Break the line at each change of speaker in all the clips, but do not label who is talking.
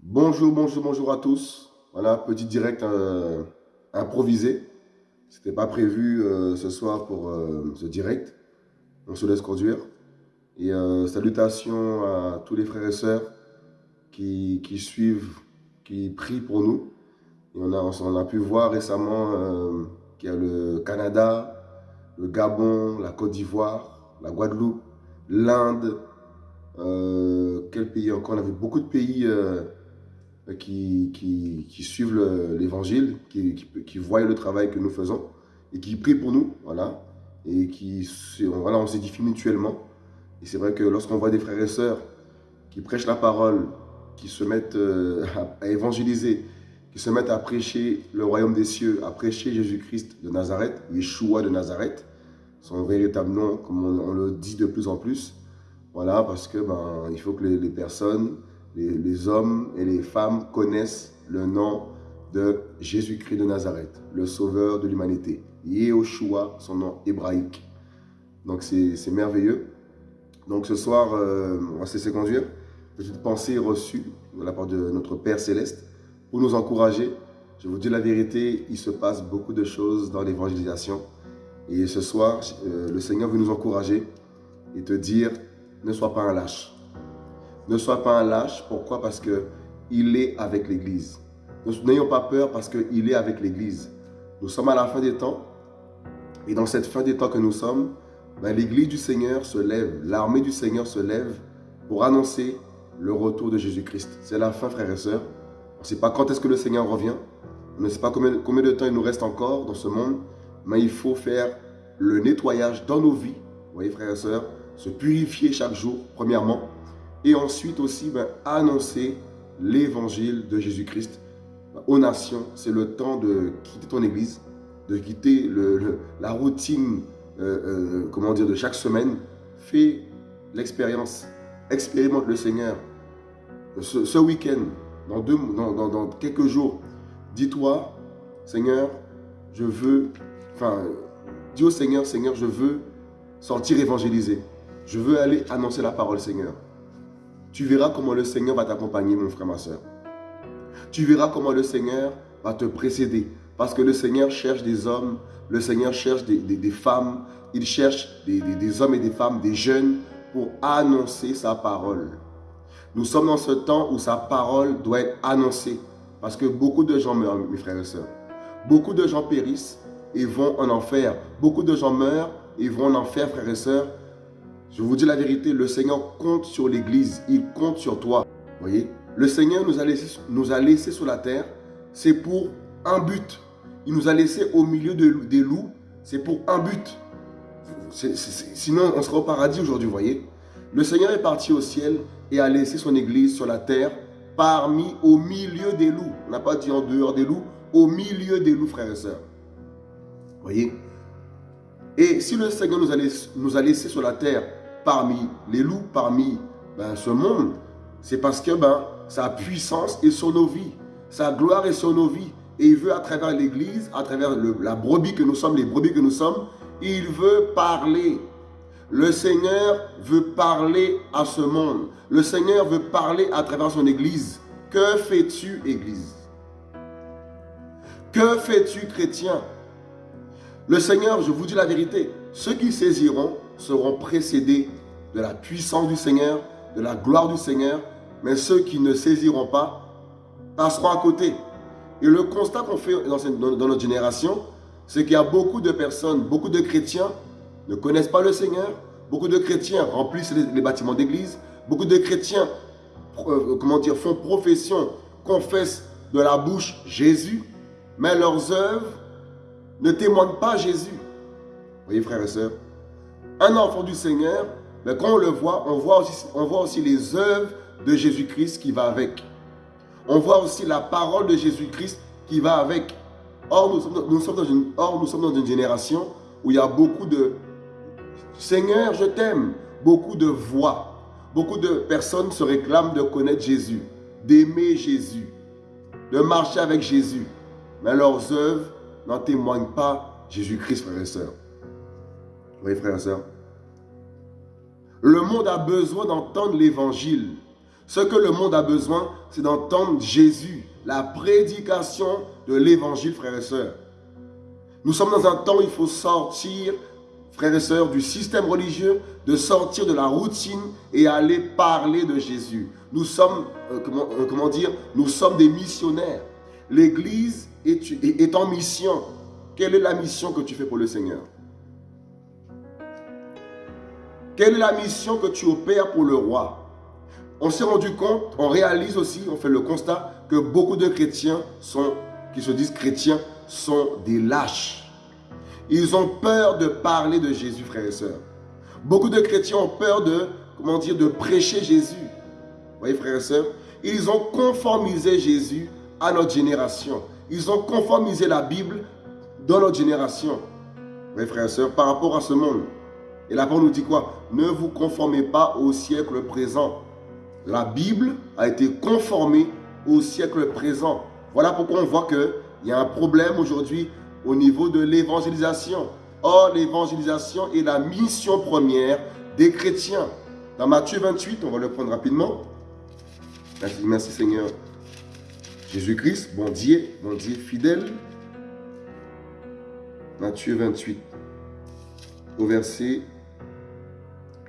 Bonjour, bonjour, bonjour à tous. Voilà, petit direct euh, improvisé. C'était pas prévu euh, ce soir pour euh, ce direct. On se laisse conduire. Et salutations à tous les frères et sœurs qui, suivent, qui prient pour nous. On a, on a pu voir récemment qu'il y a le Canada, le Gabon, la Côte d'Ivoire, la Guadeloupe, l'Inde. quel pays encore? On avait beaucoup de pays qui, qui, suivent l'évangile, qui, voient le travail que nous faisons et qui prient pour nous, voilà, et qui, voilà, on s'édifie mutuellement. Et c'est vrai que lorsqu'on voit des frères et sœurs qui prêchent la parole, qui se mettent euh, à, évangéliser, qui se mettent à prêcher le royaume des cieux, à prêcher Jésus-Christ de Nazareth, Yeshua de Nazareth, son véritable nom, comme on, le dit de plus en plus. Voilà, parce que ben, il faut que les personnes les, hommes et les femmes connaissent le nom de Jésus-Christ de Nazareth, le sauveur de l'humanité. Yehoshua, son nom hébraïque. Donc c'est merveilleux. Donc ce soir, euh, on va se conduire. Petite pensée reçue de la part de notre Père Céleste pour nous encourager. Je vous dis la vérité, il se passe beaucoup de choses dans l'évangélisation. Et ce soir, euh, le Seigneur veut nous encourager et te dire, ne sois pas un lâche. Ne sois pas un lâche. Pourquoi? Parce qu'il est avec l'Église. N'ayons pas peur parce qu'il est avec l'Église. Nous sommes à la fin des temps. Et dans cette fin des temps que nous sommes, ben, l'Église du Seigneur se lève, l'armée du Seigneur se lève pour annoncer le retour de Jésus-Christ. C'est la fin, frères et sœurs. On ne sait pas quand est-ce que le Seigneur revient. On ne sait pas combien, combien de temps il nous reste encore dans ce monde. Mais il faut faire le nettoyage dans nos vies. Vous voyez, frères et sœurs, se purifier chaque jour, premièrement et ensuite aussi ben, annoncer l'évangile de Jésus-Christ aux nations. C'est le temps de quitter ton église, de quitter le, la routine euh, euh, comment de chaque semaine. Fais l'expérience, expérimente le Seigneur. Ce, week-end, dans, quelques jours, dis-toi, Seigneur, je veux, enfin, dis au Seigneur, Seigneur, je veux sortir évangéliser. Je veux aller annoncer la parole, Seigneur. Tu verras comment le Seigneur va t'accompagner, mon frère, ma soeur. Tu verras comment le Seigneur va te précéder. Parce que le Seigneur cherche des hommes, le Seigneur cherche des, femmes, il cherche des, hommes et des femmes, des jeunes, pour annoncer sa parole. Nous sommes dans ce temps où sa parole doit être annoncée. Parce que beaucoup de gens meurent, mes frères et sœurs. Beaucoup de gens périssent et vont en enfer. Beaucoup de gens meurent et vont en enfer, frères et sœurs, je vous dis la vérité, le Seigneur compte sur l'Église. Il compte sur toi. voyez? Le Seigneur nous a, laissé, nous a laissé sur la terre. C'est pour un but. Il nous a laissé au milieu des loups. C'est pour un but. sinon, on serait au paradis aujourd'hui, voyez? Le Seigneur est parti au ciel et a laissé son Église sur la terre parmi, au milieu des loups. On n'a pas dit en dehors des loups, au milieu des loups, frères et sœurs. voyez? Et si le Seigneur nous a, laissé, nous a laissé sur la terre parmi les loups, parmi ben, ce monde, c'est parce que ben, sa puissance est sur nos vies, sa gloire est sur nos vies. Et il veut à travers l'Église, à travers la brebis que nous sommes, les brebis que nous sommes, il veut parler. Le Seigneur veut parler à ce monde. Le Seigneur veut parler à travers son Église. Que fais-tu, Église? Que fais-tu, chrétien? Le Seigneur, je vous dis la vérité, ceux qui saisiront seront précédés de la puissance du Seigneur, de la gloire du Seigneur, mais ceux qui ne saisiront pas passeront à côté. Et le constat qu'on fait dans, notre génération, c'est qu'il y a beaucoup de personnes, beaucoup de chrétiens ne connaissent pas le Seigneur, beaucoup de chrétiens remplissent les, bâtiments d'église, beaucoup de chrétiens euh, font profession, confessent de la bouche Jésus, mais leurs œuvres ne témoignent pas Jésus. Voyez frères et sœurs, un enfant du Seigneur mais quand on le voit, on voit aussi, les œuvres de Jésus-Christ qui va avec. On voit aussi la parole de Jésus-Christ qui va avec. Or nous, sommes dans une, or, nous sommes dans une génération où il y a beaucoup de « Seigneur, je t'aime », beaucoup de voix. Beaucoup de personnes se réclament de connaître Jésus. d'aimer Jésus, de marcher avec Jésus, mais leurs œuvres n'en témoignent pas Jésus-Christ, frères et sœurs. Oui, frères et sœurs. Le monde a besoin d'entendre l'évangile. Ce que le monde a besoin, c'est d'entendre Jésus, la prédication de l'évangile, frères et sœurs. Nous sommes dans un temps où il faut sortir, frères et sœurs, du système religieux, de sortir de la routine et aller parler de Jésus. Nous sommes, euh, comment, euh, comment, dire, nous sommes des missionnaires. L'Église est, en mission. Quelle est la mission que tu fais pour le Seigneur? Quelle est la mission que tu opères pour le roi? On s'est rendu compte, on réalise aussi, on fait le constat que beaucoup de chrétiens qui se disent chrétiens sont des lâches. Ils ont peur de parler de Jésus, frères et sœurs. Beaucoup de chrétiens ont peur de, comment dire, de prêcher Jésus. Vous voyez, frères et sœurs Ils ont conformisé Jésus à notre génération. Ils ont conformisé la Bible dans notre génération. Vous voyez, frères et sœurs, par rapport à ce monde. Et la parole nous dit quoi? Ne vous conformez pas au siècle présent. La Bible a été conformée au siècle présent. Voilà pourquoi on voit qu'il y a un problème aujourd'hui au niveau de l'évangélisation. Or, l'évangélisation est la mission première des chrétiens. Dans Matthieu 28, on va le prendre rapidement. Merci, merci Seigneur. Jésus-Christ, bon Dieu, bon Dieu fidèle. Matthieu 28, au verset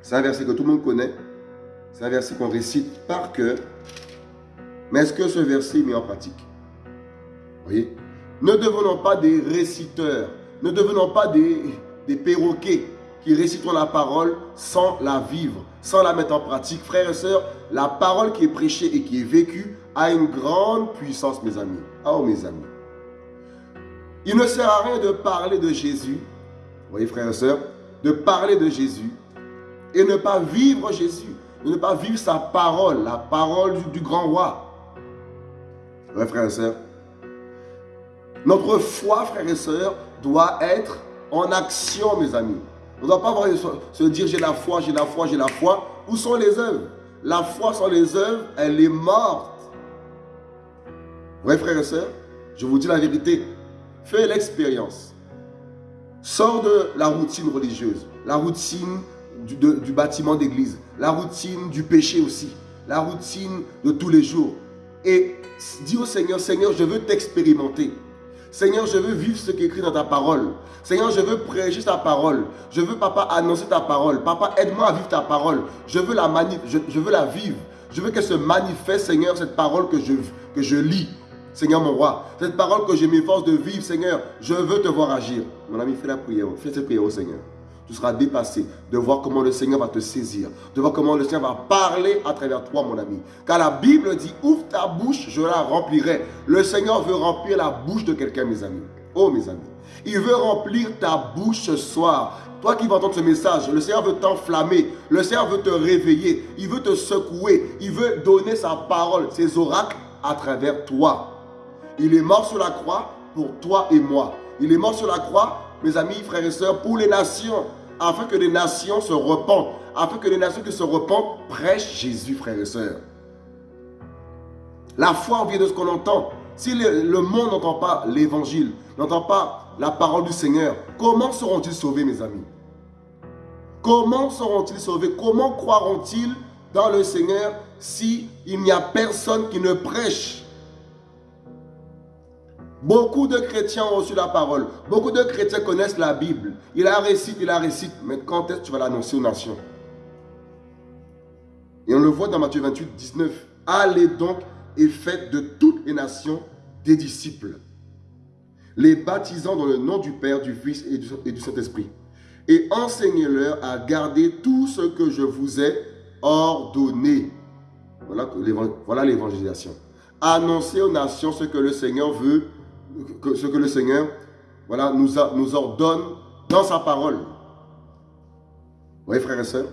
c'est un verset que tout le monde connaît. C'est un verset qu'on récite par cœur. Mais est-ce que ce verset est mis en pratique? Voyez? Ne devenons pas des réciteurs. Ne devenons pas des, perroquets qui récitons la parole sans la vivre, sans la mettre en pratique. Frères et sœurs, la parole qui est prêchée et qui est vécue a une grande puissance, mes amis. Oh, mes amis. Il ne sert à rien de parler de Jésus, vous voyez, frères et sœurs, de parler de Jésus et ne pas vivre Jésus, ne pas vivre sa parole, la parole du, grand roi. Ouais, frères et sœurs. Notre foi, frères et sœurs, doit être en action, mes amis. On ne doit pas se dire j'ai la foi, j'ai la foi, j'ai la foi. Où sont les œuvres? La foi sans les œuvres, elle est morte. Ouais, frères et sœurs, je vous dis la vérité. Fais l'expérience. Sors de la routine religieuse, la routine du, bâtiment d'église, la routine du péché aussi, la routine de tous les jours. Et dis au Seigneur, Seigneur, je veux t'expérimenter. Seigneur, je veux vivre ce qui est écrit dans ta parole. Seigneur, je veux prêcher ta parole. Je veux, papa, annoncer ta parole. Papa, aide-moi à vivre ta parole. Je veux la, je, je, veux la vivre. Je veux qu'elle se manifeste, Seigneur, cette parole que je, que je lis. Seigneur mon roi, cette parole que je m'efforce de vivre, Seigneur, je veux te voir agir. Mon ami, fais la prière. Fais cette prière au Seigneur tu seras dépassé de voir comment le Seigneur va te saisir, de voir comment le Seigneur va parler à travers toi, mon ami. Car la Bible dit, ouvre ta bouche, je la remplirai. Le Seigneur veut remplir la bouche de quelqu'un, mes amis. Oh, mes amis. Il veut remplir ta bouche ce soir. Toi qui vas entendre ce message, le Seigneur veut t'enflammer. Le Seigneur veut te réveiller. Il veut te secouer. Il veut donner sa parole, ses oracles à travers toi. Il est mort sur la croix pour toi et moi. Il est mort sur la croix, mes amis, frères et sœurs, pour les nations afin que les nations se repentent, afin que les nations qui se repentent prêchent Jésus, frères et sœurs. La foi vient de ce qu'on entend. Si le, monde n'entend pas l'évangile, n'entend pas la parole du Seigneur, comment seront-ils sauvés, mes amis? Comment seront-ils sauvés? Comment croiront-ils dans le Seigneur s'il n'y a personne qui ne prêche? Beaucoup de chrétiens ont reçu la parole. Beaucoup de chrétiens connaissent la Bible. Il la récite, il la récite. Mais quand est-ce que tu vas l'annoncer aux nations? Et on le voit dans Matthieu 28, 19. Allez donc et faites de toutes les nations des disciples, les baptisant dans le nom du Père, du Fils et du Saint-Esprit. Et enseignez-leur à garder tout ce que je vous ai ordonné. Voilà l'évangélisation. Annoncez aux nations ce que le Seigneur veut ce que le Seigneur voilà, nous, ordonne dans sa parole. Vous voyez, frères et sœurs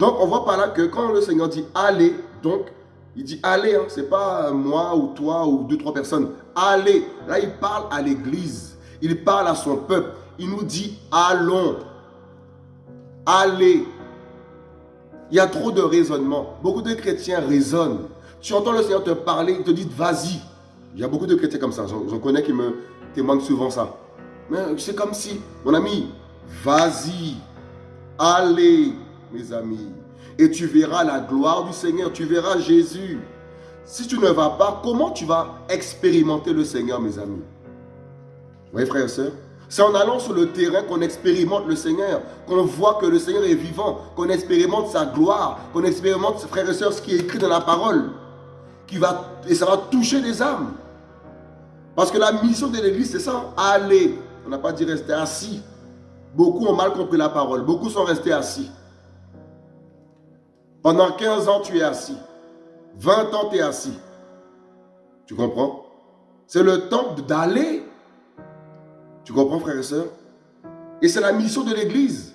Donc, on voit par là que quand le Seigneur dit allez, donc, il dit allez, hein, c'est pas moi ou toi ou deux, trois personnes. Allez. Là, il parle à l'église. Il parle à son peuple. Il nous dit allons. Allez. Il y a trop de raisonnement. Beaucoup de chrétiens raisonnent. Tu entends le Seigneur te parler, il te dit vas-y. Il y a beaucoup de chrétiens comme ça. J'en connais qui me témoignent souvent ça. Mais c'est comme si, mon ami, vas-y, allez, mes amis. Et tu verras la gloire du Seigneur, tu verras Jésus. Si tu ne vas pas, comment tu vas expérimenter le Seigneur, mes amis? Vous voyez, frères et sœurs c'est en allant sur le terrain qu'on expérimente le Seigneur, qu'on voit que le Seigneur est vivant, qu'on expérimente sa gloire, qu'on expérimente, frères et sœurs, ce qui est écrit dans la parole. Qui va, et ça va toucher les âmes. Parce que la mission de l'Église, c'est ça, aller. On n'a pas dit rester assis. Beaucoup ont mal compris la parole. Beaucoup sont restés assis. Pendant 15 ans, tu es assis. 20 ans, tu es assis. Tu comprends? C'est le temps d'aller. Tu comprends, frères et sœurs Et c'est la mission de l'Église.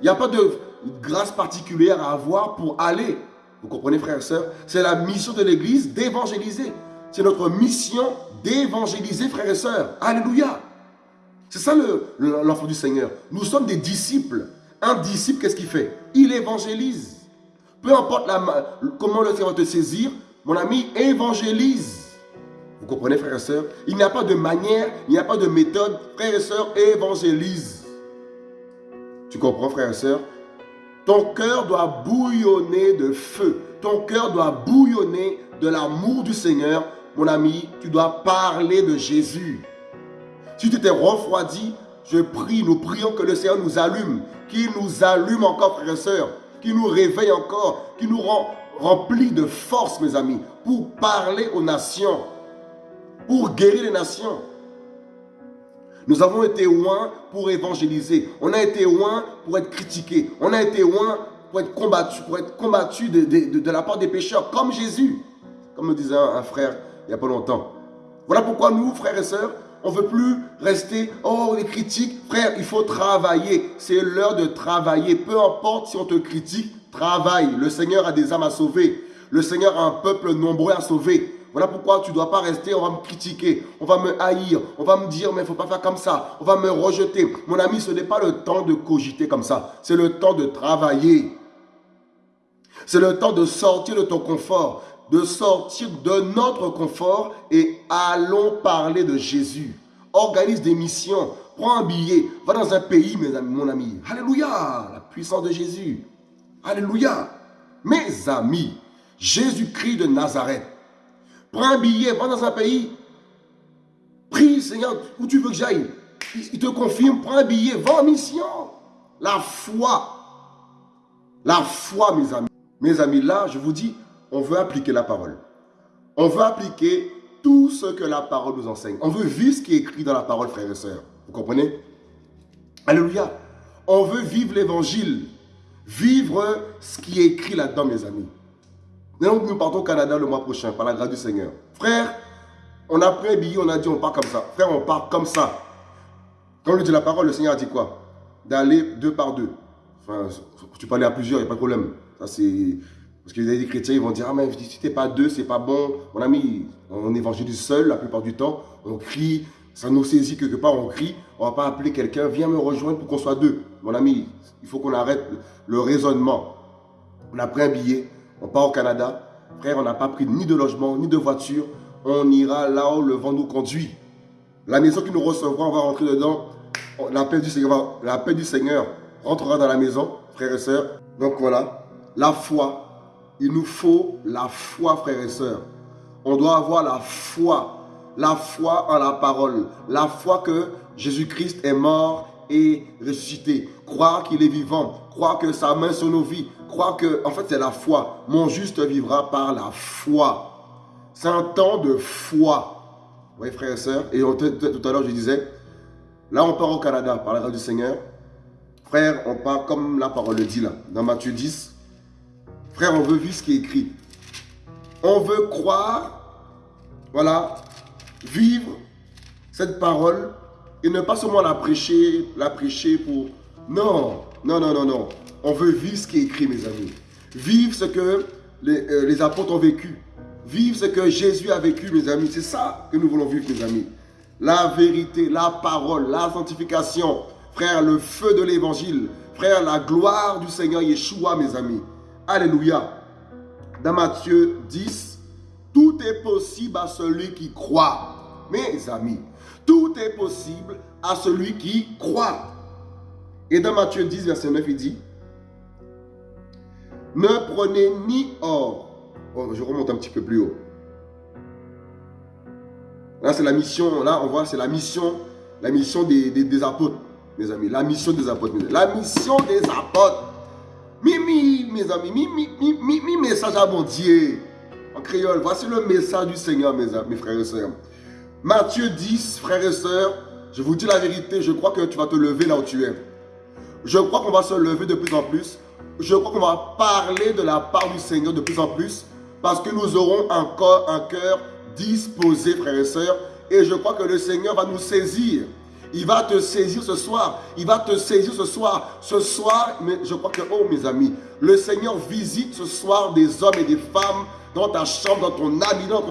Il n'y a pas de grâce particulière à avoir pour aller. Vous comprenez, frères et sœurs? C'est la mission de l'Église d'évangéliser. C'est notre mission d'évangéliser, frères et sœurs. Alléluia. C'est ça l'enfant du Seigneur. Nous sommes des disciples. Un disciple, qu'est-ce qu'il fait? Il évangélise. Peu importe la, comment le Seigneur te saisir, mon ami, évangélise. Vous comprenez, frères et sœurs? Il n'y a pas de manière, il n'y a pas de méthode. Frères et sœurs, évangélise. Tu comprends, frères et sœurs? Ton cœur doit bouillonner de feu. Ton cœur doit bouillonner de l'amour du Seigneur. Mon ami, tu dois parler de Jésus. Si tu t'es refroidi, je prie, nous prions que le Seigneur nous allume, qu'il nous allume encore, frères et sœurs, qu'il nous réveille encore, qu'il nous rend remplis de force, mes amis, pour parler aux nations pour guérir les nations. Nous avons été loin pour évangéliser. On a été loin pour être critiqué. On a été loin pour être combattu, pour être combattu de, la part des pécheurs, comme Jésus. Comme me disait un, frère il n'y a pas longtemps. Voilà pourquoi nous, frères et sœurs, on ne veut plus rester, oh, les critiques. Frère, il faut travailler. C'est l'heure de travailler. Peu importe si on te critique, travaille. Le Seigneur a des âmes à sauver. Le Seigneur a un peuple nombreux à sauver. Voilà pourquoi tu ne dois pas rester, on va me critiquer, on va me haïr, on va me dire, mais il ne faut pas faire comme ça, on va me rejeter. Mon ami, ce n'est pas le temps de cogiter comme ça, c'est le temps de travailler. C'est le temps de sortir de ton confort, de sortir de notre confort et allons parler de Jésus. Organise des missions, prends un billet, va dans un pays, mes amis, mon ami. Alléluia, la puissance de Jésus. Alléluia. Mes amis, Jésus-Christ de Nazareth, Prends un billet, va dans un pays. Prie, Seigneur, où tu veux que j'aille. Il te confirme, prends un billet, va en mission. La foi. La foi, mes amis. Mes amis, là, je vous dis, on veut appliquer la parole. On veut appliquer tout ce que la parole nous enseigne. On veut vivre ce qui est écrit dans la parole, frères et sœurs. Vous comprenez? Alléluia. On veut vivre l'évangile. Vivre ce qui est écrit là-dedans, mes amis. Nous, nous partons au Canada le mois prochain, par la grâce du Seigneur. Frère, on a pris un billet, on a dit on part comme ça. Frère, on part comme ça. Quand on lui dit la parole, le Seigneur a dit quoi? D'aller deux par deux. Enfin, tu peux aller à plusieurs, il n'y a pas de problème. Ça, c'est... Parce a des chrétiens, ils vont dire, ah mais si t'es pas deux, c'est pas bon. Mon ami, on évangélise seul la plupart du temps. On crie, ça nous saisit quelque part, on crie. On ne va pas appeler quelqu'un, viens me rejoindre pour qu'on soit deux. Mon ami, il faut qu'on arrête le raisonnement. On a pris un billet, on part au Canada. Frère, on n'a pas pris ni de logement, ni de voiture. On ira là où le vent nous conduit. La maison qui nous recevra, on va rentrer dedans. La paix du Seigneur, la paix du Seigneur rentrera dans la maison, frères et sœurs. Donc voilà, la foi. Il nous faut la foi, frères et sœurs. On doit avoir la foi. La foi en la parole. La foi que Jésus-Christ est mort et ressuscité. Croire qu'il est vivant. Croire que sa main sur nos vies crois que, en fait, c'est la foi. Mon juste vivra par la foi. C'est un temps de foi. Oui, frères et sœurs. Et tout à l'heure, je disais, là, on part au Canada par la grâce du Seigneur. Frère, on part comme la parole le dit là, dans Matthieu 10. Frère, on veut vivre ce qui est écrit. On veut croire, voilà, vivre cette parole et ne pas seulement la prêcher, la prêcher pour... Non, non, non, non, non. On veut vivre ce qui est écrit, mes amis. Vivre ce que euh, les, apôtres ont vécu. Vivre ce que Jésus a vécu, mes amis. C'est ça que nous voulons vivre, mes amis. La vérité, la parole, la sanctification. Frère, le feu de l'évangile. Frère, la gloire du Seigneur Yeshua, mes amis. Alléluia. Dans Matthieu 10, Tout est possible à celui qui croit. Mes amis, tout est possible à celui qui croit. Et dans Matthieu 10, verset 9, il dit, ne prenez ni or. Oh, je remonte un petit peu plus haut. Là, c'est la mission, là, on voit, c'est la mission, la mission des, des, apôtres, mes amis. La mission des apôtres. La mission des apôtres. Mimi, mes amis, mi, mi, mi, message à Dieu. En créole, voici le message du Seigneur, mes, mes frères et sœurs. Matthieu 10, frères et sœurs, je vous dis la vérité, je crois que tu vas te lever là où tu es. Je crois qu'on va se lever de plus en plus. Je crois qu'on va parler de la part du Seigneur de plus en plus. Parce que nous aurons encore un cœur disposé, frères et sœurs. Et je crois que le Seigneur va nous saisir. Il va te saisir ce soir. Il va te saisir ce soir. Ce soir, je crois que, oh mes amis, le Seigneur visite ce soir des hommes et des femmes dans ta chambre, dans ton habillement.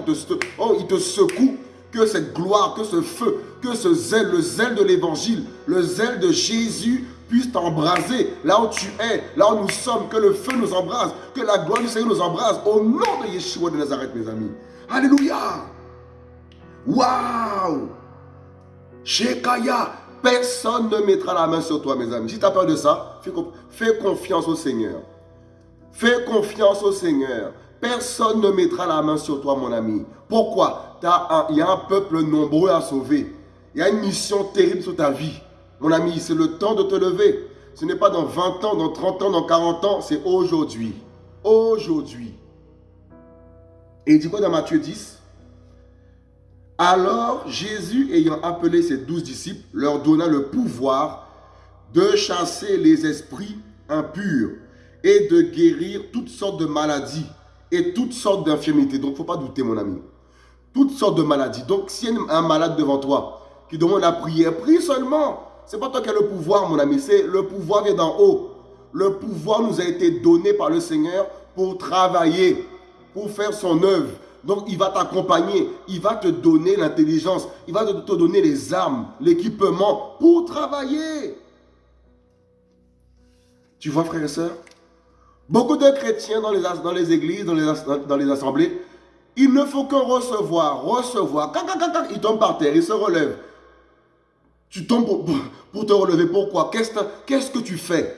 Oh, il te secoue. Que cette gloire, que ce feu, que ce zèle, le zèle de l'évangile, le zèle de Jésus puisse t'embraser là où tu es, là où nous sommes, que le feu nous embrase, que la gloire du Seigneur nous embrase, au nom de Yeshua de Nazareth, mes amis. Alléluia. Waouh. Shekaya, personne ne mettra la main sur toi, mes amis. Si tu as peur de ça, fais confiance au Seigneur. Fais confiance au Seigneur. Personne ne mettra la main sur toi, mon ami. Pourquoi? Il y a un peuple nombreux à sauver. Il y a une mission terrible sur ta vie. Mon ami, c'est le temps de te lever. Ce n'est pas dans 20 ans, dans 30 ans, dans 40 ans, c'est aujourd'hui. Aujourd'hui. Et il dit quoi dans Matthieu 10 Alors Jésus, ayant appelé ses douze disciples, leur donna le pouvoir de chasser les esprits impurs et de guérir toutes sortes de maladies et toutes sortes d'infirmités. Donc, il ne faut pas douter, mon ami. Toutes sortes de maladies. Donc, s'il y a un malade devant toi qui demande la prière, prie seulement. Ce n'est pas toi qui as le pouvoir, mon ami. C'est le pouvoir vient d'en haut. Le pouvoir nous a été donné par le Seigneur pour travailler, pour faire son œuvre. Donc, il va t'accompagner. Il va te donner l'intelligence. Il va te donner les armes, l'équipement pour travailler. Tu vois, frères et sœurs Beaucoup de chrétiens dans les, églises, dans les, dans les assemblées, il ne faut que recevoir, recevoir. Ils tombent par terre, ils se relèvent. Tu tombes pour, te relever. Pourquoi? Qu'est-ce que tu fais?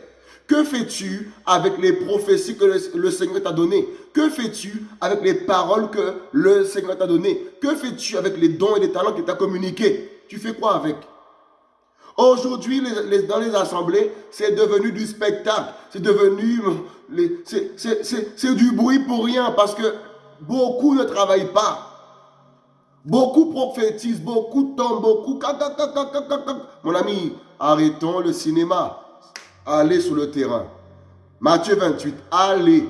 Que fais-tu avec les prophéties que le, Seigneur t'a données? Que fais-tu avec les paroles que le Seigneur t'a données? Que fais-tu avec les dons et les talents qu'il t'a communiqués? Tu fais quoi avec? Aujourd'hui, dans les assemblées, c'est devenu du spectacle. C'est devenu... C'est du bruit pour rien parce que beaucoup ne travaillent pas. Beaucoup prophétisent, beaucoup tombent, beaucoup... Mon ami, arrêtons le cinéma. Allez sur le terrain. Matthieu 28, allez,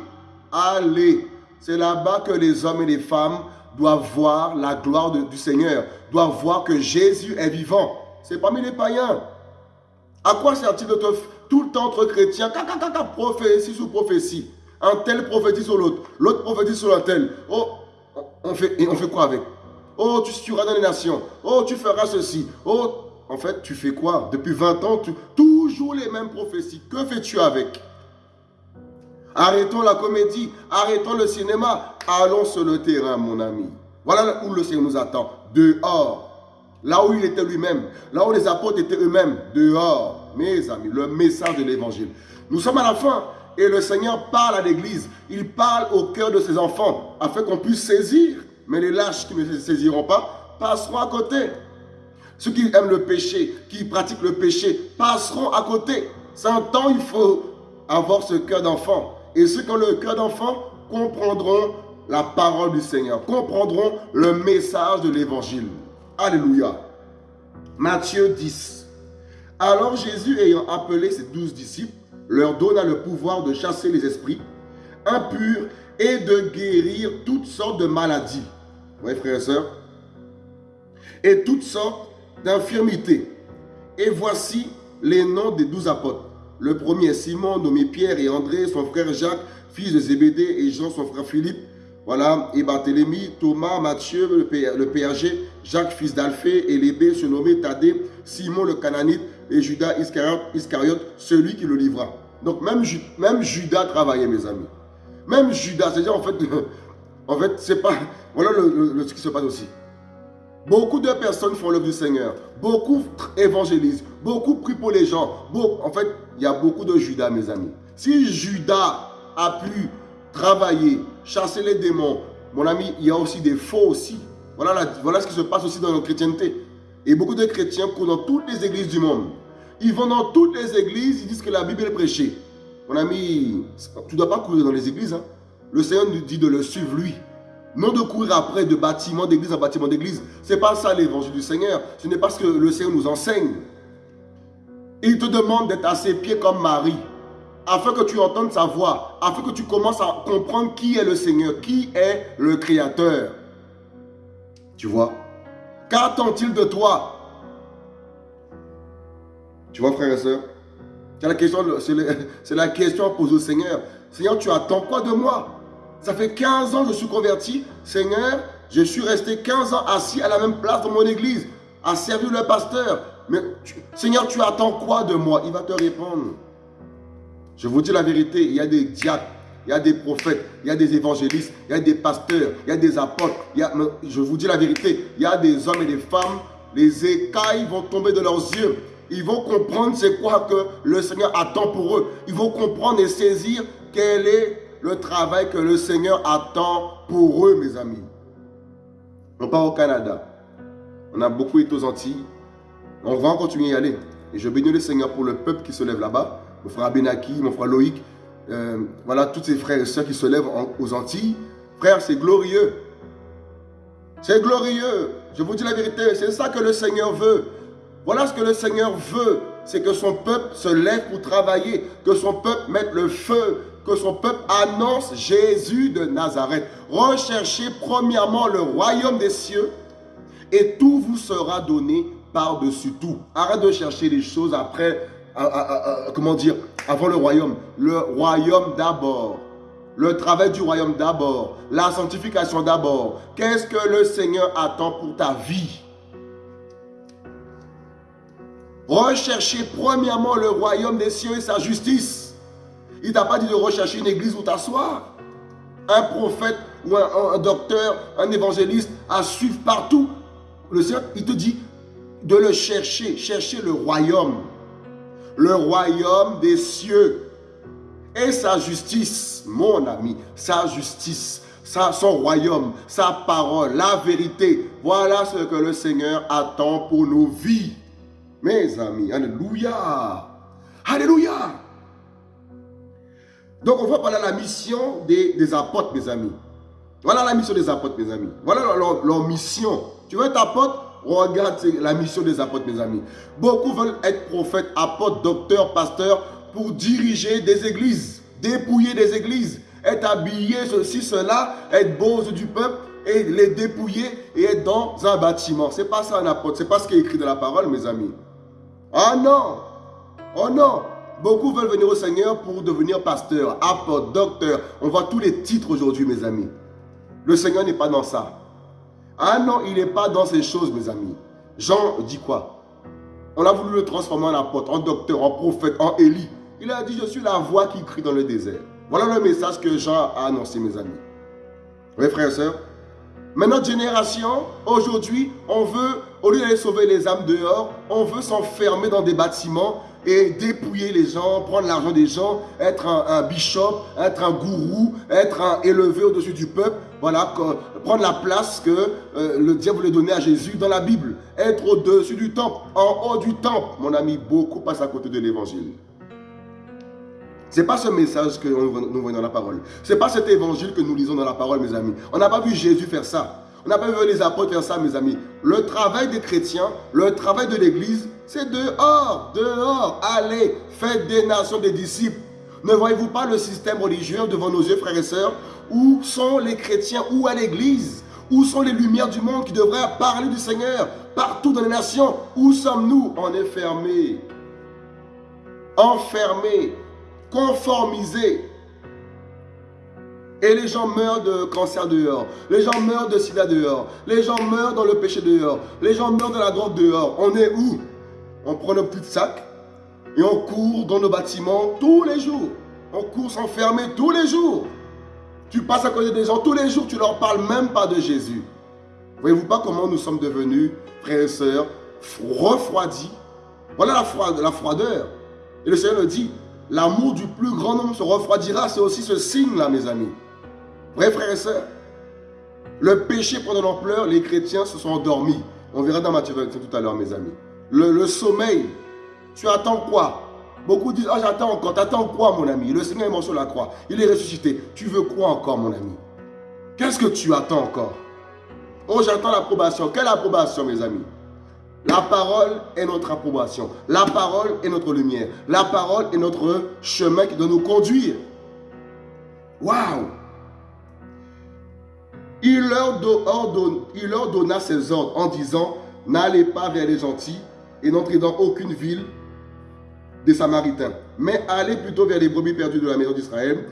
allez. C'est là-bas que les hommes et les femmes doivent voir la gloire du Seigneur, doivent voir que Jésus est vivant. C'est parmi les païens. À quoi sert-il de te tout le temps entre chrétiens, prophétie sous prophétie. Un tel prophétise sur l'autre, l'autre prophétise sur un tel. Oh, on fait, on fait quoi avec? Oh, tu seras dans les nations. Oh, tu feras ceci. Oh, en fait, tu fais quoi? Depuis 20 ans, toujours les mêmes prophéties. Que fais-tu avec? Arrêtons la comédie, arrêtons le cinéma, allons sur le terrain, mon ami. Voilà où le Seigneur nous attend, dehors. Là où il était lui-même, là où les apôtres étaient eux-mêmes, dehors. Mes amis, le message de l'évangile. Nous sommes à la fin et le Seigneur parle à l'église. Il parle au cœur de ses enfants afin qu'on puisse saisir. Mais les lâches qui ne saisiront pas passeront à côté. Ceux qui aiment le péché, qui pratiquent le péché, passeront à côté. Un temps, il faut avoir ce cœur d'enfant. Et ceux qui ont le cœur d'enfant comprendront la parole du Seigneur, comprendront le message de l'évangile. Alléluia. Matthieu 10. Alors Jésus, ayant appelé ses douze disciples, leur donna le pouvoir de chasser les esprits impurs et de guérir toutes sortes de maladies. Voyez, frères et sœurs Et toutes sortes d'infirmités. Et voici les noms des douze apôtres. Le premier, Simon, nommé Pierre et André, son frère Jacques, fils de Zébédée, et Jean, son frère Philippe, voilà, et Barthélemy, Thomas, Matthieu, le, péager, Jacques, fils d'Alphée, et Lébé, surnommé Thaddée, Simon le Cananite, et Judas Iscariote, celui qui le livra. Donc même, même Judas travaillait, mes amis. Même Judas, c'est-à-dire en fait, En fait, c'est pas... Voilà le, ce qui se passe aussi. Beaucoup de personnes font l'œuvre du Seigneur. Beaucoup évangélisent. Beaucoup prient pour les gens. en fait, il y a beaucoup de Judas, mes amis. Si Judas a pu travailler, chasser les démons, mon ami, il y a aussi des faux aussi. Voilà, voilà ce qui se passe aussi dans notre chrétienté. Et beaucoup de chrétiens courent dans toutes les églises du monde. Ils vont dans toutes les églises, ils disent que la Bible est prêchée. Mon ami, tu ne dois pas courir dans les églises. Hein. Le Seigneur nous dit de le suivre lui. Non de courir après de bâtiment d'église en bâtiment d'église. Ce n'est pas ça l'évangile du Seigneur. Ce n'est pas ce que le Seigneur nous enseigne. Il te demande d'être à ses pieds comme Marie. Afin que tu entendes sa voix. Afin que tu commences à comprendre qui est le Seigneur. Qui est le Créateur. Tu vois? Qu'attend-il de toi? Tu vois frère et soeur c'est la question, c'est la question à poser au Seigneur. Seigneur, tu attends quoi de moi? Ça fait 15 ans que je suis converti. Seigneur, je suis resté 15 ans assis à la même place dans mon église, à servir le pasteur. Mais Seigneur, tu attends quoi de moi? Il va te répondre. Je vous dis la vérité, il y a des diacres, il y a des prophètes, il y a des évangélistes, il y a des pasteurs, il y a des apôtres. je vous dis la vérité, il y a des hommes et des femmes, les écailles vont tomber de leurs yeux. Ils vont comprendre c'est quoi que le Seigneur attend pour eux. Ils vont comprendre et saisir quel est le travail que le Seigneur attend pour eux, mes amis. On part au Canada. On a beaucoup été aux Antilles. On va continuer à y aller. Et je bénis le Seigneur pour le peuple qui se lève là-bas. Mon frère Abenaki, mon frère Loïc. Euh, voilà, tous ces frères et sœurs qui se lèvent aux Antilles. Frère, c'est glorieux. C'est glorieux. Je vous dis la vérité. C'est ça que le Seigneur veut. Voilà ce que le Seigneur veut, c'est que son peuple se lève pour travailler, que son peuple mette le feu, que son peuple annonce Jésus de Nazareth. Recherchez premièrement le royaume des cieux et tout vous sera donné par-dessus tout. Arrête de chercher les choses après, comment dire, avant le royaume. Le royaume d'abord. Le travail du royaume d'abord. La sanctification d'abord. Qu'est-ce que le Seigneur attend pour ta vie? Recherchez premièrement le royaume des cieux et sa justice. Il t'a pas dit de rechercher une église où t'asseoir. Un prophète ou un, docteur, un évangéliste à suivre partout. Le Seigneur, il te dit de le chercher. Chercher le royaume. Le royaume des cieux. Et sa justice, mon ami, sa justice, son royaume, sa parole, la vérité. Voilà ce que le Seigneur attend pour nos vies. Mes amis, Alléluia. Alléluia. Donc, on va parler de la mission des, apôtres, mes amis. Voilà la mission des apôtres, mes amis. Voilà leur, mission. Tu veux être apôtre? Regarde la mission des apôtres, mes amis. Beaucoup veulent être prophètes, apôtres, docteurs, pasteurs pour diriger des églises, dépouiller des églises, être habillé, ceci, cela, être beau du peuple et les dépouiller et être dans un bâtiment. Ce n'est pas ça un apôtre, ce n'est pas ce qui est écrit dans la parole, mes amis. Oh non Oh non Beaucoup veulent venir au Seigneur pour devenir pasteur, apôtre, docteur. On voit tous les titres aujourd'hui, mes amis. Le Seigneur n'est pas dans ça. Ah non, il n'est pas dans ces choses, mes amis. Jean dit quoi? On a voulu le transformer en apôtre, en docteur, en prophète, en Élie. Il a dit, je suis la voix qui crie dans le désert. Voilà le message que Jean a annoncé, mes amis. Oui, frères et sœurs mais notre génération, aujourd'hui, on veut, au lieu d'aller sauver les âmes dehors, on veut s'enfermer dans des bâtiments et dépouiller les gens, prendre l'argent des gens, être un, bishop, être un gourou, être un élevé au-dessus du peuple. Voilà, prendre la place que euh, le diable voulait donner à Jésus dans la Bible. Être au-dessus du temple, en haut du temple. Mon ami, beaucoup passent à côté de l'évangile. Ce n'est pas ce message que nous voyons dans la parole. Ce n'est pas cet évangile que nous lisons dans la parole, mes amis. On n'a pas vu Jésus faire ça. On n'a pas vu les apôtres faire ça, mes amis. Le travail des chrétiens, le travail de l'Église, c'est dehors, dehors. Allez, faites des nations des disciples. Ne voyez-vous pas le système religieux devant nos yeux, frères et sœurs? Où sont les chrétiens? Où est l'Église? Où sont les lumières du monde qui devraient parler du Seigneur Partout dans les nations, où sommes-nous? On est fermés. Enfermés conformisés. Et les gens meurent de cancer dehors. Les gens meurent de sida dehors. Les gens meurent dans le péché dehors. Les gens meurent de la drogue dehors. On est où? On prend nos petits sacs et on court dans nos bâtiments tous les jours. On court s'enfermer tous les jours. Tu passes à côté des gens tous les jours, tu leur parles même pas de Jésus. Voyez-vous pas comment nous sommes devenus, frères et sœurs, refroidis? Voilà la, froideur. Et le Seigneur le dit, l'amour du plus grand nombre se refroidira. C'est aussi ce signe-là, mes amis. Vrai, frères et sœurs, le péché prend de l'ampleur, les chrétiens se sont endormis. On verra dans Matthieu tout à l'heure, mes amis. Le, sommeil, tu attends quoi? Beaucoup disent, ah j'attends encore. T'attends quoi, mon ami? Le Seigneur est mort sur la croix. Il est ressuscité. Tu veux quoi encore, mon ami? Qu'est-ce que tu attends encore? Oh, j'attends l'approbation. Quelle approbation, mes amis? La parole est notre approbation. La parole est notre lumière. La parole est notre chemin qui doit nous conduire. Waouh il leur, il leur donna ses ordres en disant, n'allez pas vers les gentils et n'entrez dans aucune ville des Samaritains, mais allez plutôt vers les brebis perdues de la maison d'Israël.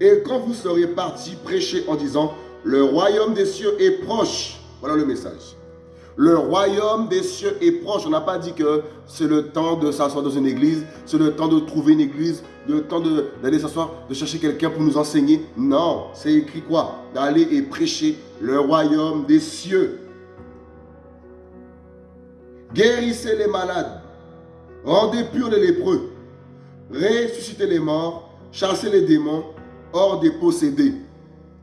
Et quand vous serez partis, prêchez en disant, le royaume des cieux est proche. Voilà le message. Le royaume des cieux est proche. On n'a pas dit que c'est le temps de s'asseoir dans une église, c'est le temps de trouver une église, le temps d'aller s'asseoir, de chercher quelqu'un pour nous enseigner. Non, c'est écrit quoi? D'aller et prêcher le royaume des cieux. Guérissez les malades, rendez purs les lépreux, ressuscitez les morts, chassez les démons hors des possédés.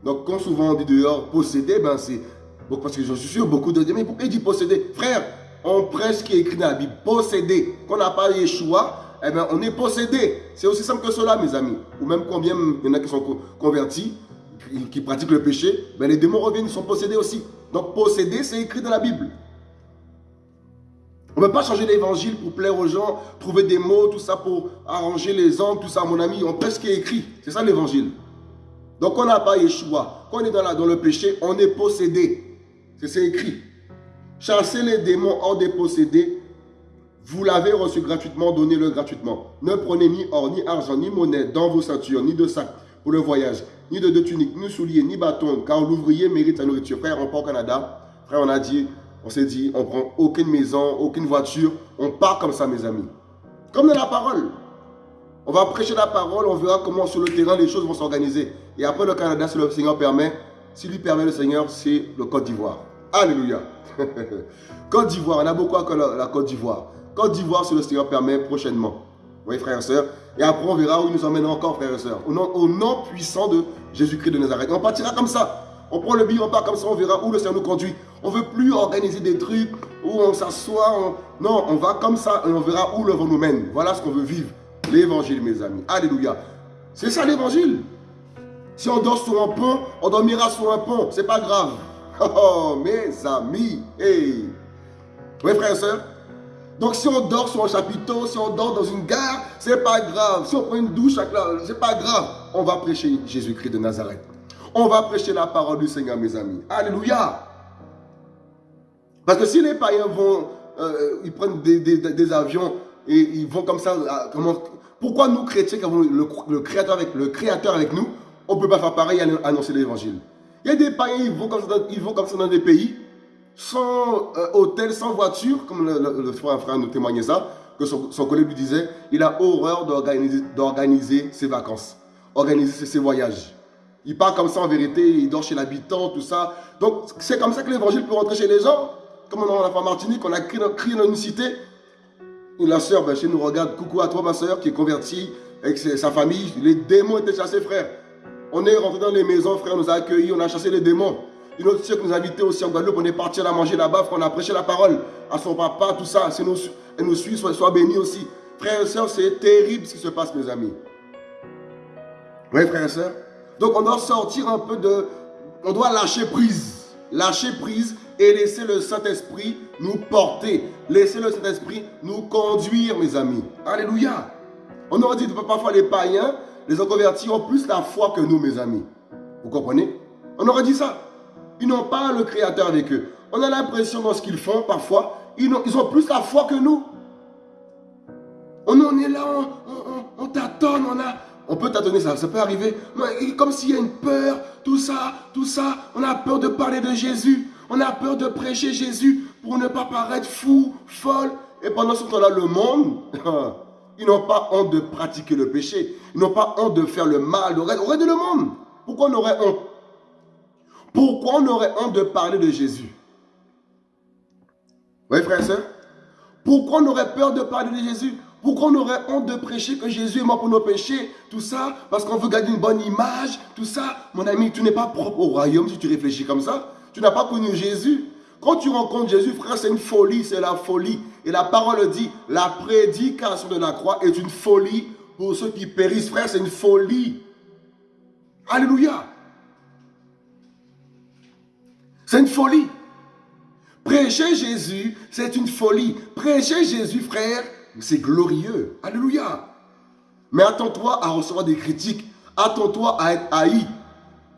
Donc, quand souvent on dit dehors possédé, ben c'est parce que je suis sûr, beaucoup de mais pourquoi il dit posséder Frère, on prêche ce qui est écrit dans la Bible. Posséder. Qu'on n'a pas Yeshua, eh bien, on est possédé. C'est aussi simple que cela, mes amis. Ou même combien il y en a qui sont convertis, qui, pratiquent le péché, ben, les démons reviennent, ils sont possédés aussi. Donc, posséder, c'est écrit dans la Bible. On ne peut pas changer l'évangile pour plaire aux gens, trouver des mots, tout ça pour arranger les hommes, tout ça, mon ami. On prêche ce qui est écrit. C'est ça l'évangile. Donc, on n'a pas Yeshua. Quand on est dans, la, le péché, on est possédé. C'est écrit. Chassez les démons hors des possédés. Vous l'avez reçu gratuitement, donnez-le gratuitement. Ne prenez ni or, ni argent, ni monnaie dans vos ceintures, ni de sac pour le voyage, ni de deux tuniques, ni souliers, ni bâtons, car l'ouvrier mérite sa nourriture. Frère, on part au Canada. Frère, on a dit, on s'est dit, on prend aucune maison, aucune voiture. On part comme ça, mes amis. Comme dans la parole. On va prêcher la parole, on verra comment sur le terrain les choses vont s'organiser. Et après le Canada, si le Seigneur permet, si lui permet le Seigneur, c'est le Côte d'Ivoire. Alléluia. Côte d'Ivoire, on a beaucoup à la, Côte d'Ivoire. Côte d'Ivoire, si le Seigneur permet, prochainement. Oui, frères et sœurs. Et après, on verra où il nous emmène encore, frères et sœurs. Au nom, au nom puissant de Jésus-Christ de Nazareth. on partira comme ça. On prend le billet, on part comme ça, on verra où le Seigneur nous conduit. On ne veut plus organiser des trucs où on s'assoit. Non, on va comme ça et on verra où le vent nous mène. Voilà ce qu'on veut vivre. L'évangile, mes amis. Alléluia. C'est ça l'évangile. Si on dort sur un pont, on dormira sur un pont. C'est pas grave. Oh, mes amis. Hey. Oui, frères et sœurs. Donc, si on dort sur un chapiteau, si on dort dans une gare, c'est pas grave. Si on prend une douche, c'est pas grave. On va prêcher Jésus-Christ de Nazareth. On va prêcher la parole du Seigneur, mes amis. Alléluia. Parce que si les païens vont, euh, ils prennent des, avions et ils vont comme ça, comment, pourquoi nous chrétiens, qui avons le, créateur avec, le créateur avec nous, on ne peut pas faire pareil et annoncer l'évangile? Il y a des païens, ils vont comme ça, ils vont comme ça dans des pays, sans euh, hôtel, sans voiture, comme le, frère, nous témoignait ça, que son, collègue lui disait, il a horreur d'organiser ses vacances, organiser ses, voyages. Il part comme ça en vérité, il dort chez l'habitant, tout ça. Donc c'est comme ça que l'évangile peut rentrer chez les gens. Comme on a la femme Martinique, on a crié dans une cité. La sœur, ben, chez nous, regarde, coucou à toi ma sœur qui est convertie avec sa famille. Les démons étaient chassés, frère. On est rentré dans les maisons, frère, on nous a accueillis, on a chassé les démons. Une autre sœur qui nous a invités aussi en Guadeloupe, on est parti à manger là-bas, on a prêché la parole à son papa, tout ça. Nous, elle nous suit, soit, soit béni aussi. Frères et sœurs, c'est terrible ce qui se passe, mes amis. Oui, frères et sœurs. Donc, on doit sortir un peu de... On doit lâcher prise. Lâcher prise et laisser le Saint-Esprit nous porter. Laisser le Saint-Esprit nous conduire, mes amis. Alléluia. On aurait dit parfois les païens, les convertis ont plus la foi que nous, mes amis. Vous comprenez? On aurait dit ça. Ils n'ont pas le Créateur avec eux. On a l'impression dans ce qu'ils font, parfois, ils ont, plus la foi que nous. On en est là, on, tâtonne, on a... On peut tâtonner ça, ça peut arriver. Comme s'il y a une peur, tout ça, tout ça. On a peur de parler de Jésus. On a peur de prêcher Jésus pour ne pas paraître fou, folle. Et pendant ce temps-là, le monde, Ils n'ont pas honte de pratiquer le péché. Ils n'ont pas honte de faire le mal au reste, du monde. Pourquoi on aurait honte? Pourquoi on aurait honte de parler de Jésus? Oui, frère et soeur Pourquoi on aurait peur de parler de Jésus? Pourquoi on aurait honte de prêcher que Jésus est mort pour nos péchés? Tout ça, parce qu'on veut garder une bonne image, tout ça. Mon ami, tu n'es pas propre au royaume si tu réfléchis comme ça. Tu n'as pas connu Jésus. Quand tu rencontres Jésus, frère, c'est une folie, c'est la folie. Et la parole dit, la prédication de la croix est une folie pour ceux qui périssent. Frère, c'est une folie. Alléluia. C'est une folie. Prêcher Jésus, c'est une folie. Prêcher Jésus, frère, c'est glorieux. Alléluia. Mais attends-toi à recevoir des critiques. Attends-toi à être haï.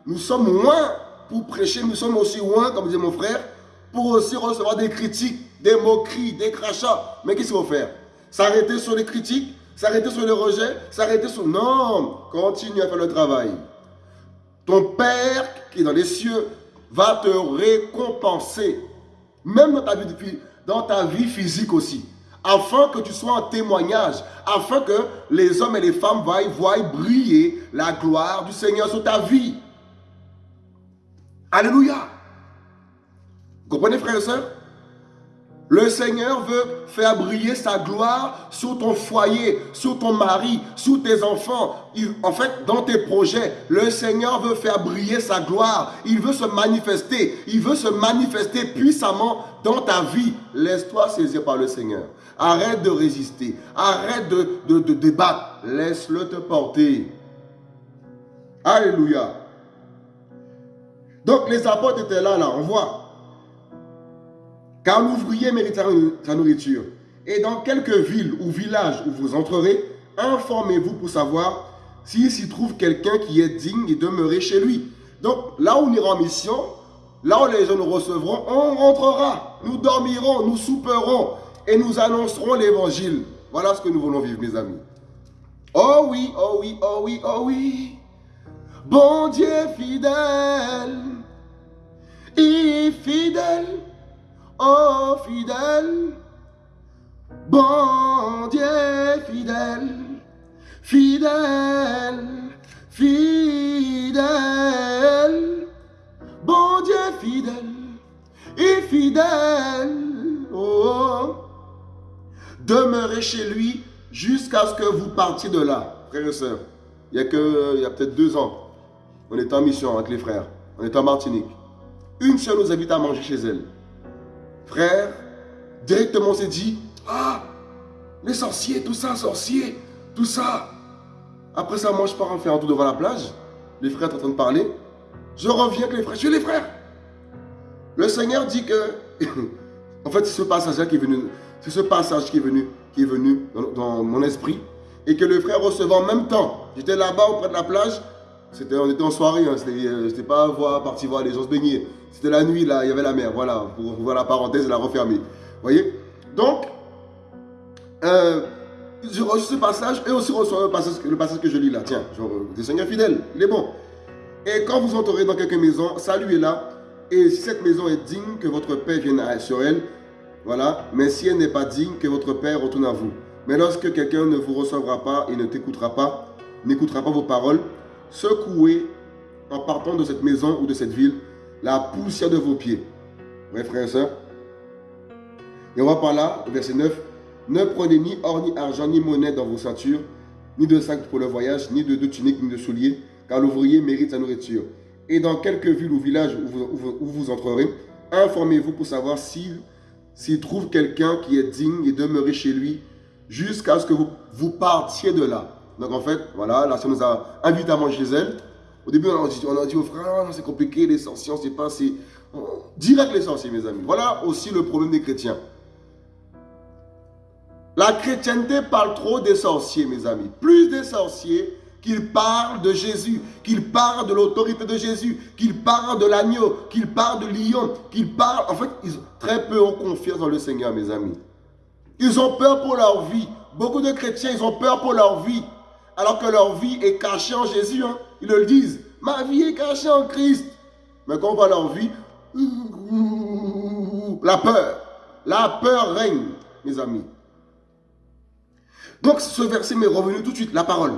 Nous sommes moins pour prêcher, nous sommes aussi loin, comme disait mon frère, pour aussi recevoir des critiques, des moqueries, des crachats. Mais qu'est-ce qu'il faut faire? S'arrêter sur les critiques S'arrêter sur les rejets S'arrêter sur... Non Continue à faire le travail. Ton Père qui est dans les cieux va te récompenser. Même dans ta vie, dans ta vie physique aussi afin que tu sois un témoignage, afin que les hommes et les femmes voient, briller la gloire du Seigneur sur ta vie. Alléluia. Vous comprenez, frères et sœurs? Le Seigneur veut faire briller sa gloire sur ton foyer, sur ton mari, sur tes enfants. en fait, dans tes projets, le Seigneur veut faire briller sa gloire. Il veut se manifester. Il veut se manifester puissamment dans ta vie. Laisse-toi saisir par le Seigneur. Arrête de résister. Arrête de, de, de débattre. Laisse-le te porter. Alléluia. Donc les apôtres étaient là, là, on voit. Car l'ouvrier mérite sa nourriture. Et dans quelques villes ou villages où vous entrerez, informez-vous pour savoir s'il s'y trouve quelqu'un qui est digne et demeurer chez lui. Donc là où on ira en mission, là où les gens nous recevront, on rentrera. Nous dormirons, nous souperons, et nous annoncerons l'évangile. Voilà ce que nous voulons vivre, mes amis. Oh oui, oh oui, oh oui, oh oui. Bon Dieu fidèle, et fidèle, oh fidèle. Bon Dieu fidèle, fidèle, fidèle. Bon Dieu fidèle, et fidèle. Oh. Demeurez chez lui jusqu'à ce que vous partiez de là. Frères et sœurs, il y a, que, il y a peut-être deux ans, on était en mission avec les frères. On était en Martinique. Une sœur nous invite à manger chez elle. Frère, directement on s'est dit, ah, les sorciers, tout ça, sorciers, tout ça. Après ça, moi je pars en faire un tour devant la plage. Les frères sont en train de parler. Je reviens avec les frères. Je suis les frères. Le Seigneur dit que, en fait, c'est ce passage-là qui est venu c'est ce passage qui est venu, qui est venu dans, mon esprit. Et que le frère recevait en même temps. J'étais là-bas auprès de la plage. On était en soirée, hein, c'était pas voir, parti voir les gens se baigner. C'était la nuit, là, il y avait la mer. Voilà, pour, voir la parenthèse la refermer. Vous voyez? Donc, euh, je reçois ce passage et aussi le passage, que je lis là. Tiens, genre, des seigneurs fidèles, il est bon. Et quand vous entrerez dans quelques maisons, saluez-la. Et si cette maison est digne que votre Père vienne sur elle, voilà. Mais si elle n'est pas digne, que votre Père retourne à vous. Mais lorsque quelqu'un ne vous recevra pas et ne t'écoutera pas, n'écoutera pas vos paroles, secouez en partant de cette maison ou de cette ville la poussière de vos pieds. Oui, frères et sœurs. Et on va par là, verset 9. Ne prenez ni or, ni argent, ni monnaie dans vos ceintures, ni de sac pour le voyage, ni de, tuniques, ni de souliers, car l'ouvrier mérite sa nourriture. Et dans quelques villes ou villages où vous, entrerez, informez-vous pour savoir s'il trouve quelqu'un qui est digne et demeurer chez lui jusqu'à ce que vous partiez de là. Donc en fait, voilà, la sœur nous a invité à manger chez elle. Au début, on a dit, on a dit aux frères, c'est compliqué, les sorciers, on ne sait pas, c'est... Direct les sorciers, mes amis. Voilà aussi le problème des chrétiens. La chrétienté parle trop des sorciers, mes amis. Plus des sorciers qu'il parle de Jésus, qu'il parle de l'autorité de Jésus, qu'il parle de l'agneau, qu'il parle de lion, qu'il parle... En fait, très peu ont confiance dans le Seigneur, mes amis. Ils ont peur pour leur vie. Beaucoup de chrétiens, ils ont peur pour leur vie. Alors que leur vie est cachée en Jésus. Hein. Ils le disent. Ma vie est cachée en Christ. Mais quand on voit leur vie, la peur. La peur règne, mes amis. Donc ce verset m'est revenu tout de suite, la parole.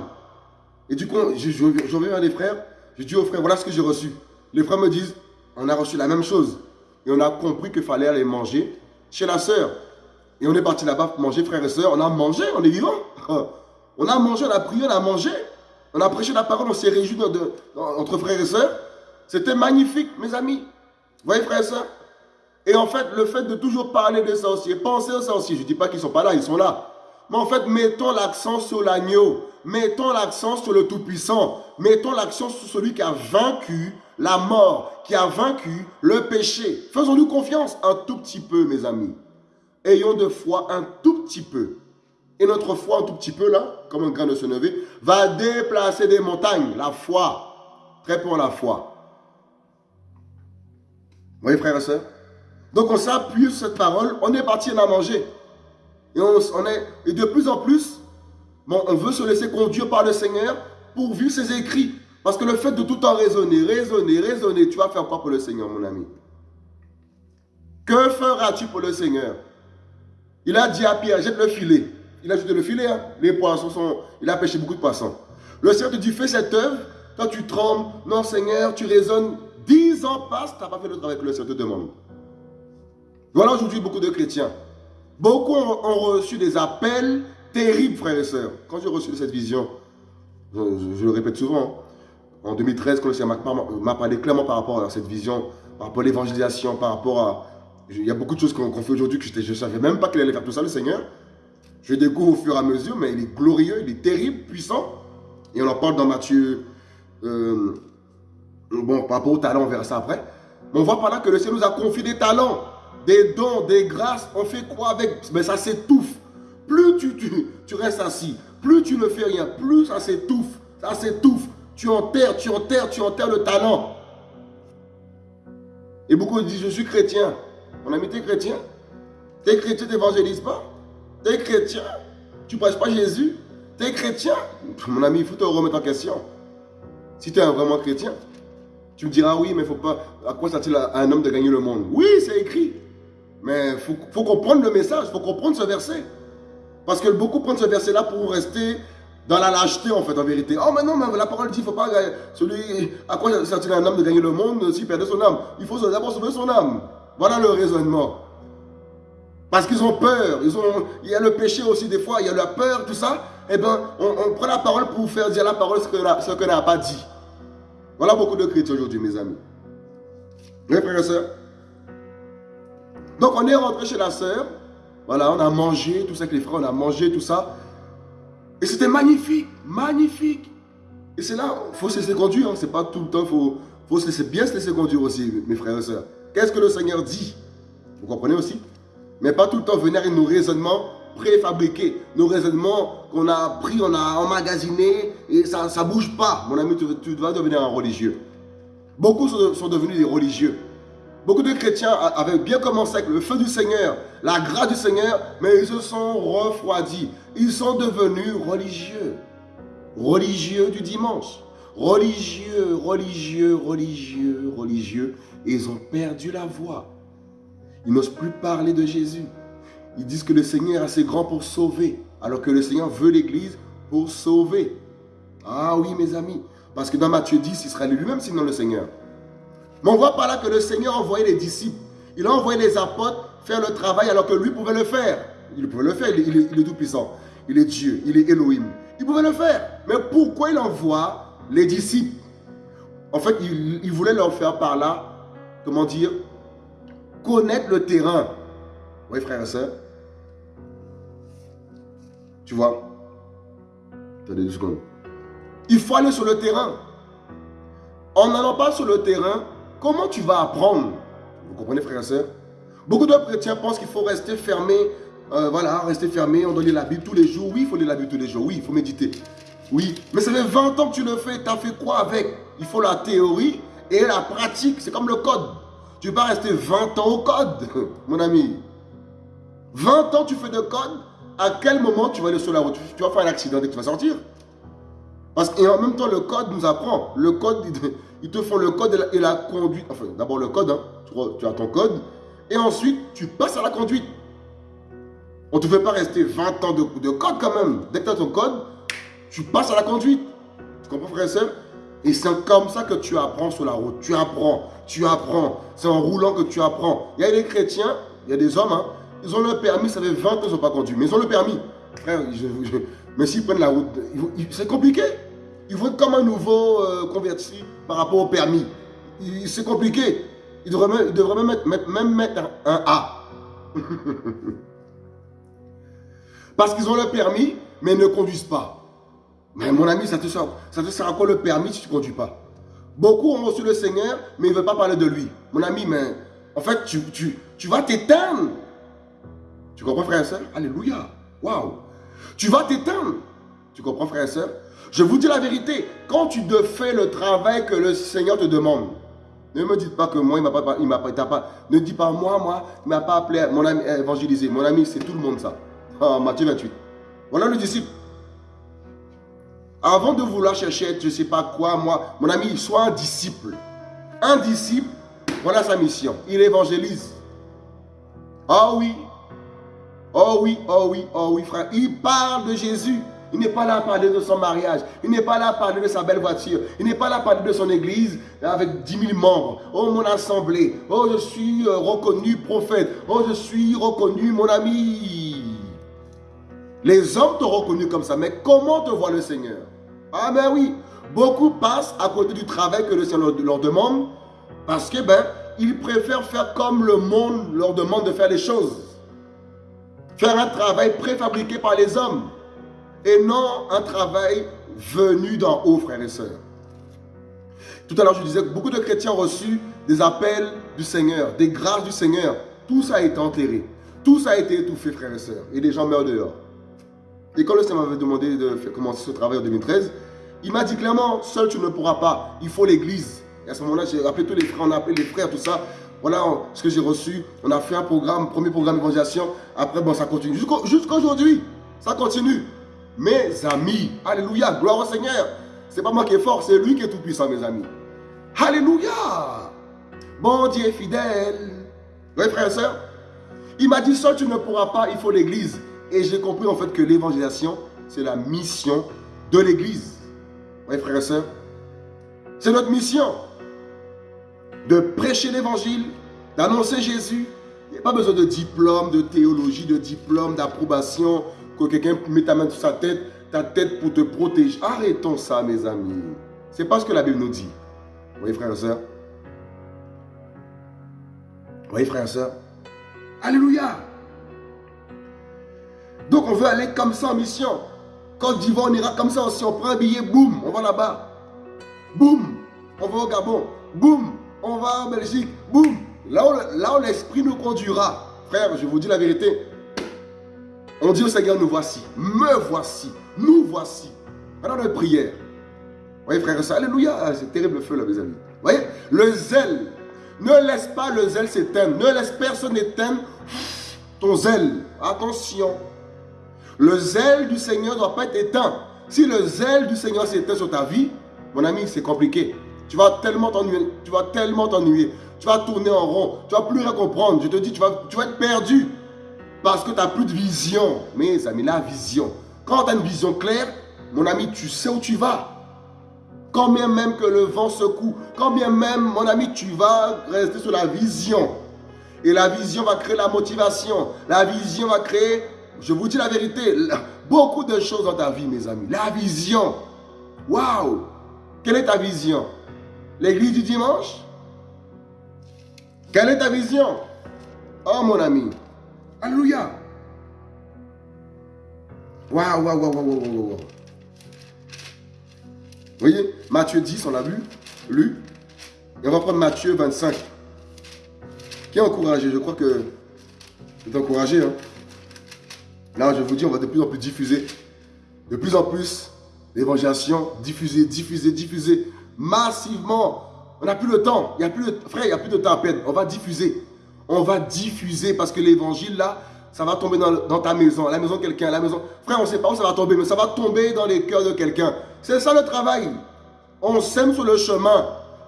Et du coup, je, je, reviens à les frères, Je dis aux frères, voilà ce que j'ai reçu. Les frères me disent, on a reçu la même chose. Et on a compris qu'il fallait aller manger chez la sœur. Et on est parti là-bas pour manger, frères et sœurs. On a mangé, on est vivant. On a mangé, on a prié, on a mangé. On a prêché la parole, on s'est réjoui entre frères et sœurs. C'était magnifique, mes amis. Vous voyez, frères et sœurs Et en fait, le fait de toujours parler des sorciers, penser aux sorciers, je ne dis pas qu'ils ne sont pas là, ils sont là. Mais en fait, mettons l'accent sur l'agneau. Mettons l'accent sur le Tout-Puissant. Mettons l'accent sur celui qui a vaincu la mort, qui a vaincu le péché. Faisons-nous confiance un tout petit peu, mes amis. Ayons de foi un tout petit peu. Et notre foi un tout petit peu, là, comme un grain de senevé, va déplacer des montagnes. La foi. Très pour la foi. Vous voyez, frères et sœurs? Donc, on s'appuie sur cette parole. On est parti, a mangé. Et, on, est, et de plus en plus, on veut se laisser conduire par le Seigneur pour vivre ses écrits. Parce que le fait de tout en raisonner, raisonner, raisonner, tu vas faire quoi pour le Seigneur, mon ami? Que feras-tu pour le Seigneur? Il a dit à Pierre, jette le filet. Il a jeté le filet, hein. les poissons sont... Il a pêché beaucoup de poissons. Le Seigneur te dit, fais cette œuvre. Toi, tu trembles. Non, Seigneur, tu raisonnes. Dix ans passent, tu n'as pas fait le travail que le Seigneur te demande. Voilà aujourd'hui beaucoup de chrétiens. Beaucoup ont, reçu des appels terribles, frères et sœurs. Quand j'ai reçu cette vision, je, le répète souvent, en 2013, quand le Seigneur m'a parlé clairement par rapport à cette vision, par rapport à l'évangélisation, par rapport à... Il y a beaucoup de choses qu'on fait aujourd'hui que je ne savais même pas qu'il allait faire tout ça, le Seigneur? Je découvre au fur et à mesure, mais il est glorieux, il est terrible, puissant. Et on en parle dans Matthieu. Euh, bon, par rapport au talent, on verra ça après. Mais on voit par là que le Seigneur nous a confié des talents des dons, des grâces, on fait quoi avec? Mais ça s'étouffe. Plus tu, tu, restes assis, plus tu ne fais rien, plus ça s'étouffe, ça s'étouffe. Tu enterres, tu enterres, tu enterres le talent. Et beaucoup disent, je suis chrétien. Mon ami, t'es chrétien? T'es chrétien, t'évangélises pas? T'es chrétien Tu prêches pas Jésus T'es chrétien Mon ami, il faut te remettre en question. Si tu es vraiment chrétien, tu me diras, oui, mais faut pas. À quoi sert-il à un homme de gagner le monde? Oui, c'est écrit. Mais il faut, comprendre le message, il faut comprendre ce verset. Parce que beaucoup prennent ce verset-là pour rester dans la lâcheté, en fait, en vérité. Oh, mais non, mais la parole dit, il ne faut pas celui, à quoi sert-il un homme de gagner le monde s'il perdait son âme? Il faut d'abord sauver son âme. Voilà le raisonnement. Parce qu'ils ont peur. Ils ont, il y a le péché aussi des fois, il y a la peur, tout ça. Eh bien, on, prend la parole pour faire dire la parole ce qu'elle n'a pas dit. Voilà beaucoup de chrétiens aujourd'hui, mes amis. Oui, frères et sœurs donc on est rentré chez la sœur. Voilà, on a mangé, tout ça avec les frères, on a mangé, tout ça. Et c'était magnifique, magnifique. Et c'est là, il faut se laisser conduire. Hein. C'est pas tout le temps, il faut, faut se laisser, bien se laisser conduire aussi, mes frères et sœurs. Qu'est-ce que le Seigneur dit? Vous comprenez aussi? Mais pas tout le temps venir avec nos raisonnements préfabriqués, nos raisonnements qu'on a pris, on a emmagasinés, et ça ne bouge pas. Mon ami, tu, dois devenir un religieux. Beaucoup sont devenus des religieux. Beaucoup de chrétiens avaient bien commencé avec le feu du Seigneur, la grâce du Seigneur, mais ils se sont refroidis. Ils sont devenus religieux. Religieux du dimanche. Religieux, religieux, religieux, religieux. Ils ont perdu la voix. Ils n'osent plus parler de Jésus. Ils disent que le Seigneur est assez grand pour sauver, alors que le Seigneur veut l'Église pour sauver. Ah oui, mes amis. Parce que dans Matthieu 10, il sera lui-même sinon le Seigneur. Mais on voit par là que le Seigneur a envoyé les disciples. Il a envoyé les apôtres faire le travail alors que lui pouvait le faire. Il pouvait le faire, il, est, tout puissant. Il est Dieu, il est Elohim. Il pouvait le faire. Mais pourquoi il envoie les disciples? En fait, il, voulait leur faire par là, comment dire, connaître le terrain. Oui, frère et soeur. Tu vois? Attendez deux secondes. Il faut aller sur le terrain. En n'allant pas sur le terrain, Comment tu vas apprendre? Vous comprenez, frères et sœurs Beaucoup de chrétiens pensent qu'il faut rester fermé. Euh, voilà, rester fermé, on doit lire la Bible tous les jours. Oui, il faut lire la Bible tous les jours. Oui, il faut méditer. Oui, mais ça fait 20 ans que tu le fais. Tu as fait quoi avec? Il faut la théorie et la pratique. C'est comme le code. Tu vas rester 20 ans au code, mon ami? 20 ans tu fais de code? À quel moment tu vas aller sur la route? Tu vas faire un accident et tu vas sortir? Parce qu'en même temps, le code nous apprend. Le code, ils te font le code et la, conduite. Enfin, d'abord le code, hein. tu, as ton code. Et ensuite, tu passes à la conduite. On ne te fait pas rester 20 ans de, code quand même. Dès que tu as ton code, tu passes à la conduite. Tu comprends, frère et soeur Et c'est comme ça que tu apprends sur la route. Tu apprends, tu apprends. C'est en roulant que tu apprends. Il y a des chrétiens, il y a des hommes, hein, ils ont le permis, ça fait 20 ans qu'ils n'ont pas conduit. Mais ils ont le permis. Mais s'ils prennent la route, c'est compliqué. Ils vont être comme un nouveau euh, converti par rapport au permis. C'est compliqué. Ils devraient, même, mettre, mettre un A. Parce qu'ils ont le permis, mais ils ne conduisent pas. Mais mon ami, ça te, sert, ça te à quoi le permis si tu ne conduis pas Beaucoup ont reçu le Seigneur, mais ils ne veulent pas parler de lui. Mon ami, mais en fait, tu, tu, tu vas t'éteindre. Tu comprends, frère et soeur Alléluia. Waouh. Tu vas t'éteindre. Tu comprends, frère et soeur Je vous dis la vérité. Quand tu fais le travail que le Seigneur te demande, ne me dites pas que moi, il m'a pas, m'a pas, ne dis pas moi, moi, il m'a pas appelé, mon ami, évangélisé. Mon ami, c'est tout le monde ça. Ah, Matthieu 28. Voilà le disciple. Avant de vouloir chercher, je ne sais pas quoi, moi, mon ami, soit un disciple. Un disciple, voilà sa mission. Il évangélise. Oh oui. Oh oui, oh oui, oh oui, frère. Il parle de Jésus. Il n'est pas là à parler de son mariage. Il n'est pas là à parler de sa belle voiture. Il n'est pas là à parler de son église avec 10 000 membres. Oh, mon assemblée. Oh, je suis euh, reconnu prophète. Oh, je suis reconnu mon ami. Les hommes t'ont reconnu comme ça. Mais comment te voit le Seigneur? Ah ben oui. Beaucoup passent à côté du travail que le Seigneur leur demande parce que ben, ils préfèrent faire comme le monde leur demande de faire les choses. Faire un travail préfabriqué par les hommes et non un travail venu d'en haut, frères et sœurs. Tout à l'heure, je disais que beaucoup de chrétiens ont reçu des appels du Seigneur, des grâces du Seigneur. Tout ça a été enterré. Tout ça a été étouffé, frères et sœurs. Et des gens meurent dehors. Et quand le Seigneur m'avait demandé de commencer ce travail en 2013, il m'a dit clairement, seul tu ne pourras pas, il faut l'église. Et à ce moment-là, j'ai appelé tous les frères, on a appelé les frères, tout ça. Voilà ce que j'ai reçu. On a fait un programme, premier programme d'évangélisation. Après, bon, ça continue. Jusqu'à aujourd'hui, ça continue. Mes amis, Alléluia, gloire au Seigneur. C'est pas moi qui est fort, c'est lui qui est tout puissant, mes amis. Alléluia. Bon Dieu fidèle. Oui, frère et soeur. Il m'a dit, seul tu ne pourras pas, il faut l'église. Et j'ai compris en fait que l'évangélisation, c'est la mission de l'église. Oui, frère et soeur. C'est notre mission de prêcher l'évangile, d'annoncer Jésus. Il n'y a pas besoin de diplôme, de théologie, de diplôme, d'approbation, que quelqu'un mette ta main sur sa tête, ta tête pour te protéger. Arrêtons ça, mes amis. C'est pas ce que la Bible nous dit. Vous voyez, frères et sœurs Vous voyez, frères et sœurs Alléluia Donc, on veut aller comme ça en mission. Quand d'Ivoire, on ira comme ça aussi. On prend un billet, boum, on va là-bas. Boum, on va au Gabon. Boum, on va en Belgique. Boum, là où, là où l'esprit nous conduira. Frère, je vous dis la vérité. On dit au Seigneur, nous voici. Me voici. Nous voici. Alors notre prière. Vous voyez, frère soeur, Alléluia. Ah, c'est terrible le feu, là, mes amis. Vous voyez, le zèle. Ne laisse pas le zèle s'éteindre. Ne laisse personne éteindre ton zèle. Attention. Le zèle du Seigneur ne doit pas être éteint. Si le zèle du Seigneur s'éteint sur ta vie, mon ami, c'est compliqué. Tu vas tellement t'ennuyer. Tu vas tellement. Tu vas tourner en rond. Tu vas plus rien comprendre. Je te dis, tu vas, tu vas être perdu. Parce que tu n'as plus de vision. Mes amis, la vision. Quand tu as une vision claire, mon ami, tu sais où tu vas. Quand bien même que le vent secoue, quand bien même, mon ami, tu vas rester sur la vision. Et la vision va créer la motivation. La vision va créer, je vous dis la vérité, beaucoup de choses dans ta vie, mes amis. La vision. Waouh Quelle est ta vision? L'église du dimanche? Quelle est ta vision? Oh mon ami, Alléluia. Waouh, waouh, waouh, waouh, waouh, waouh. Vous voyez, Matthieu 10, on l'a vu, lu. Et on va prendre Matthieu 25. Qui est encouragé? Je crois que c'est encouragé. Hein? Là, je vous dis, on va de plus en plus diffuser. De plus en plus, l'évangélisation, diffuser, diffuser, diffuser. Massivement. On n'a plus le temps. Il y a plus frère, il n'y a plus de temps à perdre. On va diffuser on va diffuser parce que l'évangile là, ça va tomber dans, ta maison, la maison de quelqu'un, la maison. Frère, on ne sait pas où ça va tomber, mais ça va tomber dans les cœurs de quelqu'un. C'est ça le travail. On sème sur le chemin.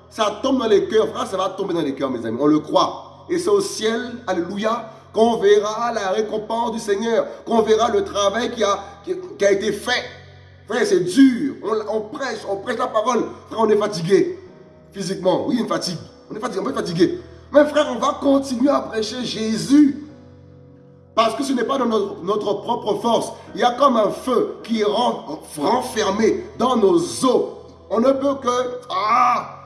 Ça tombe dans les cœurs. Frère, ça va tomber dans les cœurs, mes amis. On le croit. Et c'est au ciel, alléluia, qu'on verra la récompense du Seigneur, qu'on verra le travail qui a, qui a été fait. Frère, c'est dur. On, prêche, on prêche la parole. Frère, on est fatigué. Physiquement, oui, une fatigue. On est fatigué, on est fatigué. Mais frère, on va continuer à prêcher Jésus. Parce que ce n'est pas dans notre, propre force. Il y a comme un feu qui est renfermé dans nos os. On ne peut que... Ah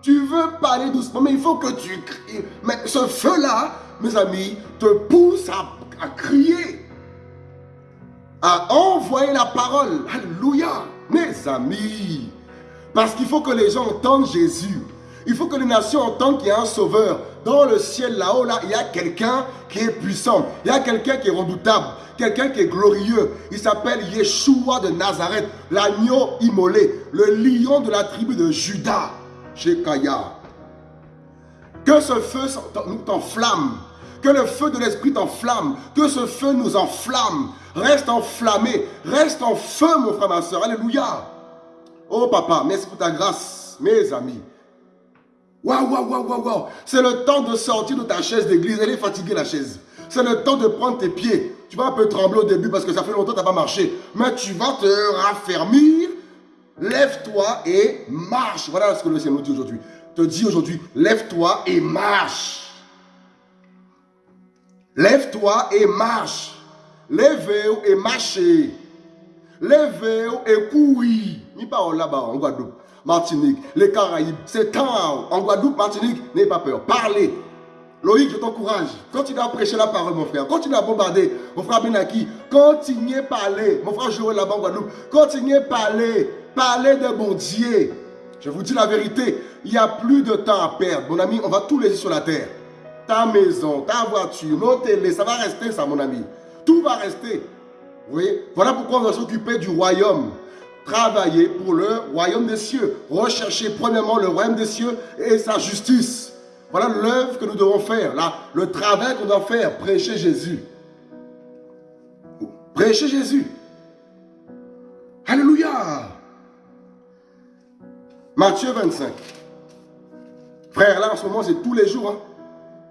Tu veux parler doucement, mais il faut que tu cries. Mais ce feu-là, mes amis, te pousse à crier à envoyer la parole. Alléluia. Mes amis. Parce qu'il faut que les gens entendent Jésus. Il faut que les nations entendent qu'il y a un sauveur. Dans le ciel là-haut, là, il y a quelqu'un qui est puissant. Il y a quelqu'un qui est redoutable. Quelqu'un qui est glorieux. Il s'appelle Yeshua de Nazareth, l'agneau immolé, le lion de la tribu de Judas, chez. Que ce feu nous t'enflamme. Que le feu de l'Esprit t'enflamme. Que ce feu nous enflamme. Reste enflammé. Reste en feu, mon frère, ma soeur. Alléluia. Oh, papa, merci pour ta grâce, mes amis. Waouh, waouh, waouh, waouh, waouh. C'est le temps de sortir de ta chaise d'église. Elle est fatiguée, la chaise. C'est le temps de prendre tes pieds. Tu vas un peu trembler au début parce que ça fait longtemps que tu n'as pas marché. Mais tu vas te raffermir. Lève-toi et marche. Voilà ce que le Seigneur nous dit aujourd'hui. Te dit aujourd'hui, lève-toi et marche. Lève-toi et marche. Levez-vous et marchez. Levez-vous et courir. Ni pas là-bas en Guadeloupe, Martinique, les Caraïbes. C'est temps en Guadeloupe, Martinique. N'ayez pas peur. Parlez. Loïc, je t'encourage. Continue à prêcher la parole, mon frère. Continue à bombarder. Mon frère Benaki, continuez à parler. Mon frère Joël là-bas en Guadeloupe, continuez à parler. Parlez de bon Dieu. Je vous dis la vérité, il n'y a plus de temps à perdre. Mon ami, on va tout laisser sur la terre. Ta maison, ta voiture, nos télés, ça va rester ça, mon ami. Tout va rester. Vous voyez Voilà pourquoi on va s'occuper du royaume. Travailler pour le royaume des cieux. Rechercher premièrement le royaume des cieux et sa justice. Voilà l'œuvre que nous devons faire. Là, le travail qu'on doit faire. Prêcher Jésus. Prêcher Jésus. Alléluia. Matthieu 25. Frère, là en ce moment, c'est tous les jours. Hein.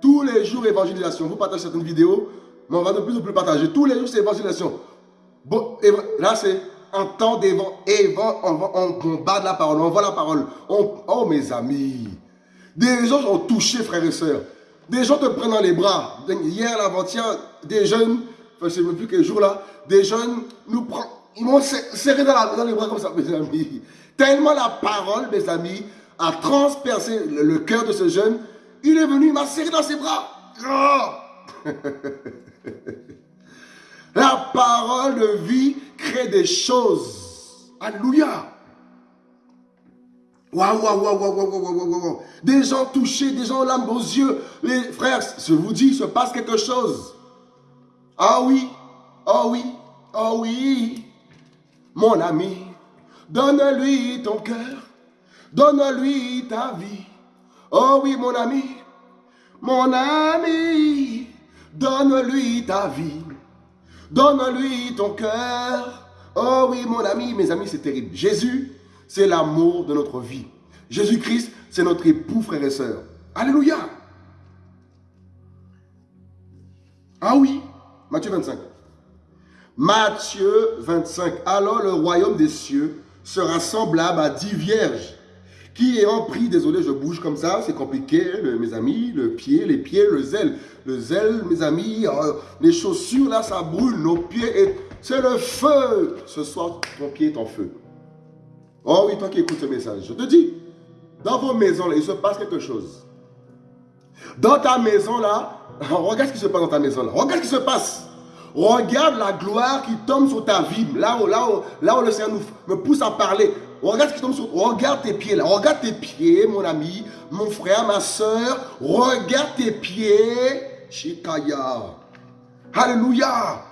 Tous les jours évangélisation. Vous partagez certaines vidéos, mais on va de plus en plus partager. Tous les jours, c'est évangélisation. Là, c'est un temps d'évangélisation. On, on combat la parole, on voit la parole. oh, mes amis. Des gens ont touché, frères et sœurs. Des gens te prennent dans les bras. Hier, l'avant-hier, des jeunes, enfin, je ne sais plus quel jour là, des jeunes nous prennent, ils m'ont serré dans, les bras comme ça, mes amis. Tellement la parole, mes amis, a transpercé le, cœur de ce jeune. Il est venu, il m'a serré dans ses bras. Oh! La parole de vie crée des choses. Alléluia. Waouh, waouh, waouh, waouh, waouh, waouh, waouh. Des gens touchés, des gens l'âme aux yeux. Les frères, je vous dis, il se passe quelque chose. Ah oui, ah oui, ah oui. Mon ami, donne-lui ton cœur. Donne-lui ta vie. Oh oui, mon ami, mon ami, donne-lui ta vie. Donne-lui ton cœur. Oh oui, mon ami, mes amis, c'est terrible. Jésus, c'est l'amour de notre vie. Jésus-Christ, c'est notre époux, frère et sœurs. Alléluia. Ah oui, Matthieu 25. Matthieu 25. Alors le royaume des cieux sera semblable à dix vierges qui ayant pris, désolé, je bouge comme ça, c'est compliqué, mes amis, le pied, les pieds, le zèle. Le zèle, mes amis, euh, les chaussures, là, ça brûle, nos pieds, c'est le feu. Ce soir, ton pied est en feu. Oh oui, toi qui écoutes ce message, je te dis, dans vos maisons, là, il se passe quelque chose. Dans ta maison, là, regarde ce qui se passe dans ta maison, là. Regarde ce qui se passe. Regarde la gloire qui tombe sur ta vie. Là où, là là le Seigneur nous, pousse à parler. Regarde ce qui tombe sur Regarde tes pieds là. Regarde tes pieds, mon ami, mon frère, ma soeur. Regarde tes pieds. Shikaya. Alléluia.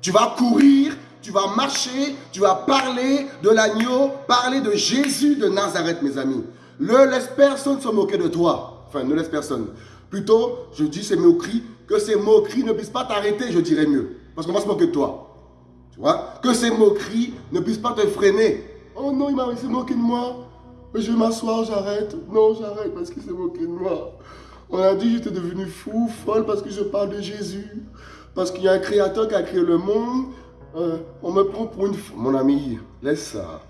Tu vas courir, tu vas marcher, tu vas parler de l'agneau, parler de Jésus de Nazareth, mes amis. Ne laisse personne se moquer de toi. Enfin, ne laisse personne. Plutôt, je dis ces moqueries, que ces moqueries ne puissent pas t'arrêter, je dirais mieux. Parce qu'on va se moquer de toi. Tu vois? Que ces moqueries ne puissent pas te freiner. Oh non, il m'a s'est moqué de moi. Je vais m'asseoir, j'arrête. Non, j'arrête parce qu'il s'est moqué de moi. On a dit j'étais devenu fou, folle parce que je parle de Jésus. Parce qu'il y a un créateur qui a créé le monde. euh, on me prend pour une... Mon ami, laisse ça.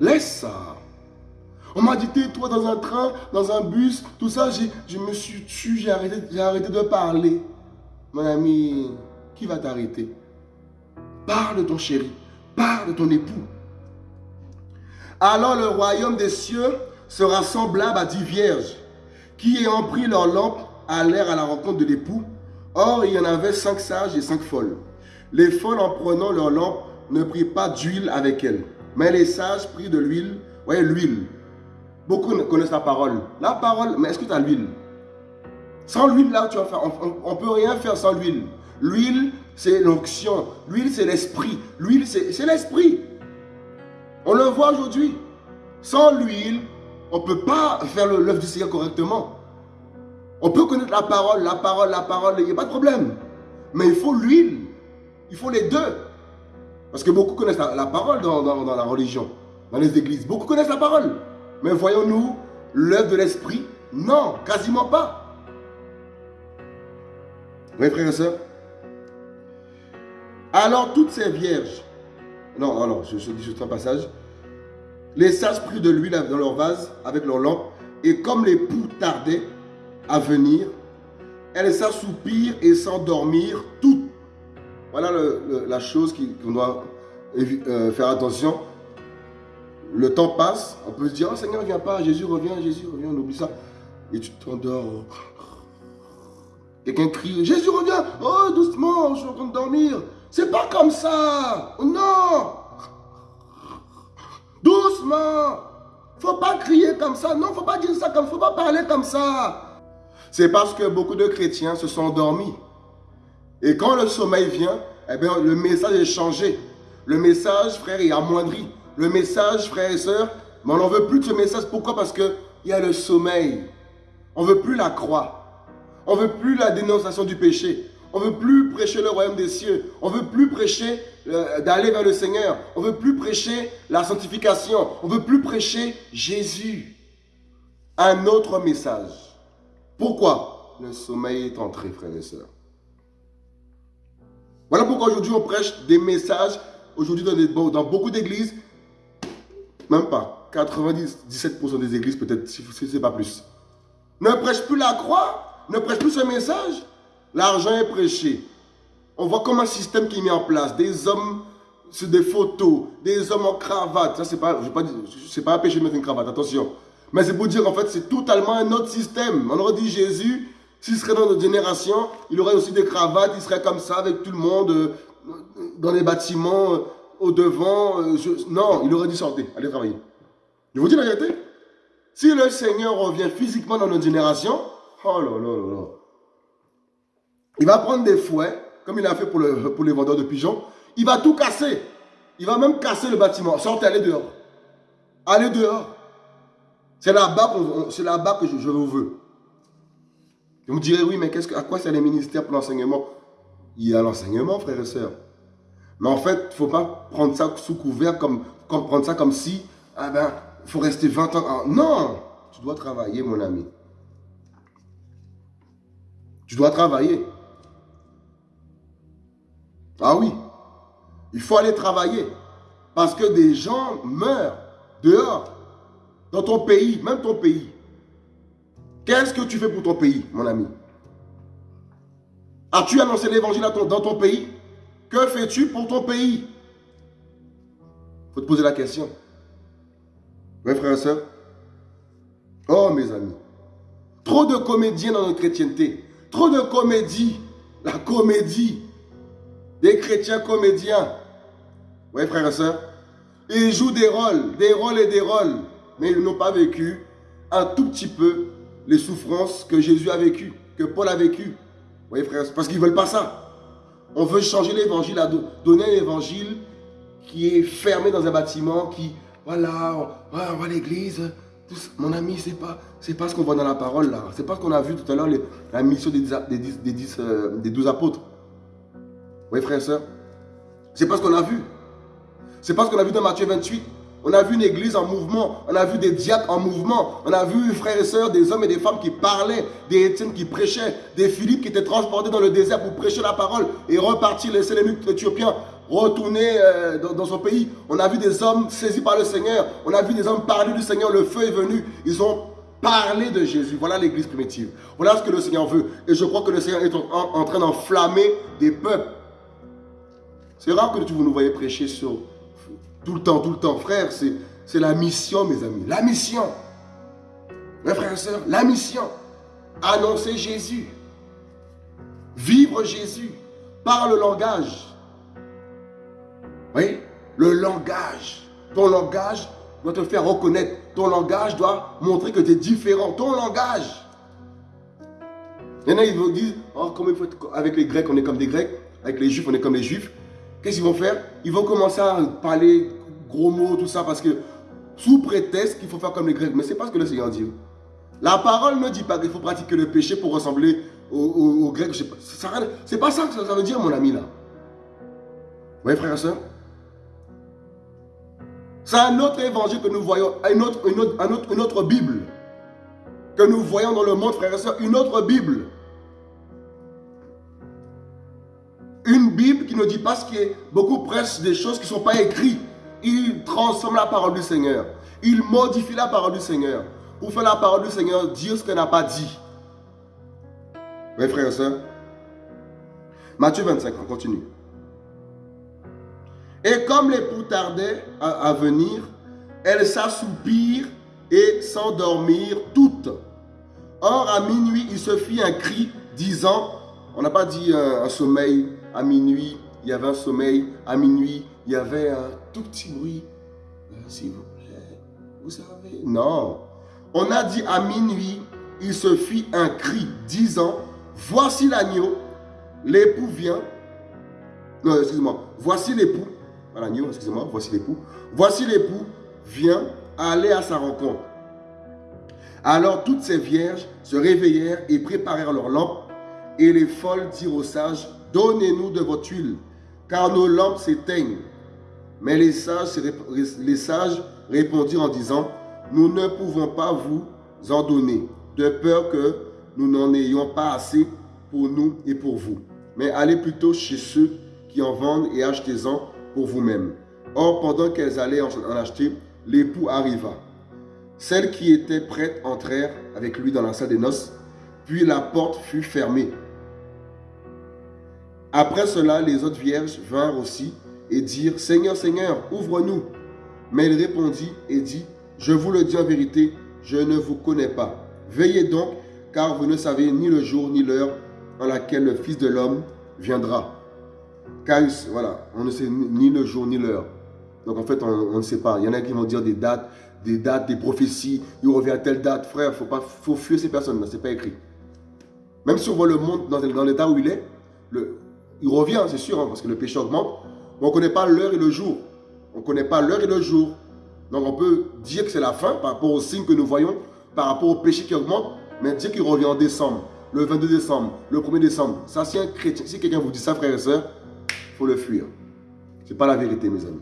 Laisse ça. On m'a dit, toi dans un train, dans un bus, tout ça, je me suis tué, j'ai arrêté, arrêté de parler. Mon ami, qui va t'arrêter? Parle de ton chéri, parle de ton époux. Alors le royaume des cieux sera semblable à dix vierges qui, ayant pris leur lampe, allèrent à la rencontre de l'époux. Or, il y en avait cinq sages et cinq folles. Les folles, en prenant leur lampe, ne prirent pas d'huile avec elles. Mais les sages prirent de l'huile. voyez, l'huile. Beaucoup connaissent la parole. La parole, mais est-ce que tu as l'huile? Sans l'huile, là, tu on ne peut rien faire sans l'huile. L'huile, c'est l'onction. L'huile, c'est l'esprit. L'huile, c'est l'esprit. On le voit aujourd'hui. Sans l'huile, on ne peut pas faire l'œuvre du Seigneur correctement. On peut connaître la parole, la parole, la parole, il n'y a pas de problème. Mais il faut l'huile. Il faut les deux. Parce que beaucoup connaissent la, parole dans, la religion, dans les églises. Beaucoup connaissent la parole. Mais voyons-nous l'œuvre de l'esprit? Non, quasiment pas. Oui, frères et sœurs Alors, toutes ces vierges, non, alors, je, je dis juste un passage. Les sages prirent de l'huile dans leur vase avec leur lampe, et comme les poux tardaient à venir, elles s'assoupirent et s'endormirent toutes. Voilà la chose qu'on doit euh, faire attention. Le temps passe, on peut se dire, oh Seigneur, viens pas, Jésus revient, Jésus revient, on oublie ça. Et tu t'endors. Quelqu'un crie, Jésus revient, oh doucement, je suis en train de dormir. C'est pas comme ça, non. Doucement. Faut pas crier comme ça, non, faut pas dire ça comme, faut pas parler comme ça. C'est parce que beaucoup de chrétiens se sont endormis. Et quand le sommeil vient, eh le message est changé. Le message, frère, est amoindri. Le message, frère et sœurs, mais on n'en veut plus de ce message. Pourquoi? Parce qu'il y a le sommeil. On ne veut plus la croix. On ne veut plus la dénonciation du péché. On ne veut plus prêcher le royaume des cieux. On ne veut plus prêcher euh, d'aller vers le Seigneur. On ne veut plus prêcher la sanctification. On ne veut plus prêcher Jésus. Un autre message. Pourquoi Le sommeil est entré, frères et sœurs? Voilà pourquoi aujourd'hui on prêche des messages, aujourd'hui dans, dans, beaucoup d'églises, même pas, 97% des églises peut-être, si ce n'est pas plus, ne prêchent plus la croix, ne prêchent plus ce message. L'argent est prêché. On voit comme un système qui est mis en place, des hommes sur des photos, des hommes en cravate. Ça, c'est pas, je pas, pas de mettre une cravate, attention. Mais c'est pour dire qu'en fait, c'est totalement un autre système. On aurait dit Jésus, s'il serait dans notre génération, il aurait aussi des cravates, il serait comme ça avec tout le monde, euh, dans les bâtiments, euh, au devant. Euh, non, il aurait dit sortez, allez travailler. Je vous dis la vérité. Si le Seigneur revient physiquement dans notre génération, oh là là là là. Il va prendre des fouets, comme il a fait pour, le, pour les vendeurs de pigeons. Il va tout casser. Il va même casser le bâtiment. Sortez, allez dehors. Allez dehors. C'est là-bas là que je, vous veux. Vous me direz, oui, mais à quoi c'est les ministères pour l'enseignement? Il y a l'enseignement, frères et sœurs. Mais en fait, il ne faut pas prendre ça sous couvert, comme, comme, prendre ça comme si, ah ben, il faut rester 20 ans. Non, tu dois travailler, mon ami. Tu dois travailler. Ah oui, il faut aller travailler. Parce que des gens meurent dehors, dans ton pays, même ton pays. Qu'est-ce que tu fais pour ton pays, mon ami? As-tu annoncé l'évangile dans ton pays? Que fais-tu pour ton pays? Il faut te poser la question. Oui, frères et sœurs Oh, mes amis. Trop de comédiens dans notre chrétienté. Trop de comédie. La comédie. Des chrétiens comédiens. Oui, frères et sœurs. Ils jouent des rôles, des rôles et des rôles. Mais ils n'ont pas vécu un tout petit peu les souffrances que Jésus a vécues, que Paul a vécues. Vous voyez, frère, parce qu'ils ne veulent pas ça. On veut changer l'évangile, donner un évangile qui est fermé dans un bâtiment, qui, voilà, on, va à l'église. Mon ami, c'est pas, pas ce qu'on voit dans la parole là. C'est pas ce qu'on a vu tout à l'heure, la mission des, des, des, euh, des, douze apôtres. Voyez, frère et soeur C'est pas ce qu'on a vu. C'est pas ce qu'on a vu dans Matthieu 28. On a vu une église en mouvement. On a vu des diacres en mouvement. On a vu, frères et sœurs, des hommes et des femmes qui parlaient, des Étienne qui prêchaient, des Philippe qui étaient transportés dans le désert pour prêcher la parole et repartir, laisser les Éthiopiens retourner euh, dans, son pays. On a vu des hommes saisis par le Seigneur. On a vu des hommes parler du Seigneur. Le feu est venu. Ils ont parlé de Jésus. Voilà l'église primitive. Voilà ce que le Seigneur veut. Et je crois que le Seigneur est en, train d'enflammer des peuples. C'est rare que vous nous voyez prêcher sur tout le temps, tout le temps. Frère, c'est la mission, mes amis. La mission. Mes frères et sœurs, la mission. Annoncer Jésus. Vivre Jésus. Par le langage. Oui, le langage. Ton langage doit te faire reconnaître. Ton langage doit montrer que tu es différent. Ton langage. Il y en a, ils vont dire, oh, avec les Grecs, on est comme des Grecs. Avec les Juifs, on est comme les Juifs. Qu'est-ce qu'ils vont faire? Ils vont commencer à parler gros mots, tout ça, parce que sous prétexte qu'il faut faire comme les Grecs. Mais ce n'est pas ce que le Seigneur dit. La parole ne dit pas qu'il faut pratiquer le péché pour ressembler aux, Grecs. Ce n'est pas ça que ça veut dire, mon ami, là. Vous voyez, frère et soeur c'est un autre évangile que nous voyons, une autre, une, autre, une autre Bible que nous voyons dans le monde, frères et sœurs, une autre Bible. Bible qui ne dit pas ce qui est, beaucoup prêchent des choses qui ne sont pas écrites. Ils transforment la parole du Seigneur. Ils modifient la parole du Seigneur. Pour faire la parole du Seigneur, dire ce qu'elle n'a pas dit. Oui, frères et sœurs. Matthieu 25, on continue. Et comme l'époux tardait à, venir, elles s'assoupirent et s'endormirent toutes. Or, à minuit, il se fit un cri disant, on n'a pas dit un, sommeil, à minuit, il y avait un sommeil, à minuit, il y avait un tout petit bruit. Euh, s'il vous plaît, vous savez, non. On a dit à minuit, il se fit un cri disant, voici l'agneau, l'époux vient. Non, excuse-moi, voici l'époux, l'agneau, excusez-moi, voici l'époux. Voici l'époux vient aller à sa rencontre. Alors toutes ces vierges se réveillèrent et préparèrent leurs lampes. Et les folles dirent aux sages, donnez-nous de votre huile, car nos lampes s'éteignent. Mais les sages, répondirent en disant, nous ne pouvons pas vous en donner, de peur que nous n'en ayons pas assez pour nous et pour vous. Mais allez plutôt chez ceux qui en vendent et achetez-en pour vous-même. Or, pendant qu'elles allaient en acheter, l'époux arriva. Celles qui étaient prêtes entrèrent avec lui dans la salle des noces, puis la porte fut fermée. Après cela, les autres vierges vinrent aussi et dirent, Seigneur, Seigneur, ouvre-nous. Mais il répondit et dit, Je vous le dis en vérité, je ne vous connais pas. Veillez donc, car vous ne savez ni le jour ni l'heure en laquelle le Fils de l'homme viendra. Car voilà, on ne sait ni le jour ni l'heure. Donc en fait, on, ne sait pas. Il y en a qui vont dire des dates, des dates, des prophéties. Il revient à telle date. Frère, il faut, pas, faut fuir ces personnes-là. Ce n'est pas écrit. Même si on voit le monde dans, l'état où il est, le, il revient, c'est sûr, hein, parce que le péché augmente. Mais on ne connaît pas l'heure et le jour. On ne connaît pas l'heure et le jour. Donc on peut dire que c'est la fin par rapport aux signes que nous voyons, par rapport au péché qui augmente, mais dire qu'il revient en décembre, le 22 décembre, le 1er décembre. Ça, si un chrétien, si quelqu'un vous dit ça, frère et soeur, faut le fuir. Ce n'est pas la vérité, mes amis.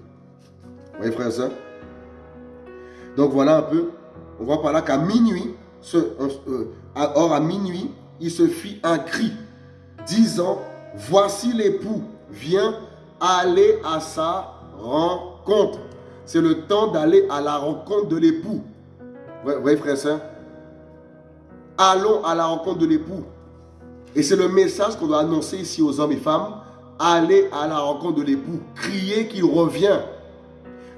Vous voyez, frère et soeur Donc voilà un peu. On voit par là qu'à minuit, ce, euh, or à minuit, il se fit un cri, disant, voici l'époux, viens aller à sa rencontre. C'est le temps d'aller à la rencontre de l'époux. Vous voyez, frère soeur Allons à la rencontre de l'époux. Et c'est le message qu'on doit annoncer ici aux hommes et femmes Allez à la rencontre de l'époux. Criez qu'il revient.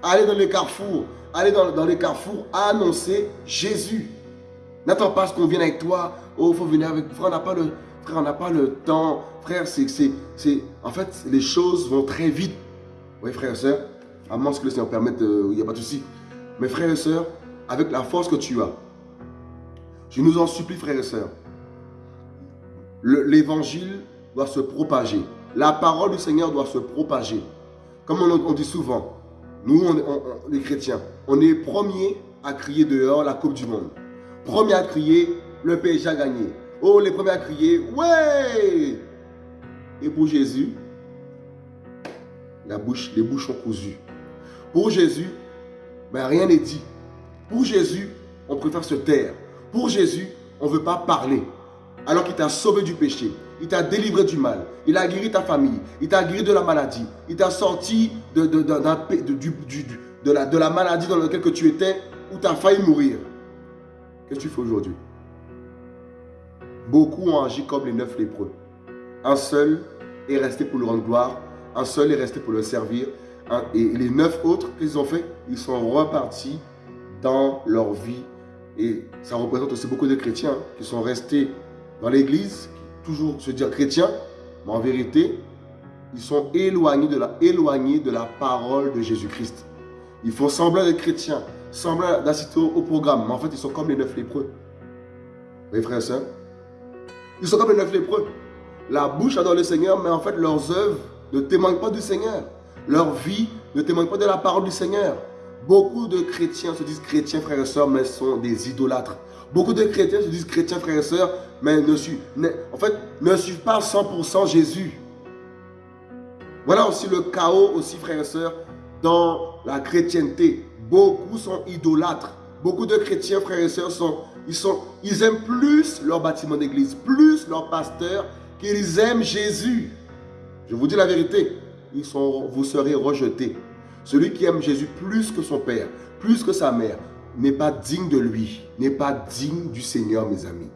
Allez dans les carrefours. Allez dans, les carrefours annoncer Jésus. N'attends pas ce qu'on vienne avec toi. Oh, il faut venir avec. Frère, on n'a pas le, frère, on n'a pas le temps. Frère, c'est, en fait, les choses vont très vite. Oui, frère et soeur, à moins que le Seigneur permette, euh, il n'y a pas de souci. Mais frère et soeur, avec la force que tu as, je nous en supplie, frère et soeur, l'évangile doit se propager la parole du Seigneur doit se propager. Comme on, dit souvent, nous, les chrétiens, on est premiers à crier dehors la Coupe du Monde. Premier à crier, le PSG a gagné. Oh, les premiers à crier, ouais Et pour Jésus, les bouches sont cousues. Pour Jésus, ben, rien n'est dit. Pour Jésus, on préfère se taire. Pour Jésus, on ne veut pas parler. Alors qu'il t'a sauvé du péché, il t'a délivré du mal, il a guéri ta famille, il t'a guéri de la maladie, il t'a sorti de la maladie dans laquelle tu étais, où tu as failli mourir. Qu'est-ce que tu fais aujourd'hui? Beaucoup ont agi comme les neuf lépreux. Un seul est resté pour le rendre gloire, un seul est resté pour le servir, et les neuf autres, qu'ils ont fait Ils sont repartis dans leur vie. Et ça représente aussi beaucoup de chrétiens qui sont restés dans l'église, toujours se dire chrétiens, mais en vérité, ils sont éloignés de la, parole de Jésus-Christ. Ils font semblant d'être chrétiens, semblant d'assister au, programme, mais en fait, ils sont comme les neuf lépreux. Voyez, frères et sœurs Ils sont comme les neuf lépreux. La bouche adore le Seigneur, mais en fait, leurs œuvres ne témoignent pas du Seigneur. Leur vie ne témoigne pas de la parole du Seigneur. Beaucoup de chrétiens se disent chrétiens, frères et sœurs, mais sont des idolâtres. Beaucoup de chrétiens se disent chrétiens, frères et sœurs, mais ne suivent, en fait, ne pas 100% Jésus. Voilà aussi le chaos, aussi, frères et sœurs, dans la chrétienté. Beaucoup sont idolâtres. Beaucoup de chrétiens, frères et sœurs, sont, ils, aiment plus leur bâtiment d'église, plus leur pasteur, qu'ils aiment Jésus. Je vous dis la vérité ils vous serez rejetés. Celui qui aime Jésus plus que son père, plus que sa mère, n'est pas digne de lui, n'est pas digne du Seigneur, mes amis.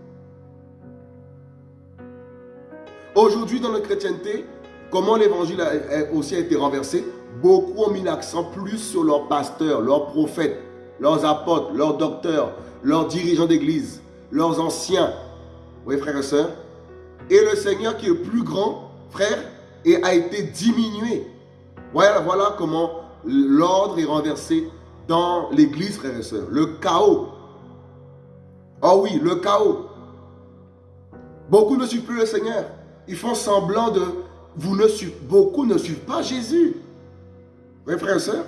Aujourd'hui, dans la chrétienté, comment l'évangile a, aussi été renversé? Beaucoup ont mis l'accent plus sur leurs pasteurs, leurs prophètes, leurs apôtres, leurs docteurs, leurs dirigeants d'église, leurs anciens. Oui, frères et sœurs. Et le Seigneur qui est plus grand, frère, et a été diminué. Voilà, voilà comment l'ordre est renversé dans l'église, frères et sœurs. Le chaos. Oh oui, le chaos. Beaucoup ne suivent plus le Seigneur. Ils font semblant de... Vous ne suivez, beaucoup ne suivent pas Jésus. Oui, frères et sœurs.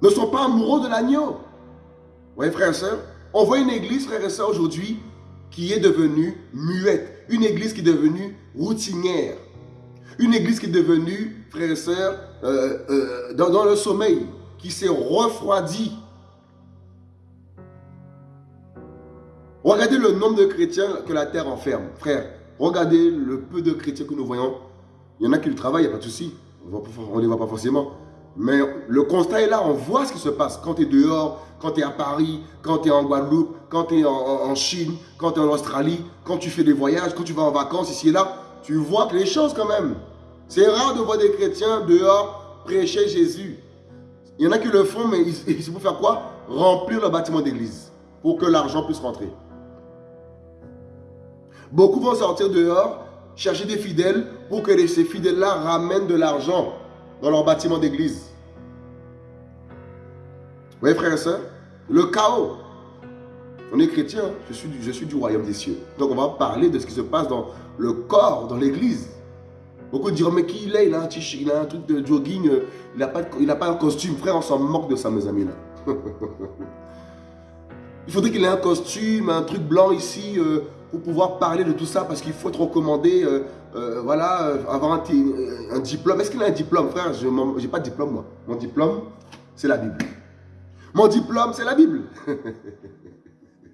Ne sont pas amoureux de l'agneau. Oui, frères et sœurs. On voit une église, frères et sœurs, aujourd'hui, qui est devenue muette. Une église qui est devenue routinière. Une église qui est devenue, frères et sœurs, euh, euh, dans, le sommeil, qui s'est refroidie. Regardez le nombre de chrétiens que la terre enferme. Frère, regardez le peu de chrétiens que nous voyons. Il y en a qui le travaillent, il n'y a pas de souci. On ne les voit pas forcément. Mais le constat est là, on voit ce qui se passe. Quand tu es dehors, quand tu es à Paris, quand tu es en Guadeloupe, quand tu es en, Chine, quand tu es en Australie, quand tu fais des voyages, quand tu vas en vacances ici et là, tu vois que les choses quand même. C'est rare de voir des chrétiens dehors prêcher Jésus. Il y en a qui le font, mais ils, vont faire quoi? Remplir le bâtiment d'église pour que l'argent puisse rentrer. Beaucoup vont sortir dehors, chercher des fidèles pour que ces fidèles-là ramènent de l'argent dans leur bâtiment d'église. Vous voyez, frères et sœurs Le chaos. On est chrétien, je suis, je suis du royaume des cieux. Donc on va parler de ce qui se passe dans le corps, dans l'église. Beaucoup diront, mais qui il est? Il a, un il a un truc de jogging, euh, il n'a pas, pas un costume. Frère, on s'en moque de ça, mes amis. là. il faudrait qu'il ait un costume, un truc blanc ici, euh, pour pouvoir parler de tout ça, parce qu'il faut être recommandé, euh, voilà, avoir un, diplôme. Est-ce qu'il a un diplôme, frère? Je n'ai pas de diplôme, moi. Mon diplôme, c'est la Bible. Mon diplôme, c'est la Bible. Vous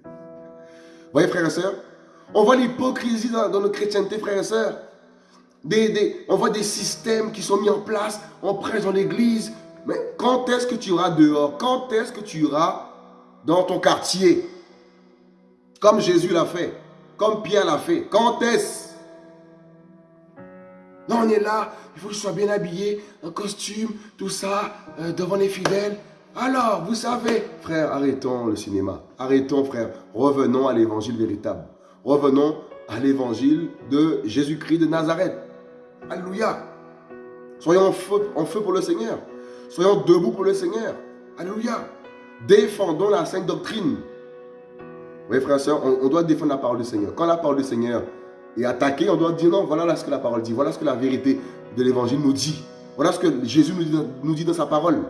voyez, frères et sœurs On voit l'hypocrisie dans, dans, notre chrétienté, frères et sœurs. On voit des systèmes qui sont mis en place, on prêche dans l'église. Mais quand est-ce que tu iras dehors? Quand est-ce que tu iras dans ton quartier? Comme Jésus l'a fait, comme Pierre l'a fait. Quand est-ce? Non, on est là, il faut que je sois bien habillé, un costume, tout ça, euh, devant les fidèles. Alors, vous savez, frère, arrêtons le cinéma. Arrêtons, frère. Revenons à l'évangile véritable. Revenons à l'évangile de Jésus-Christ de Nazareth. Alléluia. Soyons en en feu pour le Seigneur. Soyons debout pour le Seigneur. Alléluia. Défendons la sainte doctrine. Oui, frères et sœurs, on, doit défendre la parole du Seigneur. Quand la parole du Seigneur est attaquée, on doit dire non, voilà ce que la parole dit. Voilà ce que la vérité de l'évangile nous dit. Voilà ce que Jésus nous dit dans sa parole.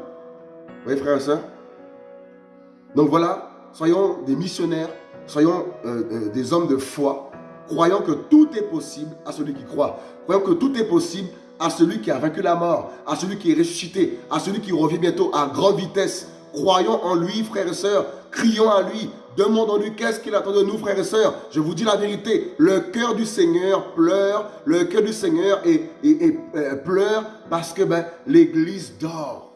Oui, frères et sœurs Donc voilà, soyons des missionnaires, soyons euh, euh, des hommes de foi, croyant que tout est possible à celui qui croit. Croyant que tout est possible à celui qui a vaincu la mort, à celui qui est ressuscité, à celui qui revient bientôt à grande vitesse. Croyons en lui, frères et sœurs. Crions à lui. Demandons-lui qu'est-ce qu'il attend de nous, frères et sœurs. Je vous dis la vérité. Le cœur du Seigneur pleure. Le cœur du Seigneur euh, pleure parce que ben, l'Église dort.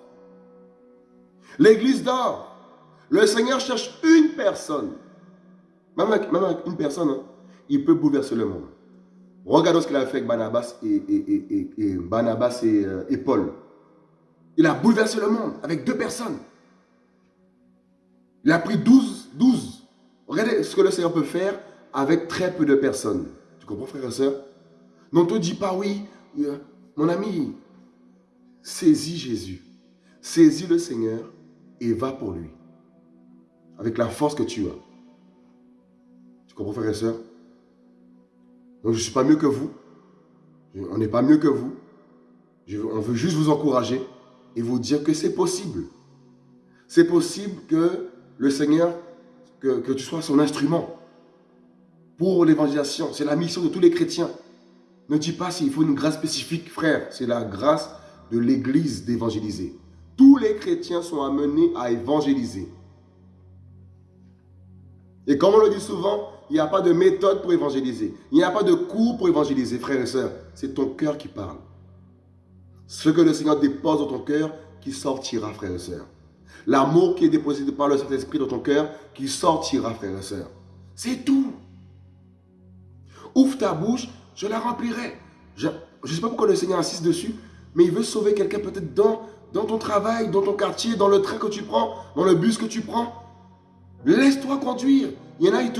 L'Église dort. Le Seigneur cherche une personne. Même avec, une personne, hein, il peut bouleverser le monde. Regardons ce qu'il a fait avec Barnabas et, Barnabas euh, et, Paul. Il a bouleversé le monde avec deux personnes. Il a pris 12, 12. Regardez ce que le Seigneur peut faire avec très peu de personnes. Tu comprends, frère et soeur Ne te dis pas, oui, euh, mon ami, saisis Jésus. Saisis le Seigneur et va pour lui. Avec la force que tu as. Tu comprends, frère et soeur donc je ne suis pas mieux que vous. On n'est pas mieux que vous. on veut juste vous encourager et vous dire que c'est possible. C'est possible que le Seigneur, que, tu sois son instrument pour l'évangélisation. C'est la mission de tous les chrétiens. Ne dis pas s'il faut une grâce spécifique, frère. C'est la grâce de l'Église d'évangéliser. Tous les chrétiens sont amenés à évangéliser. Et comme on le dit souvent, il n'y a pas de méthode pour évangéliser. Il n'y a pas de cours pour évangéliser, frères et sœurs. C'est ton cœur qui parle. Ce que le Seigneur dépose dans ton cœur, qui sortira, frères et sœurs. L'amour qui est déposé par le Saint-Esprit dans ton cœur, qui sortira, frères et sœurs. C'est tout. Ouvre ta bouche, je la remplirai. Je ne sais pas pourquoi le Seigneur insiste dessus, mais il veut sauver quelqu'un peut-être dans, ton travail, dans ton quartier, dans le train que tu prends, dans le bus que tu prends. Laisse-toi conduire. Il y en a, il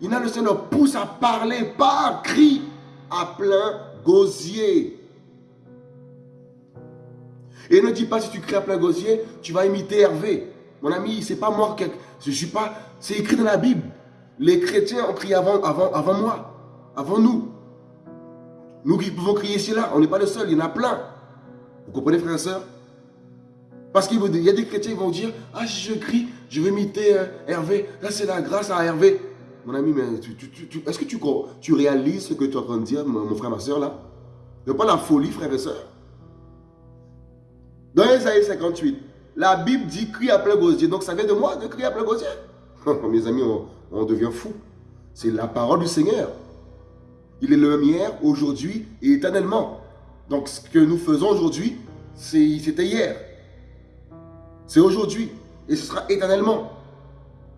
il y a le Seigneur pousse à parler, pas à cri, à plein gosier. Et ne dis pas si tu cries à plein gosier, tu vas imiter Hervé. Mon ami, c'est pas moi, je suis pas, c'est écrit dans la Bible. Les chrétiens ont crié avant, avant, avant moi, avant nous. Nous qui pouvons crier là, on n'est pas le seul, il y en a plein. Vous comprenez, frères et sœurs Parce qu'il y a des chrétiens qui vont dire, ah, je crie, je vais imiter euh, Hervé. Là, c'est la grâce à Hervé. Mon ami, mais est-ce que tu, réalises ce que tu es en train de dire, mon, frère, ma soeur, là? A pas la folie, frère et soeur. Dans Isaïe 58, la Bible dit crie à plein gosier. Donc ça vient de moi de crier à plein gosier. Mes amis, on, devient fou. C'est la parole du Seigneur. Il est le même hier, aujourd'hui et éternellement. Donc ce que nous faisons aujourd'hui, c'était hier. C'est aujourd'hui. Et ce sera éternellement.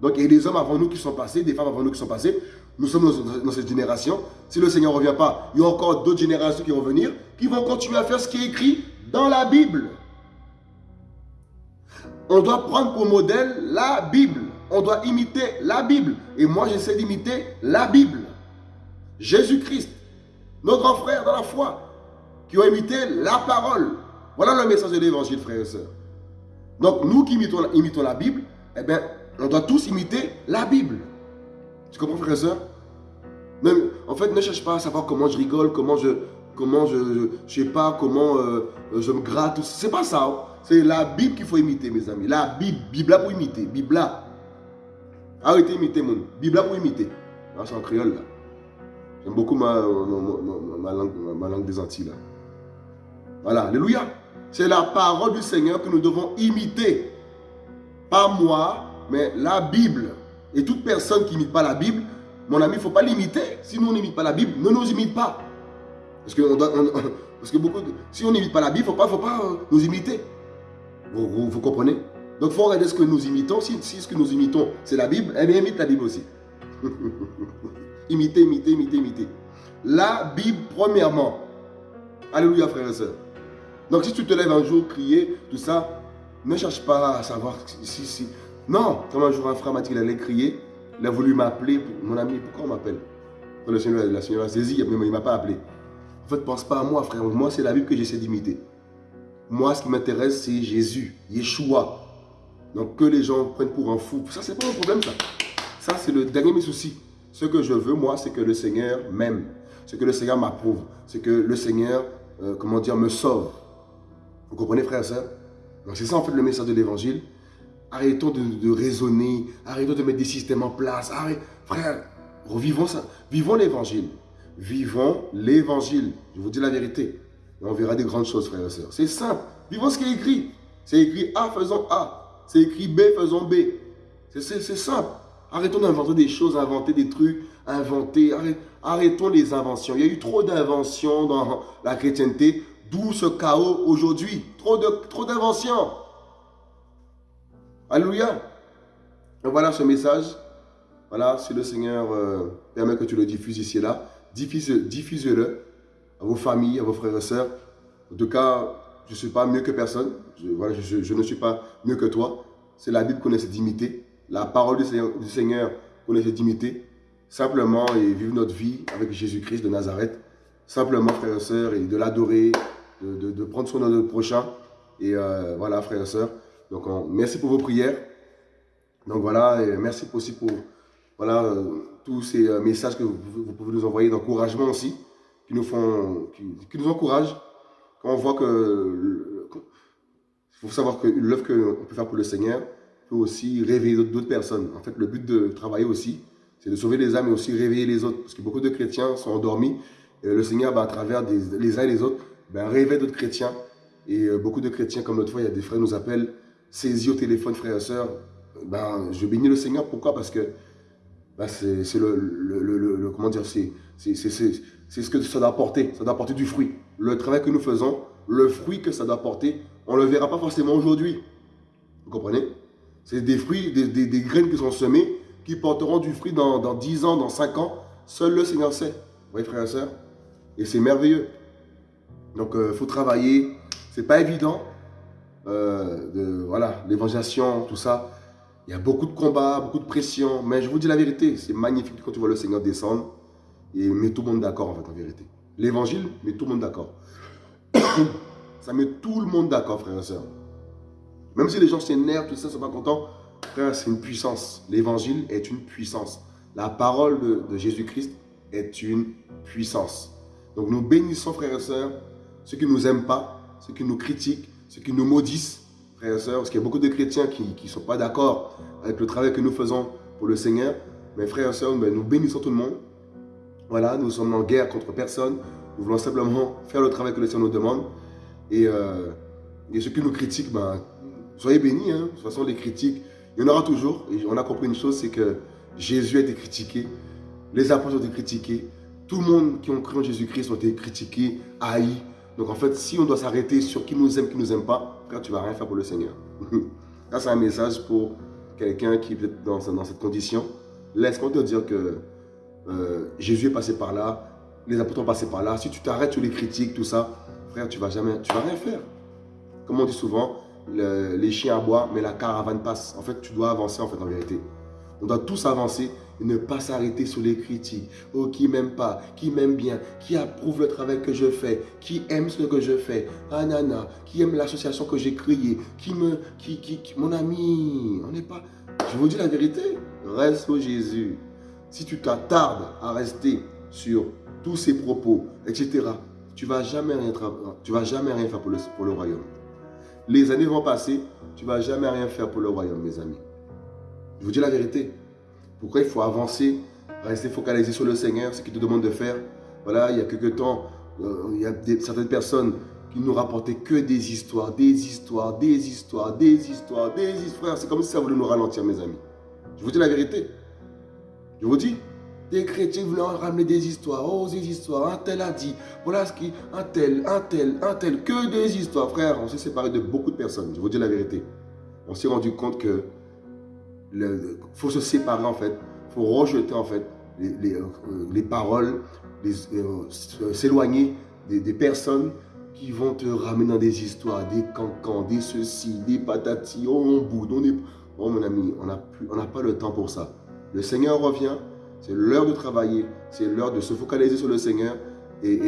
Donc il y a des hommes avant nous qui sont passés, des femmes avant nous qui sont passées. Nous sommes dans, cette génération. Si le Seigneur ne revient pas, il y a encore d'autres générations qui vont venir, qui vont continuer à faire ce qui est écrit dans la Bible. On doit prendre pour modèle la Bible. On doit imiter la Bible. Et moi, j'essaie d'imiter la Bible. Jésus-Christ, nos grands frères dans la foi, qui ont imité la parole. Voilà le message de l'évangile, frères et sœurs. Donc, nous qui imitons, la Bible, eh bien, on doit tous imiter la Bible. Tu comprends, frère et soeur En fait, ne cherche pas à savoir comment je rigole, comment je, comment je, je, sais pas, comment euh, je me gratte. C'est pas ça. C'est la Bible qu'il faut imiter, mes amis. La Bible, Bible pour imiter, Bible là. Arrêtez d'imiter mon Bible pour imiter. Ah, c'est en créole là. J'aime beaucoup ma, langue, des Antilles là. Voilà, alléluia. C'est la parole du Seigneur que nous devons imiter. Pas moi, mais la Bible, et toute personne qui n'imite pas la Bible, mon ami, il ne faut pas l'imiter. Si nous, on pas la Bible, ne nous imite pas. Parce que, parce que beaucoup, si on n'imite pas la Bible, il ne faut pas, faut pas euh, nous imiter. Vous, comprenez? Donc, il faut regarder ce que nous imitons. Si, ce que nous imitons, c'est la Bible, eh imite la Bible aussi. imiter, imiter, imiter, imiter. La Bible, premièrement. Alléluia, frères et sœurs. Donc, si tu te lèves un jour, crier, tout ça, ne cherche pas à savoir si, si, non, comme un jour un frère m'a dit qu'il allait crier, il a voulu m'appeler, mon ami, pourquoi on m'appelle? Le Seigneur, la Seigneur a saisi, mais il ne m'a pas appelé. En fait, pense pas à moi, frère. Moi, c'est la Bible que j'essaie d'imiter. Moi, ce qui m'intéresse, c'est Jésus, Yeshua. Donc, que les gens prennent pour un fou, ça, c'est pas un problème, ça. Ça, c'est le dernier mes soucis. Ce que je veux, moi, c'est que le Seigneur m'aime. Ce que le Seigneur m'approuve. C'est que le Seigneur, euh, comment dire, me sauve. Vous comprenez, frère et soeur Donc, c'est ça, en fait, le message de l'Évangile. Arrêtons de, raisonner, arrêtons de mettre des systèmes en place. frère, revivons ça. Vivons l'évangile. Vivons l'évangile. Je vous dis la vérité. Et on verra des grandes choses, frères et sœurs. C'est simple. Vivons ce qui est écrit. C'est écrit A, faisons A. C'est écrit B, faisons B. C'est simple. Arrêtons d'inventer des choses, inventer des trucs, inventer. Arrêtons les inventions. Il y a eu trop d'inventions dans la chrétienté, d'où ce chaos aujourd'hui. Trop d'inventions. Trop Alléluia. voilà ce message. Voilà, si le Seigneur euh, permet que tu le diffuses ici et là, diffuse-le à vos familles, à vos frères et sœurs. En tout cas, je ne suis pas mieux que personne. Je, voilà, je, ne suis pas mieux que toi. C'est la Bible qu'on essaie d'imiter. La parole du Seigneur, qu'on essaie d'imiter. Simplement, et vivre notre vie avec Jésus-Christ de Nazareth. Simplement, frères et sœurs, et de l'adorer, de, prendre soin de notre prochain. Et euh, voilà, frères et sœurs. Donc, merci pour vos prières. Donc voilà, et merci aussi pour voilà, euh, tous ces euh, messages que vous, pouvez nous envoyer d'encouragement aussi, qui nous font, qui, nous encouragent. Quand on voit que, il faut savoir que l'œuvre qu'on peut faire pour le Seigneur peut aussi réveiller d'autres personnes. En fait, le but de travailler aussi, c'est de sauver les âmes et aussi réveiller les autres. Parce que beaucoup de chrétiens sont endormis. Le Seigneur, ben, à travers les uns et les autres, ben, réveille d'autres chrétiens. Et euh, beaucoup de chrétiens, comme l'autre fois, il y a des frères qui nous appellent, saisis au téléphone, frères et sœurs. Ben, je bénis le Seigneur. Pourquoi? Parce que c'est le, le, comment dire, c'est ce que ça doit apporter. Ça doit apporter du fruit. Le travail que nous faisons, le fruit que ça doit apporter, on ne le verra pas forcément aujourd'hui. Vous comprenez? C'est des fruits, des, des, graines qui sont semées, qui porteront du fruit dans, dans 10 ans, dans 5 ans. Seul le Seigneur sait. Vous voyez, frères et sœurs? Et c'est merveilleux. Donc, il euh, faut travailler. C'est pas évident. Euh, voilà, l'évangélisation, tout ça. Il y a beaucoup de combats, beaucoup de pression. Mais je vous dis la vérité, c'est magnifique quand tu vois le Seigneur descendre et met tout le monde d'accord en fait, en vérité. L'évangile met tout le monde d'accord. ça met tout le monde d'accord, frères et sœurs. Même si les gens s'énervent, tout ça, ne sont pas contents, frère, c'est une puissance. L'évangile est une puissance. La parole de, Jésus-Christ est une puissance. Donc nous bénissons, frères et sœurs, ceux qui ne nous aiment pas, ceux qui nous critiquent, ceux qui nous maudissent, frères et sœurs, parce qu'il y a beaucoup de chrétiens qui ne sont pas d'accord avec le travail que nous faisons pour le Seigneur. Mais frères et sœurs, ben, nous bénissons tout le monde. Voilà, nous sommes en guerre contre personne. Nous voulons simplement faire le travail que le Seigneur nous demande. Et, euh, ceux qui nous critiquent, ben, soyez bénis. Hein. De toute façon, les critiques, il y en aura toujours. Et on a compris une chose, c'est que Jésus a été critiqué. Les apôtres ont été critiqués. Tout le monde qui ont cru en Jésus-Christ ont été critiqués, haïs. Donc en fait, si on doit s'arrêter sur qui nous aime, qui nous aime pas, frère, tu vas rien faire pour le Seigneur. Ça, c'est un message pour quelqu'un qui est dans, dans cette condition. Laisse-moi te dire que euh, Jésus est passé par là, les apôtres ont passé par là. Si tu t'arrêtes sur les critiques, tout ça, frère, tu vas jamais, tu vas rien faire. Comme on dit souvent, les chiens aboient, mais la caravane passe. En fait, tu dois avancer en fait en vérité. On doit tous avancer et ne pas s'arrêter sur les critiques. Oh, qui m'aime pas, qui m'aime bien, qui approuve le travail que je fais, qui aime ce que je fais, anana, qui aime l'association que j'ai créée, qui me, qui, qui, mon ami, on n'est pas. Je vous dis la vérité, reste au Jésus. Si tu t'attardes à rester sur tous ces propos, etc., tu ne vas, jamais rien faire pour le, royaume. Les années vont passer, tu ne vas jamais rien faire pour le royaume, mes amis. Je vous dis la vérité. Pourquoi il faut avancer, rester focalisé sur le Seigneur, ce qu'il te demande de faire. Voilà, il y a quelques temps, euh, il y a certaines personnes qui nous rapportaient que des histoires, des histoires, des histoires, des histoires, des histoires. C'est comme si ça voulait nous ralentir, mes amis. Je vous dis la vérité. Je vous dis, des chrétiens voulaient ramener des histoires, oh des histoires, un tel a dit, voilà ce qui, un tel, un tel, un tel, que des histoires. Frère, on s'est séparé de beaucoup de personnes, je vous dis la vérité. On s'est rendu compte que il faut se séparer en fait, faut rejeter en fait les, euh, paroles, euh, s'éloigner des, personnes qui vont te ramener dans des histoires, des cancans, des ceci, des patatis, oh on boude, on. Oh mon ami, on n'a pas le temps pour ça. Le Seigneur revient, c'est l'heure de travailler, c'est l'heure de se focaliser sur le Seigneur et,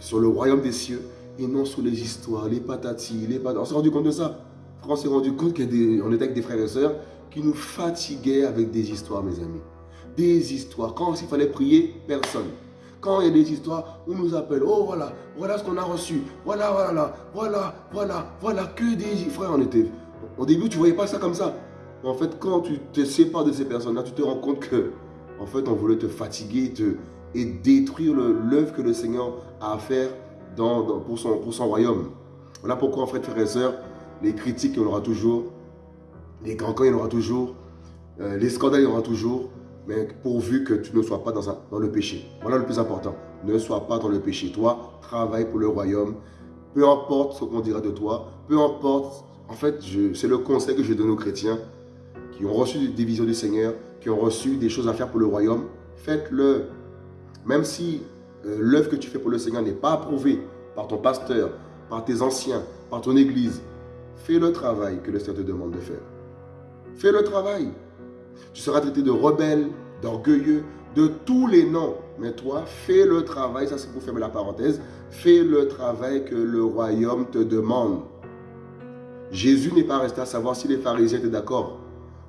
sur le royaume des cieux et non sur les histoires, les patatis, les patatis. On s'est rendu compte de ça. On s'est rendu compte qu'on était avec des frères et sœurs qui nous fatiguaient avec des histoires, mes amis. Des histoires. Quand il fallait prier, personne. Quand il y a des histoires, on nous appelle, oh voilà, voilà ce qu'on a reçu, voilà, voilà, voilà, voilà, voilà, que des frères, on était. Au début, tu voyais pas ça comme ça. En fait, quand tu te sépares de ces personnes-là, tu te rends compte que, en fait, on voulait te fatiguer et détruire l'œuvre que le Seigneur a à faire pour, son, royaume. Voilà pourquoi, en fait, frères et sœurs, les critiques, il y en aura toujours, les grands il y en aura toujours, euh, les scandales, il y en aura toujours, mais pourvu que tu ne sois pas dans, dans le péché. Voilà le plus important. Ne sois pas dans le péché. Toi, travaille pour le royaume. Peu importe ce qu'on dira de toi, peu importe. En fait, c'est le conseil que je donne aux chrétiens qui ont reçu des visions du Seigneur, qui ont reçu des choses à faire pour le royaume. Faites-le. Même si euh, l'œuvre que tu fais pour le Seigneur n'est pas approuvée par ton pasteur, par tes anciens, par ton église, fais le travail que le Seigneur te demande de faire. Fais le travail. Tu seras traité de rebelle, d'orgueilleux, de tous les noms. Mais toi, fais le travail, ça c'est pour fermer la parenthèse, fais le travail que le royaume te demande. Jésus n'est pas resté à savoir si les pharisiens étaient d'accord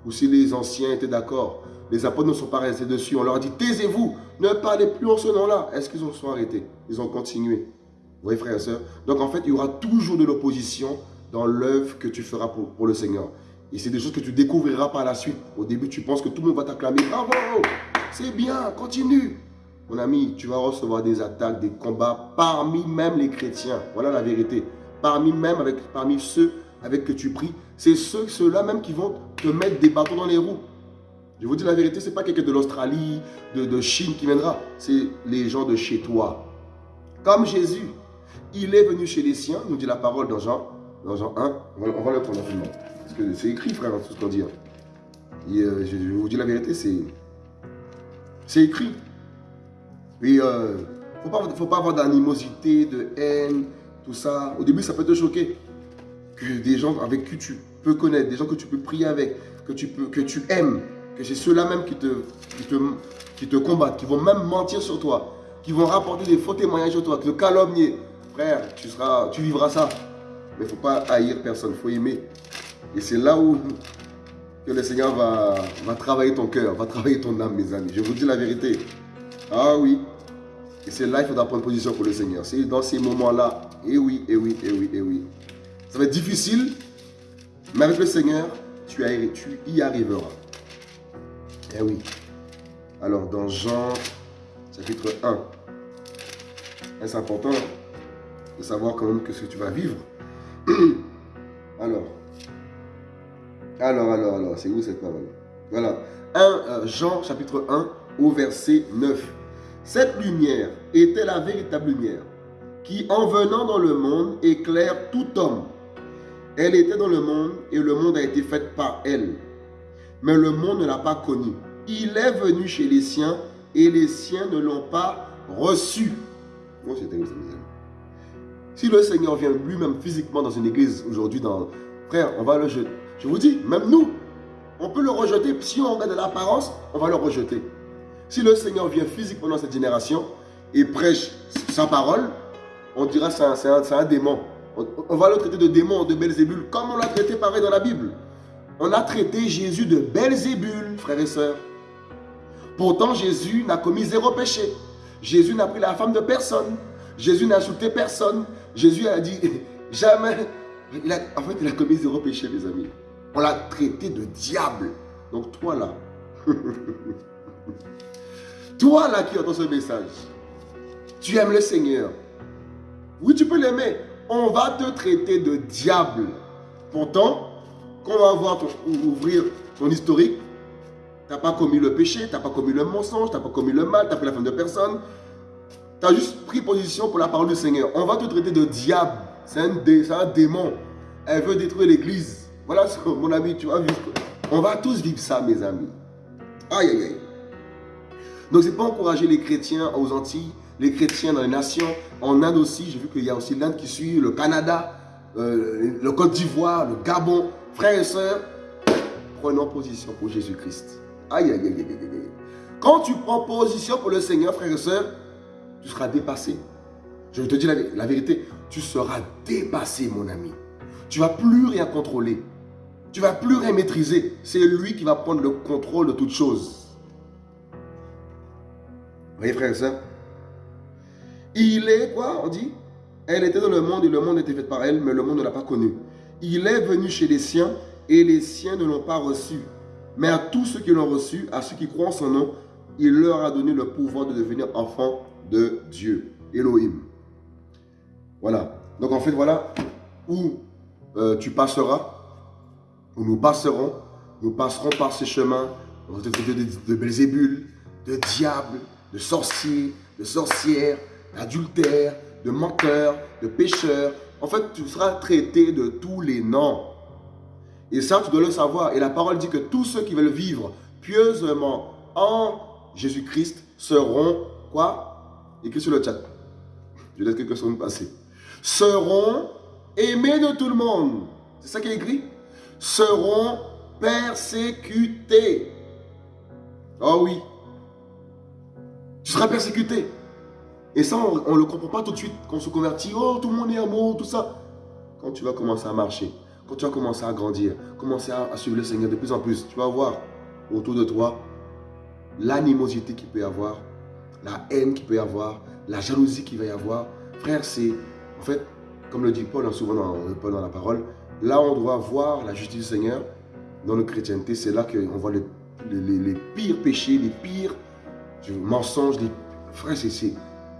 ou si les anciens étaient d'accord. Les apôtres ne sont pas restés dessus. On leur dit, taisez-vous, ne parlez plus en ce nom-là. Est-ce qu'ils ont sont arrêtés? Ils ont continué. Vous voyez, frères et sœurs Donc, en fait, il y aura toujours de l'opposition dans l'œuvre que tu feras pour, pour le Seigneur. Et c'est des choses que tu découvriras par la suite. Au début, tu penses que tout le monde va t'acclamer. Bravo, c'est bien, continue. Mon ami, tu vas recevoir des attaques, des combats parmi même les chrétiens. Voilà la vérité. Parmi même avec, parmi ceux avec que tu pries, c'est ceux, ceux-là même qui vont te mettre des bâtons dans les roues. Je vous dis la vérité, ce n'est pas quelqu'un de l'Australie, de, de Chine qui viendra. C'est les gens de chez toi. Comme Jésus, il est venu chez les siens, nous dit la parole dans Jean, dans Jean 1. On va, le prendre rapidement. Parce que c'est écrit, frère, tout ce qu'on dit. Hein. Et, euh, je, vous dis la vérité, c'est c'est écrit. Il euh, ne faut pas, avoir d'animosité, de haine, tout ça. Au début, ça peut te choquer. Que des gens avec qui tu peux connaître, des gens que tu peux prier avec, que tu, peux, que tu aimes, que c'est ceux-là même qui te, qui, te, qui te combattent, qui vont même mentir sur toi, qui vont rapporter des faux témoignages sur toi, te calomnier. Frère, tu, seras, tu vivras ça. Mais il ne faut pas haïr personne, il faut aimer. Et c'est là où que le Seigneur va, va travailler ton cœur, va travailler ton âme, mes amis. Je vous dis la vérité. Ah oui. Et c'est là qu'il faudra prendre position pour le Seigneur. C'est dans ces moments-là. Et eh oui, et eh oui, et eh oui, et oui. Ça va être difficile, mais avec le Seigneur, tu, y arriveras. Eh oui. Alors, dans Jean, chapitre 1, c'est important de savoir quand même que ce que tu vas vivre? Alors, alors, alors, alors, c'est où cette parole? Voilà. 1 euh, Jean chapitre 1 au verset 9. Cette lumière était la véritable lumière qui, en venant dans le monde, éclaire tout homme. Elle était dans le monde et le monde a été fait par elle. Mais le monde ne l'a pas connue. Il est venu chez les siens et les siens ne l'ont pas reçu. Oh, si le Seigneur vient lui-même physiquement dans une église aujourd'hui, dans... frère, on va le jeter. Je vous dis, même nous, on peut le rejeter. Si on regarde l'apparence, on va le rejeter. Si le Seigneur vient physiquement dans cette génération et prêche sa parole, on dira c'est un, un, démon. On, va le traiter de démon, de Belzébul, comme on l'a traité pareil dans la Bible. On a traité Jésus de Belzébul, frères et sœurs. Pourtant, Jésus n'a commis zéro péché. Jésus n'a pris la femme de personne. Jésus n'a insulté personne. Jésus a dit, jamais. en fait, il a commis zéro péché, mes amis. On l'a traité de diable. Donc toi là, toi là qui entends ce message, tu aimes le Seigneur. Oui, tu peux l'aimer. On va te traiter de diable. Pourtant, quand on va voir ouvrir ton historique, tu n'as pas commis le péché, tu n'as pas commis le mensonge, tu n'as pas commis le mal, tu n'as pris la femme de personne. Tu as juste pris position pour la parole du Seigneur. On va te traiter de diable. C'est un, démon. Elle veut détruire l'église. Voilà, mon ami, tu vas vivre. On va tous vivre ça, mes amis. Aïe, aïe, aïe. Donc, c'est pas encourager les chrétiens aux Antilles, les chrétiens dans les nations. En Inde aussi, j'ai vu qu'il y a aussi l'Inde qui suit, le Canada, euh, le Côte d'Ivoire, le Gabon. Frères et sœurs, prenons position pour Jésus-Christ. Aïe, aïe, aïe, aïe, aïe. Quand tu prends position pour le Seigneur, frères et sœurs, tu seras dépassé. Je te dis la vérité, tu seras dépassé, mon ami. Tu vas plus rien contrôler. Tu vas plus rien maîtriser. C'est lui qui va prendre le contrôle de toutes choses. Vous voyez, frère et soeur Il est quoi On dit? Elle était dans le monde et le monde était fait par elle, mais le monde ne l'a pas connue. Il est venu chez les siens et les siens ne l'ont pas reçu. Mais à tous ceux qui l'ont reçu, à ceux qui croient en son nom, il leur a donné le pouvoir de devenir enfants de Dieu, Elohim. Voilà. Donc en fait, voilà où euh, tu passeras, où nous passerons, nous passerons par ces chemins de, de, de de diables, de sorciers, de sorcières, d'adultères, de menteurs, de pécheurs. En fait, tu seras traité de tous les noms. Et ça, tu dois le savoir. Et la parole dit que tous ceux qui veulent vivre pieusement en Jésus-Christ seront, quoi? Écrit sur le chat. Je laisse quelques secondes passer. Seront aimés de tout le monde. C'est ça qui est écrit? Seront persécutés. Oh oui. Tu seras persécuté. Et ça, on ne le comprend pas tout de suite. Quand on se convertit, oh, tout le monde est amour, tout ça. Quand tu vas commencer à marcher, quand tu vas commencer à grandir, commencer à, suivre le Seigneur de plus en plus, tu vas voir autour de toi l'animosité qu'il peut y avoir, la haine qu'il peut y avoir, la jalousie qu'il va y avoir. Frère, c'est, en fait, comme le dit Paul, hein, souvent dans, Paul dans la parole, là on doit voir la justice du Seigneur dans notre chrétienté. C'est là qu'on voit les, les, pires péchés, les pires mensonges. Les... Frère, c'est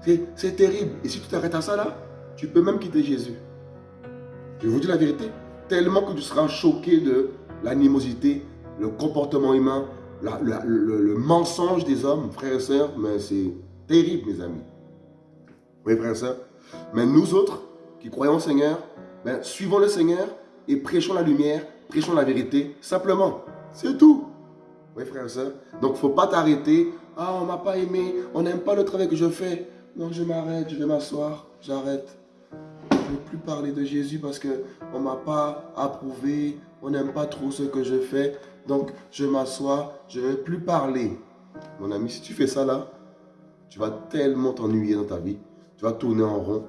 terrible. Et si tu t'arrêtes à ça là, tu peux même quitter Jésus. Je vous dis la vérité. Tellement que tu seras choqué de l'animosité, le comportement humain, le, mensonge des hommes, frères et sœurs, mais c'est terrible, mes amis. Oui, frères et sœurs. Mais nous autres, qui croyons au Seigneur, ben, suivons le Seigneur et prêchons la lumière, prêchons la vérité, simplement. C'est tout. Oui, frères et sœurs. Donc, il ne faut pas t'arrêter. Ah, on ne m'a pas aimé, on n'aime pas le travail que je fais. Non, je m'arrête, je vais m'asseoir, j'arrête. Je ne veux plus parler de Jésus parce qu'on ne m'a pas approuvé, on n'aime pas trop ce que je fais. Donc, je m'assois, je ne vais plus parler. Mon ami, si tu fais ça là, tu vas tellement t'ennuyer dans ta vie. Tu vas tourner en rond.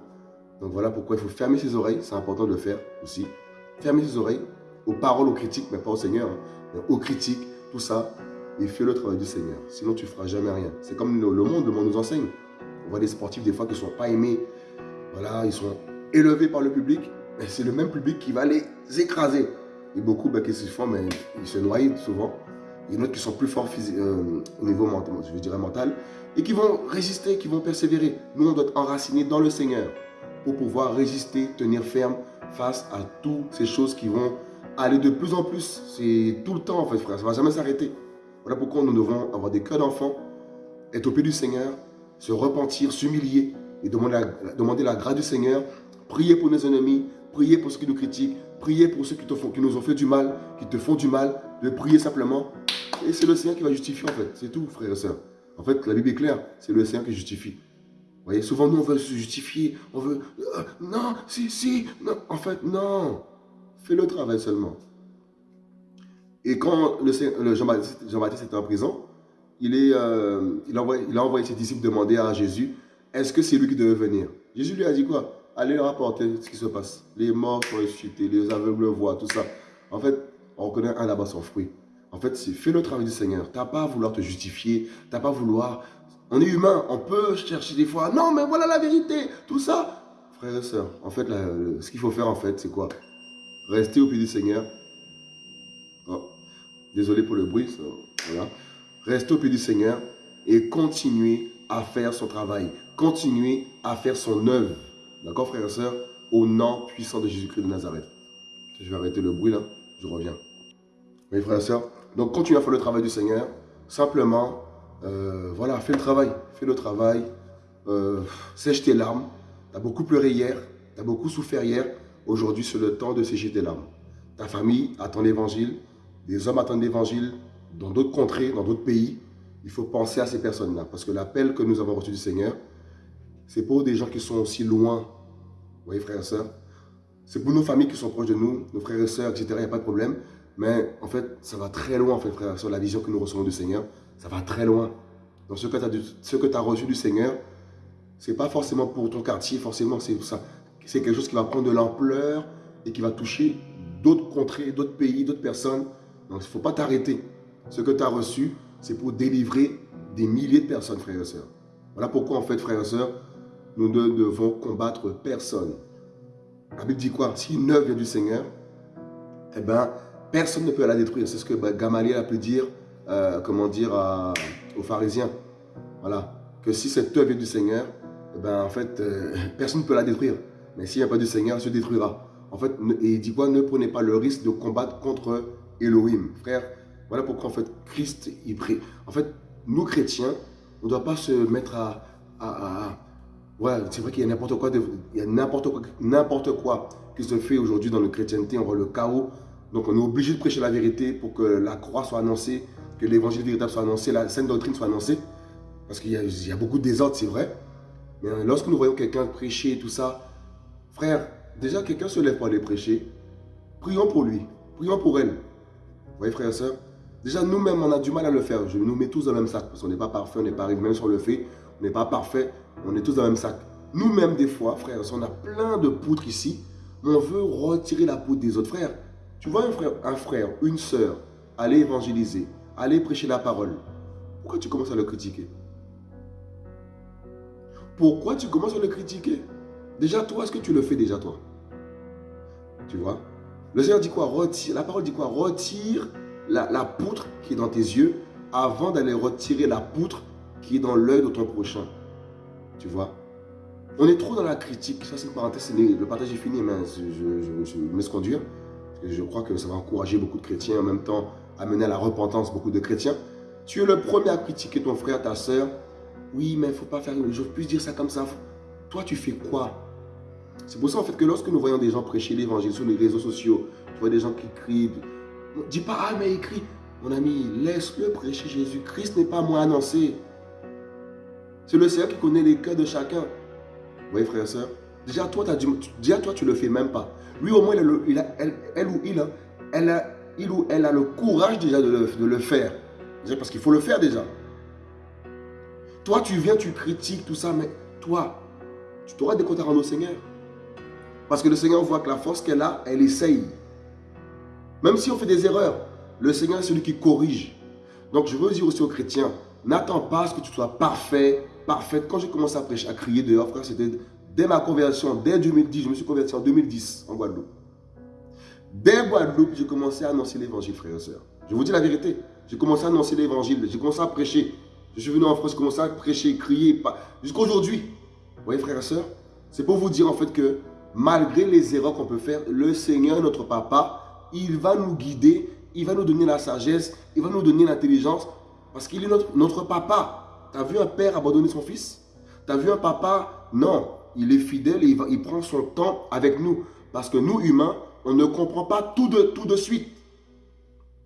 Donc voilà pourquoi il faut fermer ses oreilles. C'est important de le faire aussi. Fermer ses oreilles aux paroles, aux critiques, mais pas au Seigneur. Hein. aux critiques, tout ça. Et fais le travail du Seigneur. Sinon, tu ne feras jamais rien. C'est comme le monde, le monde nous enseigne. On voit des sportifs des fois qui ne sont pas aimés. Voilà, ils sont élevés par le public. Mais c'est le même public qui va les écraser. Et beaucoup, ben, qu'est-ce qu'ils font? Mais Ils se noient souvent. Il y en a qui sont plus forts euh, au niveau mental, mental, et qui vont résister, qui vont persévérer. Nous, on doit être enracinés dans le Seigneur pour pouvoir résister, tenir ferme face à toutes ces choses qui vont aller de plus en plus. C'est tout le temps, en fait, frère. Ça ne va jamais s'arrêter. Voilà pourquoi nous devons avoir des cœurs d'enfants, être au pied du Seigneur, se repentir, s'humilier et demander la, grâce du Seigneur, prier pour nos ennemis, prier pour ceux qui nous critiquent, prier pour ceux qui, nous ont fait du mal, qui te font du mal, de prier simplement. Et c'est le Seigneur qui va justifier en fait, c'est tout frères et sœurs. En fait, la Bible est claire, c'est le Seigneur qui justifie. Vous voyez, souvent nous on veut se justifier, on veut, euh, non, si, si, non, en fait, non. Fais le travail seulement. Et quand le, Jean-Baptiste était en prison, euh, il, a envoyé, ses disciples demander à Jésus, est-ce que c'est lui qui devait venir? Jésus lui a dit quoi? Allez rapporter ce qui se passe. Les morts sont ressuscités, les aveugles voient, tout ça. En fait, on reconnaît un là-bas son fruit. En fait, c'est fais le travail du Seigneur. Tu n'as pas à vouloir te justifier. Tu n'as pas à vouloir... On est humain, on peut chercher des fois. Non, mais voilà la vérité. Tout ça. Frères et sœurs, en fait, ce qu'il faut faire, en fait, c'est quoi? Rester au pied du Seigneur. Oh, désolé pour le bruit. voilà. Rester au pied du Seigneur et continuer à faire son travail. Continuer à faire son œuvre. D'accord, frères et sœurs? Au nom puissant de Jésus-Christ de Nazareth. Je vais arrêter le bruit là. Je reviens. Mes frères et sœurs, donc continue à faire le travail du Seigneur. Simplement, euh, voilà, fais le travail. Fais le travail. Euh, sèche tes larmes. Tu beaucoup pleuré hier. Tu beaucoup souffert hier. Aujourd'hui, c'est le temps de sécher tes larmes. Ta famille attend l'évangile. Des hommes attendent l'évangile dans d'autres contrées, dans d'autres pays. Il faut penser à ces personnes-là. Parce que l'appel que nous avons reçu du Seigneur, c'est pour des gens qui sont aussi loin. Vous voyez, frères et sœurs C'est pour nos familles qui sont proches de nous, nos frères et sœurs, etc. Il n'y a pas de problème. Mais en fait, ça va très loin, en fait, frère, sur la vision que nous recevons du Seigneur. Ça va très loin. Donc, ce que tu as, reçu du Seigneur, ce n'est pas forcément pour ton quartier, forcément. C'est quelque chose qui va prendre de l'ampleur et qui va toucher d'autres contrées, d'autres pays, d'autres personnes. Donc, il ne faut pas t'arrêter. Ce que tu as reçu, c'est pour délivrer des milliers de personnes, frères et sœurs. Voilà pourquoi, en fait, frères et sœurs, nous ne devons combattre personne. La Bible dit quoi? Si une œuvre vient du Seigneur, eh bien, Personne ne peut la détruire. C'est ce que Gamaliel a pu dire, euh, comment dire, aux pharisiens. Voilà. Que si cette œuvre est du Seigneur, eh ben, en fait, euh, personne ne peut la détruire. mais s'il n'y a pas du Seigneur, il se détruira. En fait, et il dit quoi? Ne prenez pas le risque de combattre contre Elohim. Frère, voilà pourquoi en fait Christ, il prie. En fait, nous chrétiens, on ne doit pas se mettre à... à, ouais, c'est vrai qu'il y a n'importe quoi, il y a n'importe quoi, quoi qui se fait aujourd'hui dans le chrétienté, on voit le chaos. Donc on est obligé de prêcher la vérité pour que la croix soit annoncée, que l'évangile véritable soit annoncé, la sainte doctrine soit annoncée. Parce qu'il y, y, a beaucoup de désordre, c'est vrai. Mais lorsque nous voyons quelqu'un prêcher et tout ça, frère, déjà quelqu'un se lève pour aller prêcher. Prions pour lui, prions pour elle. Vous voyez frère et soeur Déjà nous-mêmes on a du mal à le faire. Je nous mets tous dans le même sac parce qu'on n'est pas parfait, on n'est pas arrivé même sur le fait, on n'est pas parfait, on est tous dans le même sac. Nous-mêmes des fois, frère, on a plein de poutres ici, on veut retirer la poutre des autres frères. Tu vois un frère, un frère une soeur, aller évangéliser, aller prêcher la parole. Pourquoi tu commences à le critiquer? Pourquoi tu commences à le critiquer? Déjà, toi, est-ce que tu le fais déjà, toi? Tu vois? Le Seigneur dit quoi? La parole dit quoi? Retire la, poutre qui est dans tes yeux avant d'aller retirer la poutre qui est dans l'œil de ton prochain. Tu vois? On est trop dans la critique. Ça, c'est une parenthèse. Le partage est fini, mais je, je, je, me laisse conduire. je crois que ça va encourager beaucoup de chrétiens, en même temps amener à la repentance beaucoup de chrétiens. Tu es le premier à critiquer ton frère, ta soeur, oui, mais il ne faut pas faire, je plus dire ça comme ça. Toi, tu fais quoi? C'est pour ça, en fait, que lorsque nous voyons des gens prêcher l'évangile sur les réseaux sociaux, tu vois des gens qui crient, dis pas, ah, mais il crie. Mon ami, laisse-le prêcher Jésus. Christ n'est pas moi annoncé. C'est le Seigneur qui connaît les cœurs de chacun. Voyez, frère et soeur Déjà, toi, as déjà, toi, tu ne le fais même pas. Lui, au moins, elle, ou il, elle a, il ou elle a le courage déjà de le, de le faire. Parce qu'il faut le faire déjà. Toi, tu viens, tu critiques tout ça, mais toi, tu t'auras des comptes à rendre au Seigneur. Parce que le Seigneur voit que la force qu'elle a, elle essaye. Même si on fait des erreurs, le Seigneur est celui qui corrige. Donc je veux dire aussi aux chrétiens, n'attends pas à ce que tu sois parfait, parfaite. Quand j'ai commencé à prêcher, à crier dehors, frère, c'était dès ma conversion, dès 2010, je me suis converti en 2010 en Guadeloupe. Dès Guadeloupe, j'ai commencé à annoncer l'évangile, frères et sœurs. Je vous dis la vérité. J'ai commencé à annoncer l'évangile, j'ai commencé à prêcher. Je suis venu en France, commencer à prêcher, crier, jusqu'à aujourd'hui. Vous voyez, frères et sœurs C'est pour vous dire en fait que malgré les erreurs qu'on peut faire, le Seigneur, notre papa, il va nous guider, il va nous donner la sagesse, il va nous donner l'intelligence, parce qu'il est notre, papa. Tu as vu un père abandonner son fils? Tu as vu un papa? Non, il est fidèle et il, prend son temps avec nous. Parce que nous, humains, on ne comprend pas tout de, suite.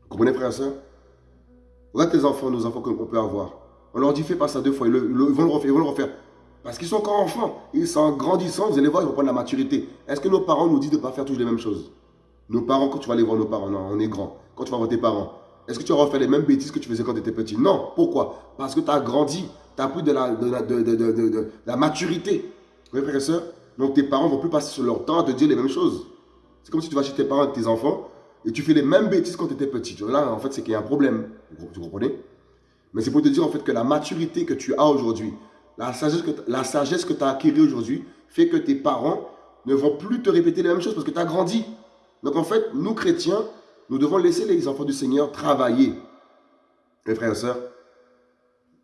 Vous comprenez, frères et sœurs Regarde tes enfants, nos enfants qu'on peut avoir. On leur dit fais pas ça deux fois, ils, vont le refaire, ils vont le refaire. Parce qu'ils sont encore enfants. Ils sont en grandissant, vous allez voir, ils vont prendre la maturité. Est-ce que nos parents nous disent de ne pas faire toujours les mêmes choses? Nos parents, quand tu vas aller voir nos parents, on est grand. Quand tu vas voir tes parents, est-ce que tu vas refaire les mêmes bêtises que tu faisais quand tu étais petit? Non. Pourquoi? Parce que tu as grandi, tu as pris de la, de, de, de, la maturité. Vous voyez, frères et sœurs Donc tes parents ne vont plus passer sur leur temps à te dire les mêmes choses. C'est comme si tu vas chez tes parents avec tes enfants et tu fais les mêmes bêtises quand tu étais petit. Là, en fait, c'est qu'il y a un problème. Vous comprenez? Mais c'est pour te dire en fait que la maturité que tu as aujourd'hui, la sagesse que, la sagesse que tu as acquise aujourd'hui, fait que tes parents ne vont plus te répéter les mêmes choses parce que tu as grandi. Donc en fait, nous chrétiens, nous devons laisser les enfants du Seigneur travailler. Mes frères et sœurs,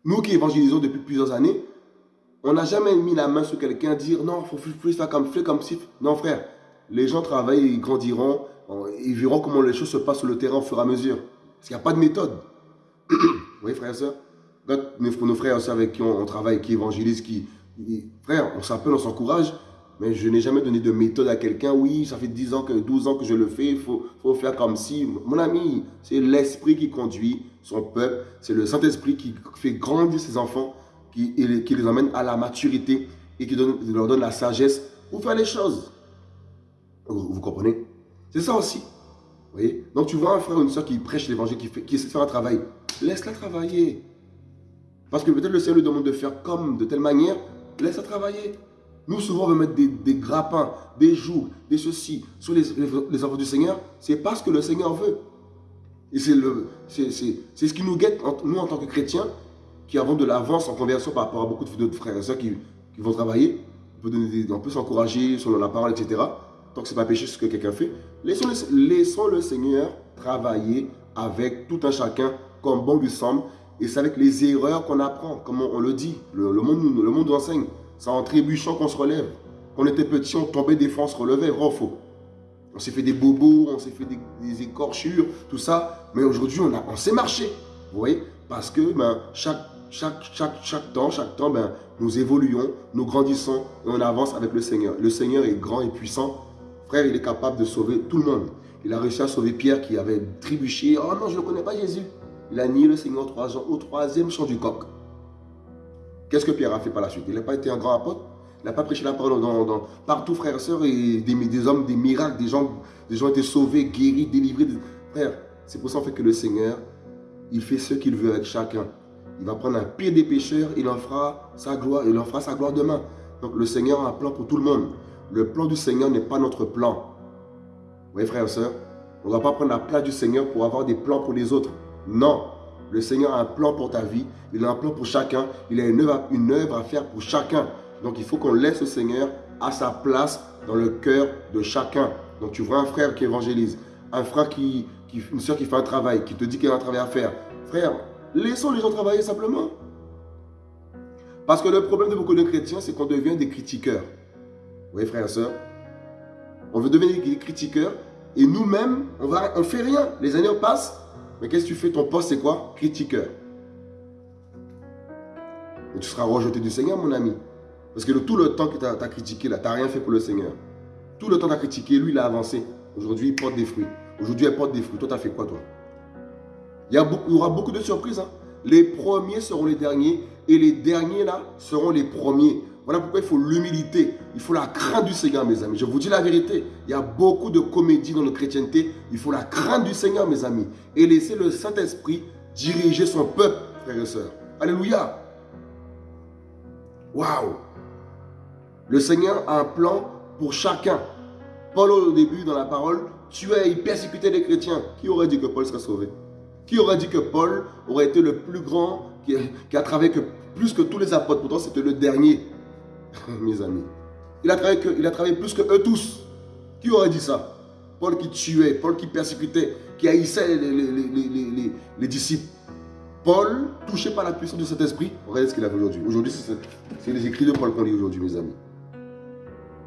nous qui évangélisons depuis plusieurs années, on n'a jamais mis la main sur quelqu'un dire non, faut plus faire comme, comme si. Non frère, les gens travaillent, ils grandiront, ils verront comment les choses se passent sur le terrain au fur et à mesure. Parce qu'il n'y a pas de méthode. Oui, frères et sœurs nos frères et sœurs avec qui on, travaille, qui évangélisent, qui... Frère, on s'appelle, on s'encourage, mais je n'ai jamais donné de méthode à quelqu'un. Oui, ça fait 10 ans, que 12 ans que je le fais, il faut, faire comme si. Mon ami, c'est l'esprit qui conduit son peuple. C'est le Saint-Esprit qui fait grandir ses enfants, qui, les emmène à la maturité et qui leur donne la sagesse pour faire les choses. Vous, comprenez? C'est ça aussi. Donc tu vois un frère ou une soeur qui prêche l'évangile, qui, qui essaie de faire un travail laisse-la travailler. Parce que peut-être le Seigneur lui demande de faire comme, de telle manière, laisse-la travailler. Nous, souvent, on veut mettre des, grappins, des jougs, des ceci sur les, les, enfants du Seigneur. C'est parce que le Seigneur veut. Et c'est ce qui nous guette, nous, en tant que chrétiens, qui avons de l'avance en conversion par rapport à beaucoup de frères et sœurs qui, vont travailler. On peut, peut s'encourager selon la parole, etc. Tant que ce n'est pas péché ce que quelqu'un fait. Laissons laissons le Seigneur travailler avec tout un chacun comme bon lui semble. Et c'est avec les erreurs qu'on apprend, comme on, le dit. Le, monde, le monde enseigne. C'est en trébuchant qu'on se relève. Quand on était petit, on tombait des fois, on se relevait, vrai faux. On s'est fait des bobos, on s'est fait des, écorchures, tout ça. Mais aujourd'hui, on, on sait marcher. Vous voyez? Parce que ben, chaque, chaque, chaque, chaque temps, chaque temps, ben, nous évoluons, nous grandissons et on avance avec le Seigneur. Le Seigneur est grand et puissant. Frère, il est capable de sauver tout le monde. Il a réussi à sauver Pierre qui avait trébuché. Oh non, je ne connais pas Jésus. Il a nié le Seigneur trois ans, au troisième chant du coq. Qu'est-ce que Pierre a fait par la suite? Il n'a pas été un grand apôtre? Il n'a pas prêché la parole dans, partout, frères et sœurs, et des, hommes, des miracles, des gens, des gens été sauvés, guéris, délivrés. Frère, c'est pour ça en fait que le Seigneur, il fait ce qu'il veut avec chacun. Il va prendre un pire des pécheurs, il en fera sa gloire, il en fera sa gloire demain. Donc le Seigneur a un plan pour tout le monde. Le plan du Seigneur n'est pas notre plan. Vous voyez frères et sœurs On ne va pas prendre la place du Seigneur pour avoir des plans pour les autres. Non. Le Seigneur a un plan pour ta vie. Il a un plan pour chacun. Il a une œuvre, à faire pour chacun. Donc il faut qu'on laisse le Seigneur à sa place dans le cœur de chacun. Donc tu vois un frère qui évangélise, un frère qui, une soeur qui fait un travail, qui te dit qu'il a un travail à faire. Frère, laissons les gens travailler simplement. Parce que le problème de beaucoup de chrétiens, c'est qu'on devient des critiqueurs. Voyez, frères et sœurs On veut devenir des critiqueurs et nous-mêmes, on ne on fait rien. Les années passent, mais qu'est-ce que tu fais? Ton poste, c'est quoi? Critiqueur. Et tu seras rejeté du Seigneur, mon ami. Parce que tout le temps que tu as, critiqué, tu n'as rien fait pour le Seigneur. Tout le temps que tu as critiqué, lui, il a avancé. Aujourd'hui, il porte des fruits. Aujourd'hui, elle porte des fruits. Toi, tu as fait quoi, toi? Il y, il y, aura beaucoup de surprises. Hein. Les premiers seront les derniers et les derniers, là, seront les premiers. Voilà pourquoi il faut l'humilité, il faut la crainte du Seigneur, mes amis. Je vous dis la vérité, il y a beaucoup de comédie dans notre chrétienté. Il faut la crainte du Seigneur, mes amis. Et laisser le Saint-Esprit diriger son peuple, frères et sœurs. Alléluia. Waouh. Le Seigneur a un plan pour chacun. Paul, au début, dans la parole, tuait et persécutait les chrétiens. Qui aurait dit que Paul serait sauvé? Qui aurait dit que Paul aurait été le plus grand, qui, a travaillé plus que tous les apôtres? Pourtant, c'était le dernier. mes amis. Il a, travaillé il a travaillé plus que eux tous. Qui aurait dit ça? Paul qui tuait, Paul qui persécutait, qui haïssait les, les, disciples. Paul, touché par la puissance de cet esprit, regardez ce qu'il a fait aujourd'hui. Aujourd'hui, c'est les écrits de Paul qu'on lit aujourd'hui, mes amis.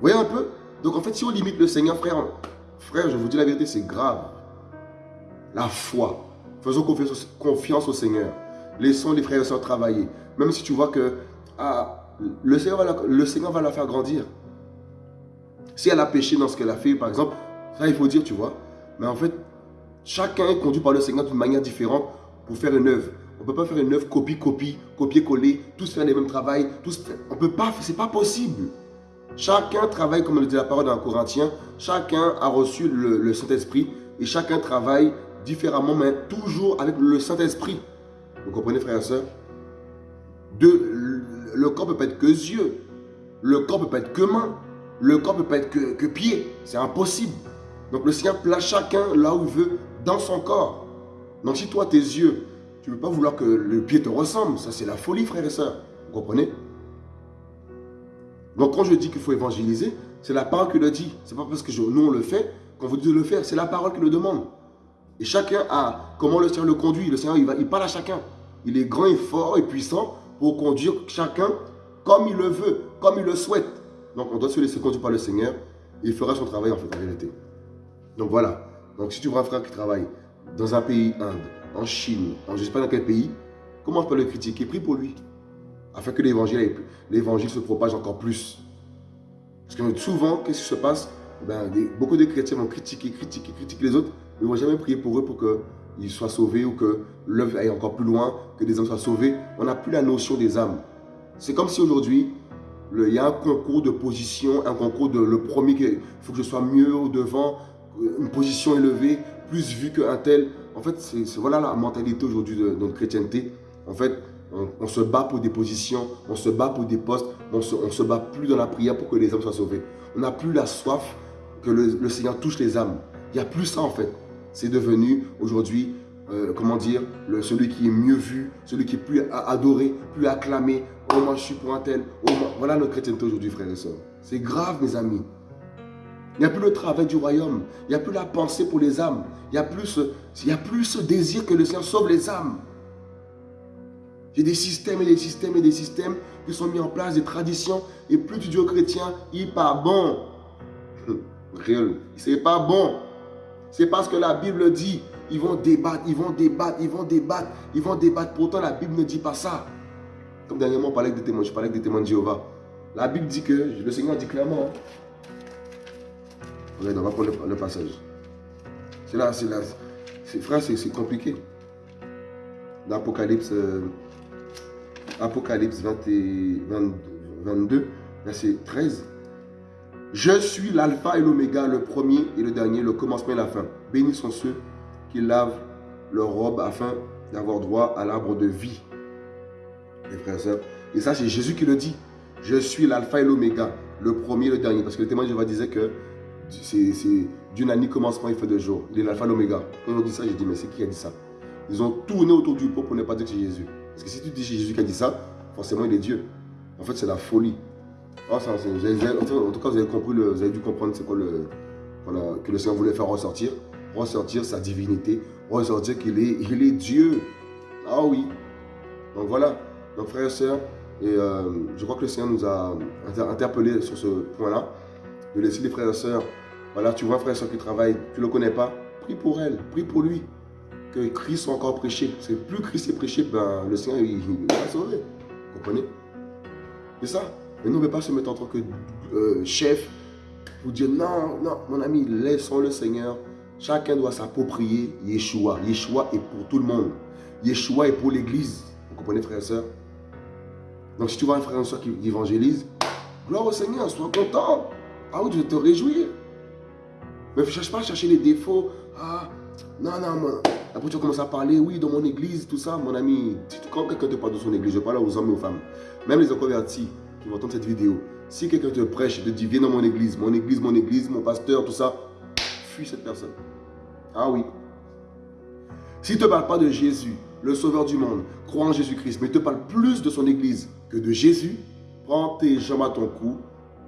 Voyez un peu? Donc en fait, si on limite le Seigneur, frère, frère, je vous dis la vérité, c'est grave. La foi. Faisons confiance, confiance au Seigneur. Laissons les frères et sœurs travailler. Même si tu vois que ah, le Seigneur, va la, le Seigneur va la faire grandir. Si elle a péché dans ce qu'elle a fait, par exemple, ça il faut dire, tu vois. Mais en fait, chacun est conduit par le Seigneur d'une manière différente pour faire une œuvre. On ne peut pas faire une œuvre copie-copie, copier-coller, tous faire les mêmes travail. Tous, on peut pas, c'est pas possible. Chacun travaille, comme le dit la parole dans Corinthiens, chacun a reçu le, le Saint-Esprit et chacun travaille différemment, mais toujours avec le Saint-Esprit. Vous comprenez, frères et sœurs? Le corps peut pas être que yeux. Le corps peut pas être que main. Le corps peut pas être que, que pied. C'est impossible. Donc le Seigneur place chacun là où il veut dans son corps. Donc si toi, tes yeux, tu ne veux pas vouloir que le pied te ressemble, ça c'est la folie, frères et sœurs. Vous comprenez? Donc quand je dis qu'il faut évangéliser, c'est la parole qui le dit. C'est pas parce que nous on le fait qu'on vous dit de le faire. C'est la parole qui le demande. Et chacun a comment le Seigneur le conduit. Le Seigneur, va, il parle à chacun. Il est grand et fort et puissant pour conduire chacun comme il le veut, comme il le souhaite. Donc on doit se laisser conduire par le Seigneur il fera son travail en fait en réalité. Donc voilà. Donc si tu vois un frère qui travaille dans un pays, Inde, en Chine, en je ne sais pas dans quel pays, comment tu peux le critiquer? Prie pour lui. Afin que l'évangile se propage encore plus. Parce que souvent, qu'est-ce qui se passe? Ben, Beaucoup de chrétiens vont critiquer, critiquer, critiquer les autres, mais ils ne vont jamais prier pour eux pour que ils soient sauvés ou que l'œuvre aille encore plus loin, que des âmes soient sauvées. On n'a plus la notion des âmes. C'est comme si aujourd'hui, il y a un concours de position, un concours de le premier, il faut que je sois mieux au devant, une position élevée, plus vu qu'un tel. En fait, c'est voilà la mentalité aujourd'hui de, notre chrétienté. En fait, on, se bat pour des positions, on se bat pour des postes, on se, se bat plus dans la prière pour que les âmes soient sauvées. On n'a plus la soif que le, le Seigneur touche les âmes. Il n'y a plus ça en fait c'est devenu aujourd'hui, euh, comment dire, celui qui est mieux vu, celui qui est plus adoré, plus acclamé. Oh, moi, je suis pour un tel. Oh, Voilà notre chrétienté aujourd'hui, frères et sœurs. C'est grave, mes amis. Il n'y a plus le travail du royaume. Il n'y a plus la pensée pour les âmes. Il n'y a, plus ce, il y a plus désir que le Seigneur sauve les âmes. J'ai des systèmes et des systèmes et des systèmes qui sont mis en place, des traditions. Et plus tu dis aux chrétiens, il n'est pas bon. Réel. C'est pas bon. C'est parce que la Bible dit, ils vont débattre, ils vont débattre, ils vont débattre, ils vont débattre. Pourtant, la Bible ne dit pas ça. Comme dernièrement, on parlait des témoins, je parlais des témoins de Jéhovah. La Bible dit que, le Seigneur dit clairement, hein. Regardez, on va prendre le, passage. C'est là, c'est là. Frère, c'est compliqué. L'Apocalypse euh, Apocalypse 22, verset 13. Je suis l'alpha et l'oméga, le premier et le dernier, le commencement et la fin. Bénis sont ceux qui lavent leur robe afin d'avoir droit à l'arbre de vie. Frères et sœurs. Et ça, c'est Jésus qui le dit. Je suis l'alpha et l'oméga, le premier et le dernier. Parce que le témoin de Jéhovah disait que c'est d'une année commencement, il fait deux jours. Il est l'alpha et l'oméga. Quand on dit ça, j'ai dit, mais c'est qui a dit ça? Ils ont tourné autour du pot pour ne pas dire que c'est Jésus. Parce que si tu dis Jésus qui a dit ça, forcément il est Dieu. En fait, c'est la folie. Oh, en tout cas, vous avez, compris vous avez dû comprendre c'est quoi le, que le Seigneur voulait faire ressortir. Ressortir sa divinité, ressortir qu'il est, il est Dieu. Ah oui. Donc voilà, donc frères et sœurs, et euh, je crois que le Seigneur nous a interpellés sur ce point-là, de laisser les frères et sœurs, voilà, tu vois un frère et sœur qui travaille, tu ne le connais pas, prie pour elle, prie pour lui que Christ soit encore prêché. Parce que plus Christ est prêché, ben, le Seigneur il, va sauver. Vous comprenez? C'est ça. Mais nous, ne veut pas se mettre en tant que euh, chef pour dire non, non, mon ami, laissons le Seigneur. Chacun doit s'approprier Yeshua. Yeshua est pour tout le monde. Yeshua est pour l'Église. Vous comprenez, frères et sœurs? Donc, si tu vois un frère et soeur qui évangélise, gloire au Seigneur, sois content. Ah oui, tu veux te réjouir. Mais ne cherche pas à chercher les défauts. Ah, non, non, moi, après, tu commences à parler, oui, dans mon église, tout ça, mon ami. Quand quelqu'un te parle de son église, je parle aux hommes et aux femmes, même les convertis qui vont entendre cette vidéo, si quelqu'un te prêche, te dit, viens dans mon église, mon église, mon église, mon pasteur, tout ça, fuis cette personne. Ah oui. S'il ne te parle pas de Jésus, le sauveur du monde, crois en Jésus-Christ, mais il te parle plus de son église que de Jésus, prends tes jambes à ton cou,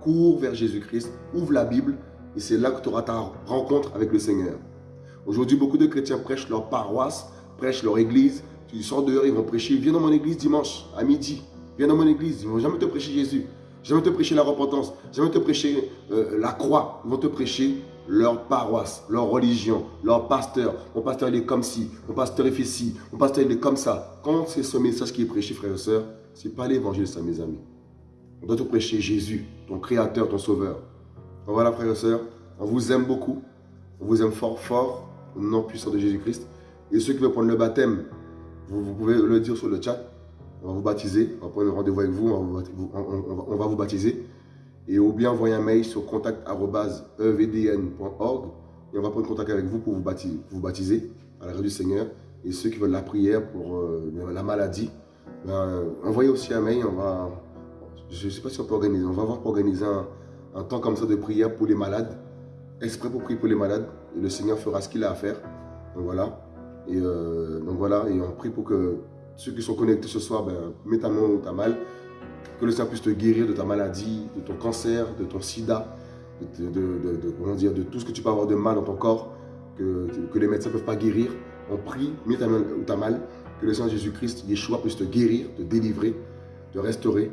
cours vers Jésus-Christ, ouvre la Bible, et c'est là que tu auras ta rencontre avec le Seigneur. Aujourd'hui, beaucoup de chrétiens prêchent leur paroisse, prêchent leur église. Tu sors dehors, ils vont prêcher. Viens dans mon église dimanche, à midi. Viens dans mon église. Ils ne vont jamais te prêcher Jésus. Jamais te prêcher la repentance. Jamais te prêcher euh, la croix. Ils vont te prêcher leur paroisse, leur religion, leur pasteur. Mon pasteur, il est comme ci. Mon pasteur, il fait ci. Mon pasteur, il est comme ça. Quand c'est ce message qui est prêché, frères et sœurs, ce n'est pas l'évangile, ça, mes amis. On doit te prêcher Jésus, ton créateur, ton sauveur. voilà, frères et sœurs, on vous aime beaucoup. On vous aime fort, fort au nom puissant de Jésus-Christ. Et ceux qui veulent prendre le baptême, vous, pouvez le dire sur le chat. On va vous baptiser. On va prendre rendez-vous avec vous. On va vous, baptiser. Et ou bien envoyer un mail sur contact.evdn.org et on va prendre contact avec vous pour vous baptiser, à la du Seigneur. Et ceux qui veulent la prière pour euh, la maladie, ben, envoyez aussi un mail. On va, je ne sais pas si on peut organiser. On va voir pour organiser un, un temps comme ça de prière pour les malades, exprès pour prier pour les malades et le Seigneur fera ce qu'il a à faire. Donc voilà. Et, euh, donc voilà, et on prie pour que ceux qui sont connectés ce soir, ben, mets ta main où tu as mal, que le Seigneur puisse te guérir de ta maladie, de ton cancer, de ton sida, de, comment dire, de tout ce que tu peux avoir de mal dans ton corps, que, les médecins ne peuvent pas guérir. On prie, mets ta main où tu as mal, que le Seigneur Jésus-Christ, Yeshua, puisse te guérir, te délivrer, te restaurer.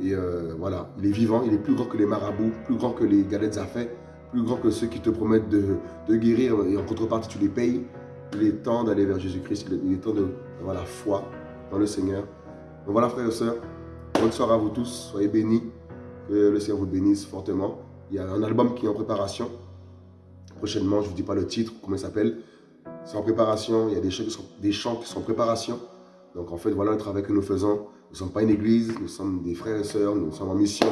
Et euh, voilà, il est vivant, il est plus grand que les marabouts, plus grand que les galettes à fait, plus grand que ceux qui te promettent de, guérir et en contrepartie tu les payes. Il est temps d'aller vers Jésus-Christ, il est temps d'avoir la foi dans le Seigneur. Donc voilà frères et sœurs, bonne soirée à vous tous, soyez bénis, que le Seigneur vous bénisse fortement. Il y a un album qui est en préparation. Prochainement, je ne vous dis pas le titre, comment il s'appelle. C'est en préparation, il y a des chants, qui sont, des chants qui sont en préparation. Donc en fait, voilà le travail que nous faisons. Nous ne sommes pas une église, nous sommes des frères et sœurs, nous sommes en mission.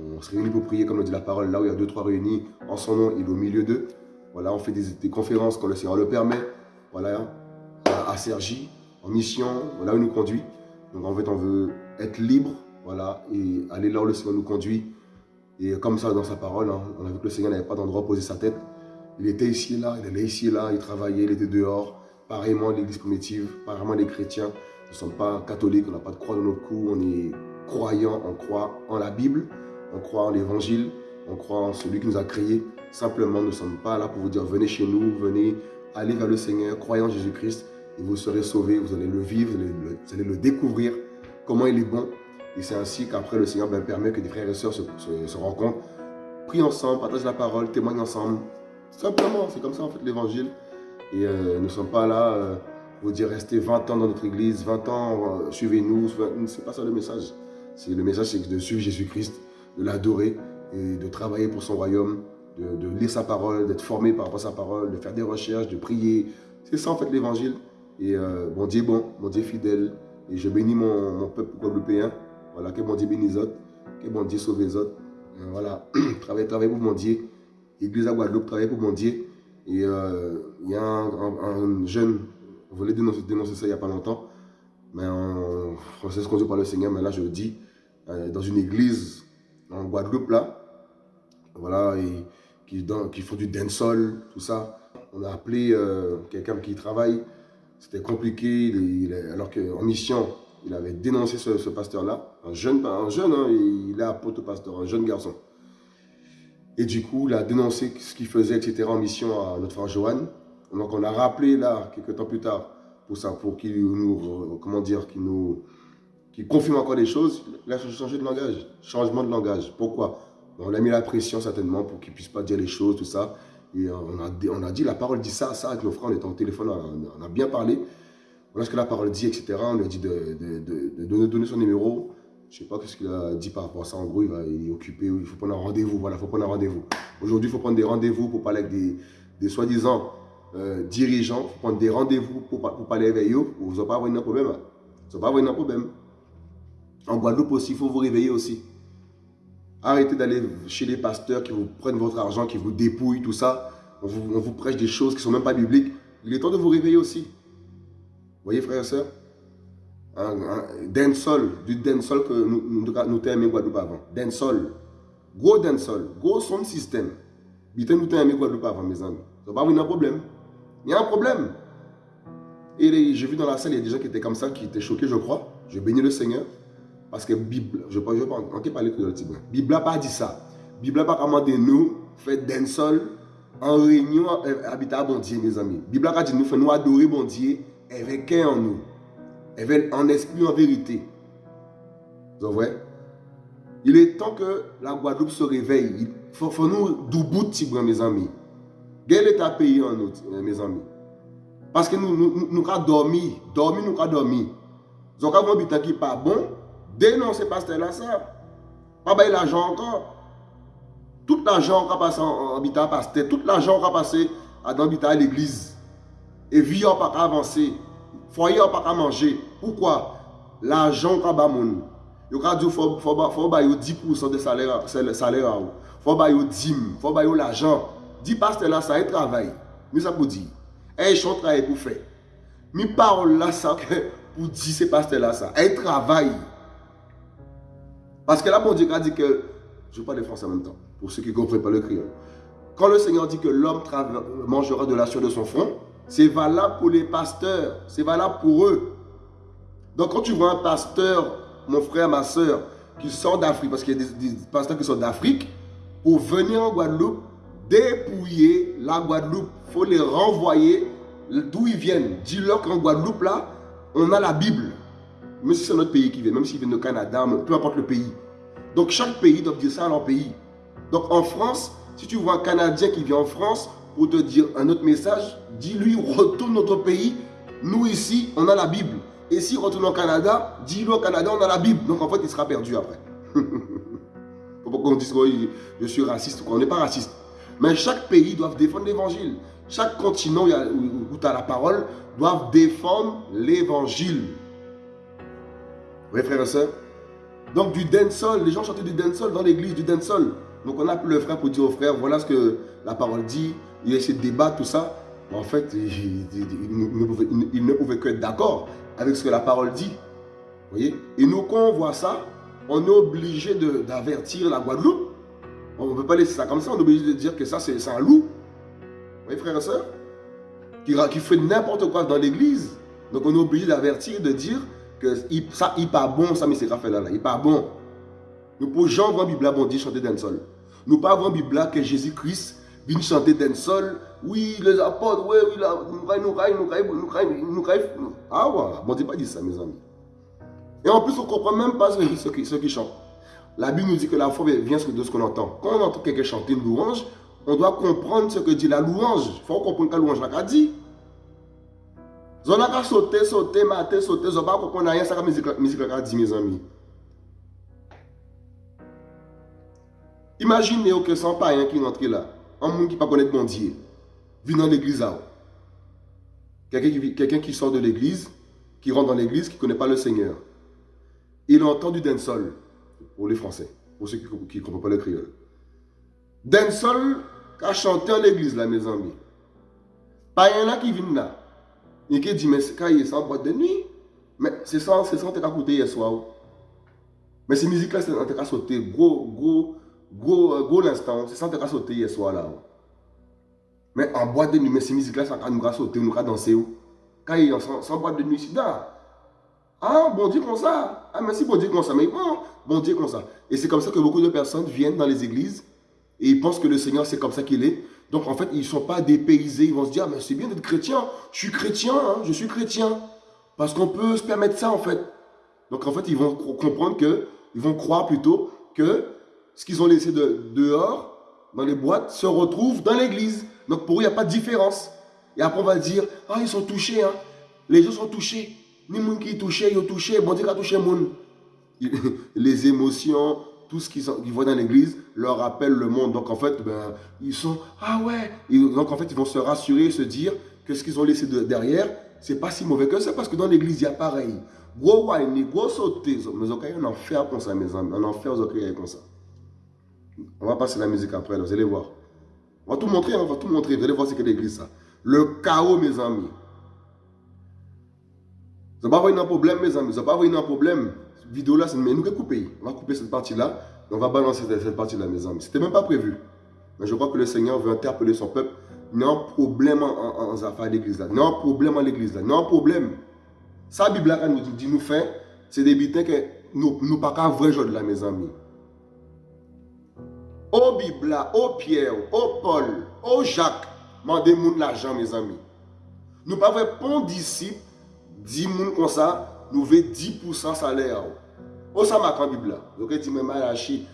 On se réunit pour prier, comme le dit la parole, là où il y a deux, trois réunis, en son nom, il est au milieu d'eux. Voilà, on fait des, conférences quand le Seigneur le permet. Voilà, à, Sergi, en mission, voilà où il nous conduit. Donc en fait, on veut être libre, voilà, et aller là où le Seigneur nous conduit. Et comme ça, dans sa parole, hein, on a vu que le Seigneur n'avait pas d'endroit à poser sa tête. Il était ici et là, il allait ici et là, il travaillait, il était dehors. Pareillement, l'église primitive, pareillement les chrétiens. Nous ne sommes pas catholiques, on n'a pas de croix dans notre cou, on est croyants, on croit en la Bible on croit en l'évangile, on croit en celui qui nous a créés. Simplement, nous ne sommes pas là pour vous dire venez chez nous, venez, aller vers le Seigneur, croyez en Jésus-Christ. Et vous serez sauvés, vous allez le vivre, vous allez le, découvrir, comment il est bon. Et c'est ainsi qu'après le Seigneur ben, permet que des frères et sœurs se, rencontrent, prient ensemble, partagent la parole, témoignent ensemble. Simplement, c'est comme ça en fait l'évangile. Et euh, nous ne sommes pas là euh, pour dire restez 20 ans dans notre église, 20 ans, euh, suivez-nous. C'est pas ça le message. Le message, c'est de suivre Jésus-Christ, de l'adorer et de travailler pour son royaume, de, lire sa parole, d'être formé par rapport à sa parole, de faire des recherches, de prier. C'est ça en fait l'évangile. Et mon Dieu bon, mon Dieu fidèle. Et je bénis mon, peuple guadeloupéen. Voilà, que mon Dieu bénisse autres, que mon Dieu sauve les autres. voilà, travaillez, travaillez pour mon Dieu. Église à Guadeloupe, travaillez pour mon Dieu. Et euh, il y a un, jeune, on voulait dénoncer, ça il n'y a pas longtemps, mais on, on sait ce qu'on dit par le Seigneur, mais là je le dis, euh, dans une église en Guadeloupe là, voilà, et, qui, qui font du dancehall, tout ça. On a appelé euh, quelqu'un qui travaille, c'était compliqué, alors qu'en mission, il avait dénoncé ce, pasteur-là, un jeune, un jeune hein, il est apôtre pasteur, un jeune garçon. Et du coup, il a dénoncé ce qu'il faisait, etc., en mission à notre frère Johan. Donc, on a rappelé là, quelques temps plus tard, pour ça, pour qu'il nous, comment dire, qu'il nous, confirme encore des choses. Il a changé de langage, changement de langage. Pourquoi? On a mis la pression certainement pour qu'il puisse pas dire les choses, tout ça. Et on a, dit, la parole dit ça, ça, avec nos frères, on était en téléphone, on a, bien parlé. Voilà ce que la parole dit, etc. On lui a dit de, donner son numéro. Je ne sais pas ce qu'il a dit par rapport à ça. En gros, il, va, est occupé, il faut prendre un rendez-vous. Voilà, il faut prendre un rendez-vous. Aujourd'hui, il faut prendre des rendez-vous pour parler avec des, soi-disant euh, dirigeants. Il faut prendre des rendez-vous pour, parler avec eux. Vous n'allez pas avoir un problème. Hein. Vous n'allez pas avoir un problème. En Guadeloupe aussi, il faut vous réveiller aussi. Arrêtez d'aller chez les pasteurs qui vous prennent votre argent, qui vous dépouillent, tout ça. On vous, prêche des choses qui ne sont même pas bibliques. Il est temps de vous réveiller aussi. Vous voyez, frères et sœurs dancehall, du dancehall que nous, nous, nous t'aimons Guadeloupe avant. Dancehall. Gros dancehall, gros son système. Bité nous t'aimons Guadeloupe avant, mes amis. Ça va un problème. Il y a un problème. Et j'ai vu dans la salle, il y a des gens qui étaient comme ça, qui étaient choqués, je crois. Je bénis le Seigneur. Parce que Bible, je ne vais pas en parler que de le Bible n'a pas dit ça. Bible n'a pas commandé nous, faire dancehall en réunion, euh, bon Dieu, mes amis. Bible a dit nous, faire nous adorer bon Dieu avec un en nous en esprit, en vérité. Vous voyez Il est temps que la Guadeloupe se réveille. Il faut, nous doubout mes amis. Quel est ta pays en nous, mes amis Parce que nous nous, nous, nous dormi, dormi, nous avons dormi. Quand vous qui pas bon, denonser pasteur là ça. Pas bailler l'argent encore. Tout l'argent qui a passé en habitat pasteur, tout l'argent qui a passé dans l'habitat à l'église. Et vie n'a pas avancer, foyer n'a pas manger. Pourquoi L'argent qu'a ba moun. Yo ka di faut faut ba yo 10% de salaire salaire ou. Faut ba yo dim, faut ba yo l'argent. Di pasteur là ça est travail. Mais ça pour dire. Eh chon travail pour faire. Mi parole là ça pour dire c'est pasteur là ça. Elle travail. Parce que là bon Dieu a dit que je parle de français en même temps pour ceux qui ne comprennent pas le créole. Quand le Seigneur dit que l'homme mangera de la sueur de son front, c'est valable pour les pasteurs. C'est valable pour eux. Donc quand tu vois un pasteur, mon frère, ma soeur, qui sort d'Afrique, parce qu'il y a des, pasteurs qui sont d'Afrique, pour venir en Guadeloupe, dépouiller la Guadeloupe, il faut les renvoyer d'où ils viennent. Dis-leur qu'en Guadeloupe, là, on a la Bible. Même si c'est notre pays qui vient, même s'ils viennent de Canada, peu importe le pays. Donc chaque pays doit dire ça à leur pays. Donc en France, si tu vois un Canadien qui vient en France, pour te dire un autre message, dis-lui retourne notre pays. Nous ici, on a la Bible. Et s'il retourne au Canada, dis-lui au Canada, on a la Bible. Donc en fait, il sera perdu après. Pas qu'on dise que je suis raciste On n'est pas raciste. Mais chaque pays doit défendre l'évangile. Chaque continent où, tu as la parole doit défendre l'évangile. Oui, frères et sœurs. Donc du dancehall, les gens chantaient du dancehall dans l'église, du dancehall. Donc on a le frère pour dire au frère, voilà ce que la parole dit, il a essayé de tout ça. En fait, il, ne, pouvait, que être d'accord avec ce que la parole dit. Vous voyez? Et nous, quand on voit ça, on est obligé d'avertir la Guadeloupe. On ne peut pas laisser ça comme ça, on est obligé de dire que ça, c'est un loup. Vous voyez, frères et sœurs qui, qui fait n'importe quoi dans l'église. Donc on est obligé d'avertir, de dire ça, il n'est pas bon, ça, mais c'est Raphaël là, il pas bon. Nous pouvons voir Bible bon chanter d'un sol. Nous pas voir Bible que Jésus-Christ viennent chanter dancehall. Oui, les apôtres, oui, oui, nous caille, nous caille, nous caille, nous. Ah voilà, bon Dieu pas dit ça, mes amis. Et en plus, on comprend même pas ce qui, ce qui chantent. La Bible nous dit que la foi vient de ce qu'on entend. Quand on entend quelqu'un chanter une louange, on doit comprendre ce que dit la louange. Il faut comprendre que la louange l'a dit. On a qu'à sauter, sauter, mater, sauter. On pas comprendre rien, ça la musique l'a dit, mes amis. Imaginez que sans païen qui rentre là, un monde qui ne connaît pas bon Dieu, vient dans l'église Quelqu'un qui, sort de l'église, qui rentre dans l'église, qui ne connaît pas le Seigneur. Il entend du dancehall, pour les Français, pour ceux qui ne comprennent pas le créole. Dancehall a chanté en l'église là, mes amis. Païen là qui vient là, qui dit, mais c'est en boîte de nuit. Mais c'est ça, c'est ça hier soir. Mais ces musiques-là, c'est en train sauter gros, gros, gros, euh, gros l'instant. C'est ça qu'on a sauté hier soir là. Mais en boîte de nuit, mais ces musiques-là, ça nous a sauter, nous a danser. Quand il a sans, boîte de nuit, c'est là. Ah, bon Dieu comme ça. Ah, merci, bon Dieu comme ça. Mais bon, bon Dieu comme ça. Et c'est comme ça que beaucoup de personnes viennent dans les églises et ils pensent que le Seigneur, c'est comme ça qu'il est. Donc en fait, ils ne sont pas dépaysés. Ils vont se dire, mais c'est bien d'être chrétien. Je suis chrétien, hein, je suis chrétien. Parce qu'on peut se permettre ça en fait. Donc en fait, ils vont comprendre que, ils vont croire plutôt que ce qu'ils ont laissé dehors, dans les boîtes, se retrouve dans l'église. Donc pour eux, il n'y a pas de différence. Et après, on va dire, ah, ils sont touchés. Hein. Les gens sont touchés. Ni qui touché, ils touché. Bon Dieu a touché. Les émotions, tout ce qu'ils voient dans l'église leur rappelle le monde. Donc en fait, ben, ils sont, ah ouais. donc en fait, ils vont se rassurer, se dire que ce qu'ils ont laissé derrière, c'est pas si mauvais que ça, parce que dans l'église, il y a pareil. Mais ok, on en fait comme ça, mes amis. Comme ça. On va passer la musique après, vous allez voir. On va tout montrer, on va tout montrer. Vous allez voir ce que l'église, ça. Le chaos, mes amis. Vous n'avez pas un problème, mes amis. Vous n'avez pas un problème vidéo là, c'est nous couper. On va couper cette partie-là. On va balancer cette partie-là, mes amis. C'était même pas prévu. Mais je crois que le Seigneur veut interpeller son peuple. Un problème en, affaires d'église là. Un problème en l'église là. Un problème. La Bible là, nous dit, nous fait, c'est des butins que nous ne pas qu'à vrai jour là, mes amis. Au Bible, au Pierre, au Paul, au Jacques, mandez moun l'argent, mes amis. Nous pas vrai bon disciple, 10 moun comme ça, nous veut 10% salaire. Où ça m'a Bible Donc, dit, mais Malachi,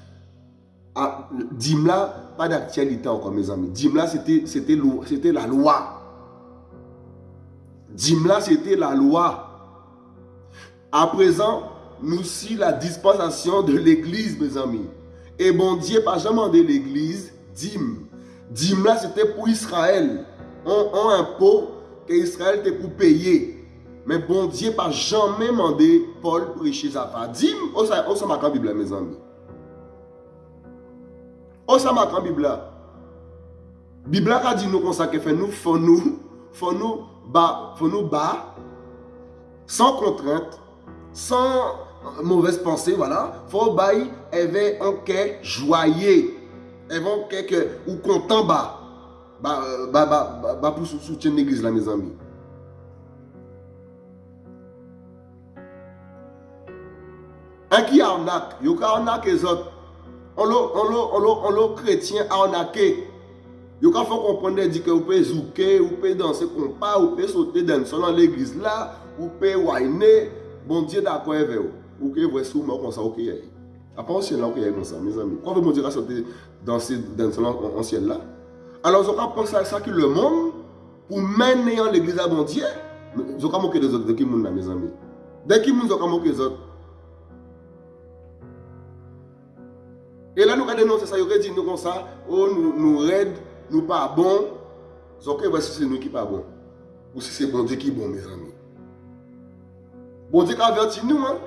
ah, Dimla, pas d'actualité encore, mes amis. Dimla, c'était la loi. Dimla, c'était la loi. À présent, nous si la dispensation de l'église, mes amis. Et bon Dieu, pas jamais demandé l'église, dim. Dimla, c'était pour Israël. On, on impôt que Israël était pour payer. Men bon diye pa janmen mande Paul preche zafat. Dim, osama kan Biblia, me zanmi. Osama kan Biblia. Biblia ka di nou konsake fe nou, fon nou, fon nou ba, fon nou ba, san kontrent, san mouvez panse, voilà. Fon bayi, evè anke jwaye. Evè anke ke ou kontan ba. Ba, ba, ba, ba, ba pou soutyen neglis la, me zanmi. Un qui arnaque, il y a arnaqué les autres. On l'a chrétien arnaqué. Il faut comprendre dit que vous pouvez zouker, vous pouvez danser comme pas, vous pouvez sauter dans dans l'église là, vous pouvez whiner. Bon Dieu d'accord avec vous. Vous pouvez voir sous moi comme ça, ok. Après, on ciel là, ok, comme ça, mes amis. Quand mon Dieu va sauter dans le ciel là, alors on pense à ça que le monde, pour mener l'église à bon Dieu, je vais moquer des autres, de qui monde mes amis. De qui monde je vais moquer les autres. E la nou ka denonse sa, yo re di nou kon sa, oh, nou, nou red, nou pa bon, zonke okay, wè si se nou ki pa bon. Ou si se bon di ki bon, mè zami. Bon di ka averti nou, an.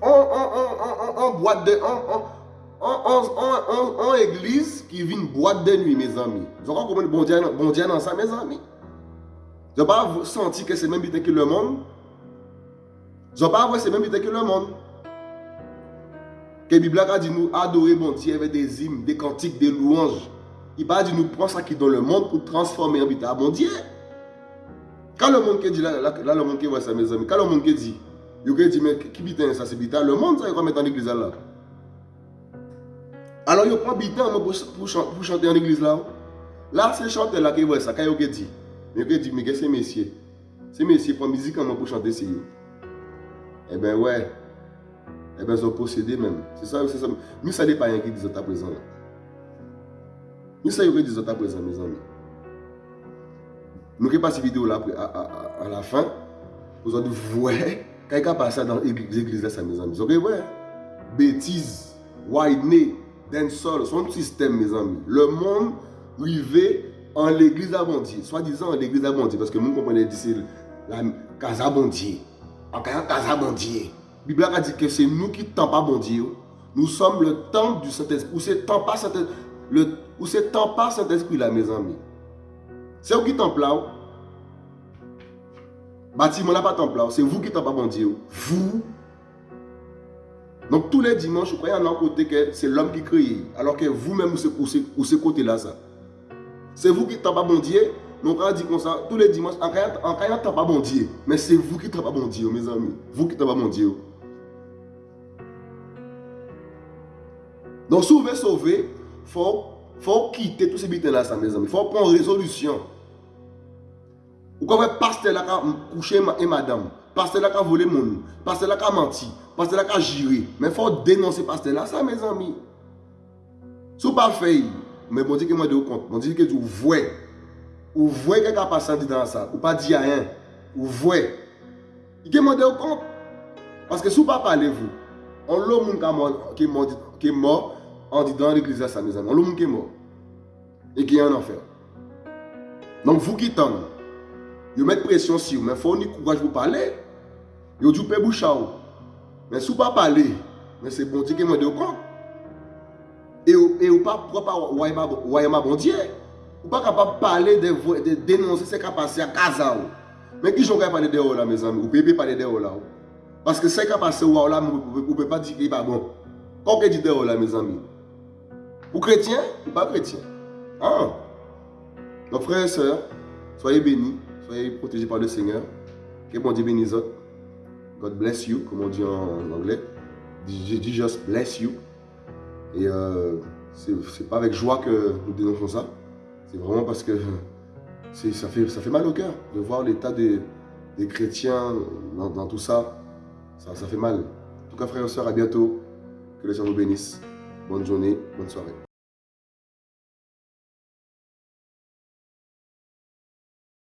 An, an, an, an, an, an, boite de, an, an, an, an, an, an, an eglise ki vin boite de nwi, mè zami. Zonke kon mè bon di an bon sa, mè zami. Zonke pa senti ke se mèm bitè ki le moun. Zonke pa wè se mèm bitè ki le moun. Que la Bible a dit nous adorer bon Dieu avec des hymnes, des cantiques, des louanges. Il pas dit nous prendre ça qui est dans le monde pour transformer en à bon Dieu. Quand le monde qui dit, là, le monde qui voit ça, mes amis, quand le monde qui dit, il dit, mais qui vit ça, c'est le monde, ça, il va mettre dans l'église là. Alors, il prend temps pour, pour, pour, chanter en église là. Là, c'est chanteur là qui voit ça, quand il dit. Mais il dit, mais qu'est-ce que c'est messieurs? Ces messieurs prennent musique pour chanter c'est Eh bien, ouais. Eh bien, ils ont possédé même. C'est ça, c'est ça. Nous, ça n'est pas rien qui disent à présent. Nous, ça, qui disent à présent, mes amis. Nous, qui passons cette vidéo là à, à, à, la fin, vous allez voir, quand il passe dans l'église là, mes amis. Vous allez voir, bêtises, white dancehall, son système, mes amis. Le monde privé en l'église abondie, soi-disant en l'église abondie, parce que nous comprenons d'ici la casa abondie, en casa abondie. Bible a dit que c'est nous qui temps pas bon Nous sommes le temps du Saint-Esprit. Ou c'est temps pas Saint-Esprit. Temps Saint-Esprit là, mes amis. C'est vous qui temple là. Bâtiment n'a pas temple là. C'est vous qui temps pas bon Vous donc tous les dimanches, vous croyez en un côté que c'est l'homme qui crée. Alors que vous-même, vous ce côté-là, ça. C'est vous qui n'êtes pas bon Dieu. Donc on dit comme ça, tous les dimanches, en cas n'êtes pas bon Dieu. Mais c'est vous qui n'êtes pas bon Dieu, mes amis. Vous qui n'êtes pas bon Dieu. Don sou ve sove, fò kite tout se bitè la sa, mè zanmè. Fò pon rezolusyon. Ou kon wè paste la ka kouche e madame, paste la ka vole moun, paste la ka manti, paste la ka jiri. Mè fò denonse paste la sa, mè zanmè. Sou pa fey, mè bon di ke mwen de ou kont, bon di ke di ou vwe. Ou vwe ke ka pasan di dan sa, ou pa di a yon. Ou vwe. Ike mwen de ou kont. Paske sou pa pale vwe, an lò moun ka mò, ki mò, an di dan l'eglise sa me zanman. Loun moun ki mò. E ki an anfer. Nank vou ki tan. Yo met presyon si yo. Men fò ni kouvaj pou pale. Yo di ou pe boucha ou. Men sou pa pale. Men se bonti ki mwen de kon. E ou pa propa wayema bondye. Ou pa kapap pale de, de denonse se kapase a kaza ou. Men ki jonga pale de ou la me zanman. Ou pepe pale de ou la ou. Paske se kapase ou la ou la ou pe pa di ki ba bon. Kon ke di de ou la me zanman. Ou pas chrétien Ah Donc, frères et sœurs, soyez bénis. Soyez protégés par le Seigneur. Que bon Dieu bénisse. God bless you, comme on dit en anglais. Dis just bless you. Et euh, c'est pas avec joie que nous dénonçons ça. C'est vraiment parce que ça fait, ça fait mal au cœur de voir l'état des, des, chrétiens dans, tout ça. ça. ça. fait mal. En tout cas, frères et sœurs, à bientôt. Que le Seigneur vous bénisse. Bonne journée, bonne soirée.